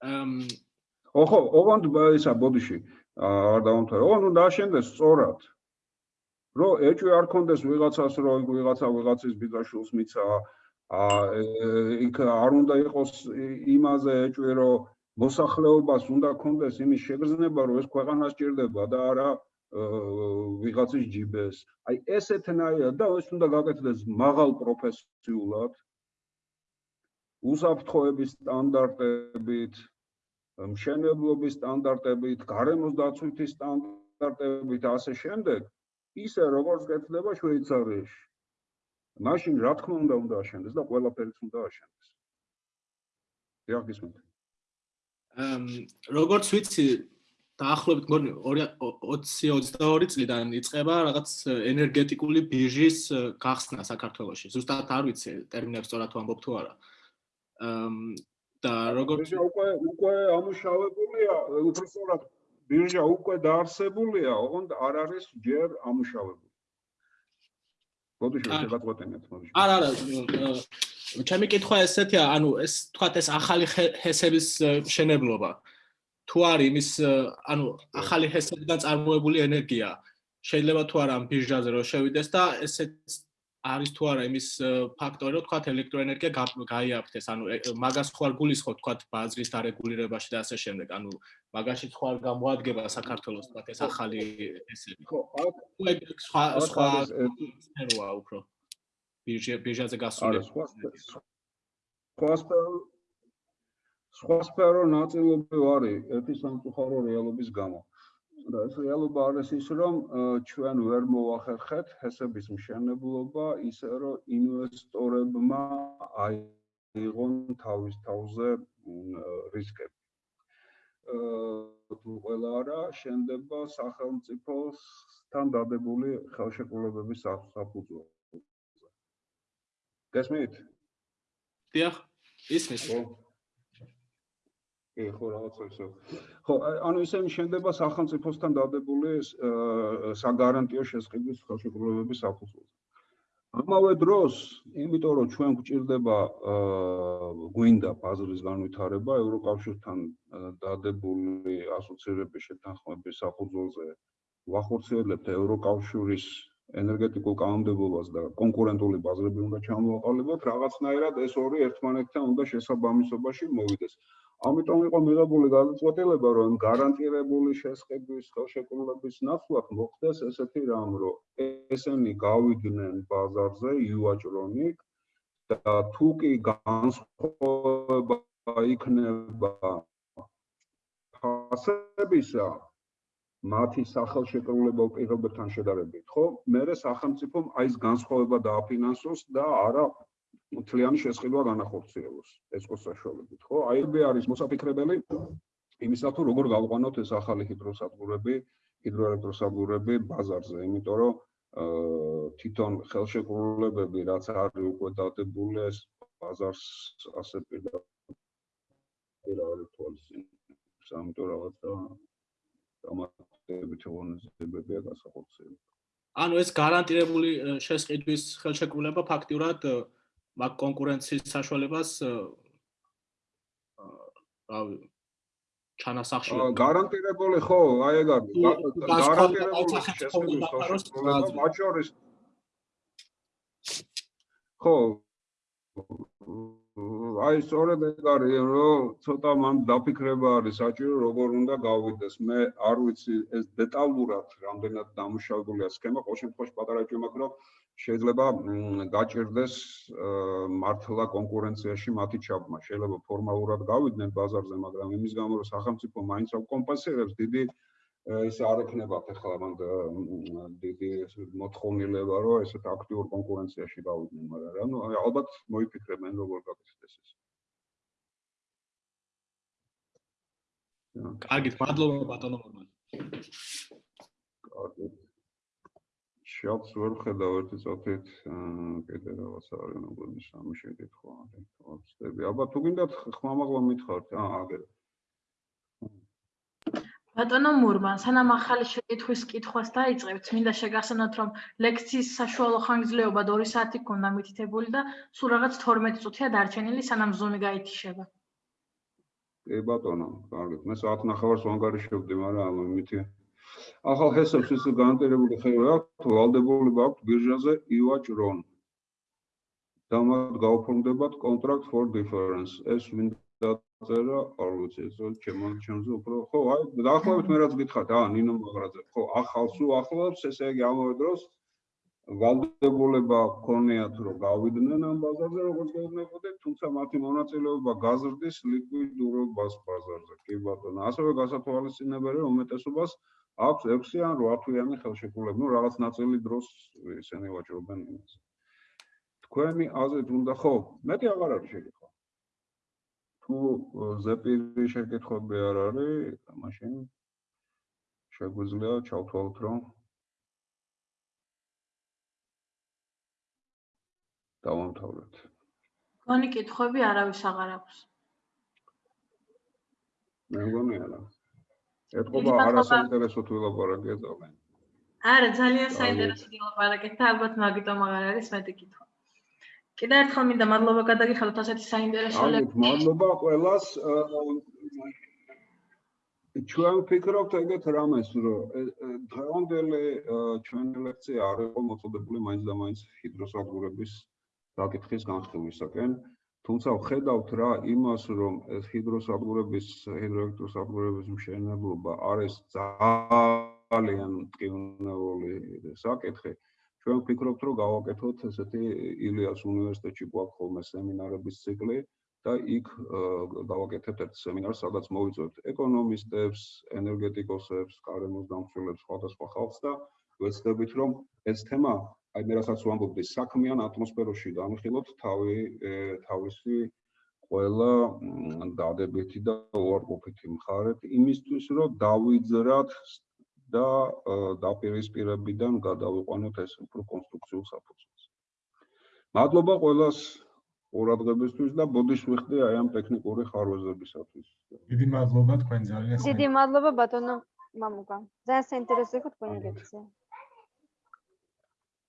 აм ოხო, ოღონდ ისა ბოდიში არ დავამთავრე. ოღონდ უნდა აშენდეს სწორად. რო ეჭვი არ კონდეს ვიღაცას, რო ვიღაცა ვიღაცის ბიძაშვილს მიცა აა იქ არ უნდა იყოს იმაზე ეჭვი, რომ მოსახლეობას უნდა კონდეს იმის შეგრძნება, რომ ეს ქვეყანა სჭირდება და არა ვიღაცის ჯიბეს. აი ესეთნაირად და ეს უნდა გაკეთდეს მაღალ პროფესიულად. უსაფრთხოების სტანდარტებით, მშენებლობის სტანდარტებით, გარემოს დაცვითის სტანდარტებით ასე შემდეგ, ისე როგორც გეცდება შვეიცარიაში. მაშინ რა თქმა უნდა უნდა აშენდეს და ყველაფერიც უნდა აშენდეს. დიახ, როგორც ვიცი დაახლოებით მგონი 2022 წლიდან იწყება რაღაც ენერგეტიკული ბირჟის გახსნა საქართველოში. ზუსტად არ ვიცი ტერმინებს სწორად ვამბობ თუ არა. და როგორც უკვე უკვე ამუშავებულია, უბრალოდ ბირჟა უკვე დაარსებულია, ოღონდ არ არის ჯერ ამუშავებული. ბოდიში შეგაწყვეტინეთ, მოდი. არა, არა, ჩემი კითხვა ესეთია, ანუ ეს თქვათ ეს ახალი ჰესების შენებლობა. თუ არის იმის, ანუ ახალი ჰესებიდან წარმოებული ენერგია, შეიძლება თუ არა ამ ბირჟაზე რომ შევიდეს და ესეც არის თუ არა იმის ფაქტორი, რომ თქვათ ელექტროენერგია გაიაფთეს, ანუ მაგას ხო არ გულისხმობ თქვათ ბაზრის დარეგულირებაში და ასე შემდეგ, ანუ მაგაში ხო არ გამოადგება საქართველოს თქვათ ეს ახალი ჰესები. ხო, აქ სხვა სხვა სფეროა უფრო. ბირჟა ბირჟაზე გასული სხვა სხვა სფერო ნაწილობრივ არის ერთი სამწუხარო რეალობის გამო ეს რეალობა არის ის რომ ჩვენ ვერ მოახერხეთ ჰესების მშენებლობა ისე რომ ინვესტორებმა აიღონ თავის თავზე რისკები. აა თუ ყველა არა შენდება სახელმწიფოსთან დადებული ხელშეკრულებების საფ- საფუძველზე. გესმით? დიახ ისმის ხო კი ხო რაღაცა ისე ხო ანუ ისე შენდება სახელმწიფოსთან დადებული საგარანტიო შესყიდვის ხელშეკრულებების საფუძველზე ამავე დროს იმიტომ რომ ჩვენ გვჭირდება გვინდა ბაზრის განვითარება ევროკავშირთან დადებული ასოცირების შეთანხმების საფუძველზე ვახორციელებთ ევროკავშირის ენერგეტიკულ კანონმდებლობას და კონკურენტული ბაზრები უნდა ჩამოვაყალიბოთ რაღაცნაირად ეს ორი ერთმანეთთან უნდა შესაბამისობაში მოვიდეს ამიტომ იყო მიღებული გადაწყვეტილება რომ გარანტირებული შესყიდვის ხელშეკრულების ნაცვლად მოხდეს ესეთი რამ რომ ესენი გავიდნენ ბაზარზე იუაჭრონიკ და თუ კი განსხვავება იქნება ფასებისა მათი სახელშეკრულებელ პირობებთან შედარებით, ხო? მერე სახელმწიფომ აი ეს განსხვავება დააფინანსოს და არა მთლიანი შესყიდვა განახორციელოს ეს ყო საშუალებით, ხო? აი ეს არის მოსაფიქრებელი იმისა თუ როგორ გავყვანოთ ეს ახალი ჰიდროსადგურები, ჰიდროელექტროსადგურები ბაზარზე, იმიტომ რომ აა თვითონ ხელშეკრულებები რაც არის უკვე დადებული ეს ბაზარს ასე პირდაპირ არ ითვალისწინებს. ამიტომ რაღაცა დამატებით ღონისძიებებია გასახორციელებული. ანუ ეს გარანტირებული ე, შესყიდვის ხელშეკრულება ფაქტიურად ე, მაგ კონკურენციის საშუალებას რავი ჩანასახში გარანტირებული ხო, აი ეგ არის. გარანტირებული მათ შორის ხო აი სწორედ ეგ არის რომ ცოტა მან დაფიქრება არის საჭირო როგორ უნდა გავიდეს. მე არ ვიცი ეს დეტალურად რამდენად დამუშავებულია სქემა. ყოველ შემთხვევაში პატარა ჭიმაქ რომ შეიძლება გაჭირდეს მართლა კონკურენციაში მათი ჩაბმა. შეიძლება ფორმალურად გავიდნენ ბაზარზე მაგრამ იმის გამო რომ სახელმწიფო მაინც აკომპენსირებს დიდი აა, ის არ ექნებათ ახლა მან და, მ, დიდი ეს მოთხოვნილება რომ ესეთ აქტიურ კონკურენციაში გავიდნენ მაგრამ რა, ნუ აი, ალბათ მოიფიქრებენ როგორ გაკეთდეს ეს კარგით მადლობა ბატონო მორმან კარგი. შავს ვერ ხედავ ერთი წუთით, აა, კიდე რაღაც არის ნგონის სამი შეკითხვა არის. ვწდები. აბა თუ გინდათ ხმამაღლა მითხართ. აა, აგერ. ბატონო მურმან, სანამ ახალი შეკითხვის კითხვას დაიწყებთ, მინდა შეგახსენოთ, რომ ლექციის საშუალო ხანგრძლივობა 2 საათი ქონდა მითითებული და სულ რაღაც 12 წუთია დარჩენილი, სანამ ზუმი გაითიშება. კი ბატონო, კარგი. მე საათ ნახევარს ვანგარიშობდი, მაგრამ მითი ახალ ჰესებს ის განტირებული ხევა აქვს, ვალდებულება აქვს ბირჟაზე ივაჭრონ. და მათ გაუფორმდებათ contract for difference. ეს ვინ დაწერა, არ ვიცი, ეს ჩემო ჩემზე უფრო ხო, აი, დაახლოებით მე რაც გითხარით, აა, ნინო მაგრაძე. ხო, ახალს უახლოვს, ესე იგი ამავე დროს ვალდებულება ქონიათ რომ გავიდნენ ამ ბაზარზე როგორც გეუბნებოდი, თუმცა მათი მონაწილეობა გაზრდის ლიკვიდურობას ბაზარზე. კი ბატონო, ასევე გასათვალისწინებელი რომ უმეტესობას აქვს 6 ან 8 თვიანი ხელშეკრულება, ну რაღაც ნაწილი დროს ისინი ვაჭრობენ იმას. თქვენი აზრით უნდა ხო, მეტი აღარ არის შეკითხვა. თუ ზეპირი შეკითხვები არ არის, მაშინ შეგვიძლია ჩავთვალოთ რომ დავამთავრეთ. გონი კითხვები არავის აღარ აქვს. მე მგონი არა. დიდი ეთყობა მადლობა. არასაინტერესო თუ ელაპარაკია ძალიან. არა, ძალიან საინტერესო დილაპარაკეთ და ალბათ მაგიტომ აღარ არის მეტი კითხვა. კიდევ ერთხელ მინდა მადლობა გადაგიხადოთ ასეთი საინტერესო ლექციის. მადლობა ყველას. აა, ჩვენ ვფიქრობთ ეგეთ რამეს, რომ დღევანდელი აა, ჩვენი ლექცია არ იყო მოწოდებული მაინც და მაინც ჰიდროსადგურების საკითხის განხილვისაკენ. თუმცა ვხედავთ რა იმას, რომ ეს ჰიდროსადგურების, ჰიდროელექტროსადგურების მშენებლობა არის ძალიან მტკივნეული საკითხი. ჩვენ ვფიქრობთ, რომ გავაკეთოთ ესეთი ილიას უნივერსიტეტში გვაქვს ხოლმე სემინარების ციკლი და იქ გავაკეთებთ ერთ სემინარს, სადაც მოვიწვევთ ეკონომისტებს, ენერგეტიკოსებს, გარემოს დამცველებს, სხვადასხვა ხალხს და ვეცდებით, რომ ეს თემა, აი მე რასაც ვამბობდი, საქმიან ატმოსფეროში განხილოთ თავი თავისი ყველა დადებითი და უარყოფითი მხარეთ იმისთვის, რომ დავიძრათ და დაპირისპირებიდან გადავიყვანოთ ეს უფრო კონსტრუქციულ საფუძველს. მადლობა ყველას ყურადღებისთვის და ბოდიშ ვიხდი აი ამ ტექნიკური ხარვეზებისათვის. დიდი მადლობა თქვენ ძალიან დიდი მადლობა ბატონო მამუკა. ძალიან საინტერესო იყო თქვენი ლექცია.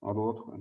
მადლობა თქვენ.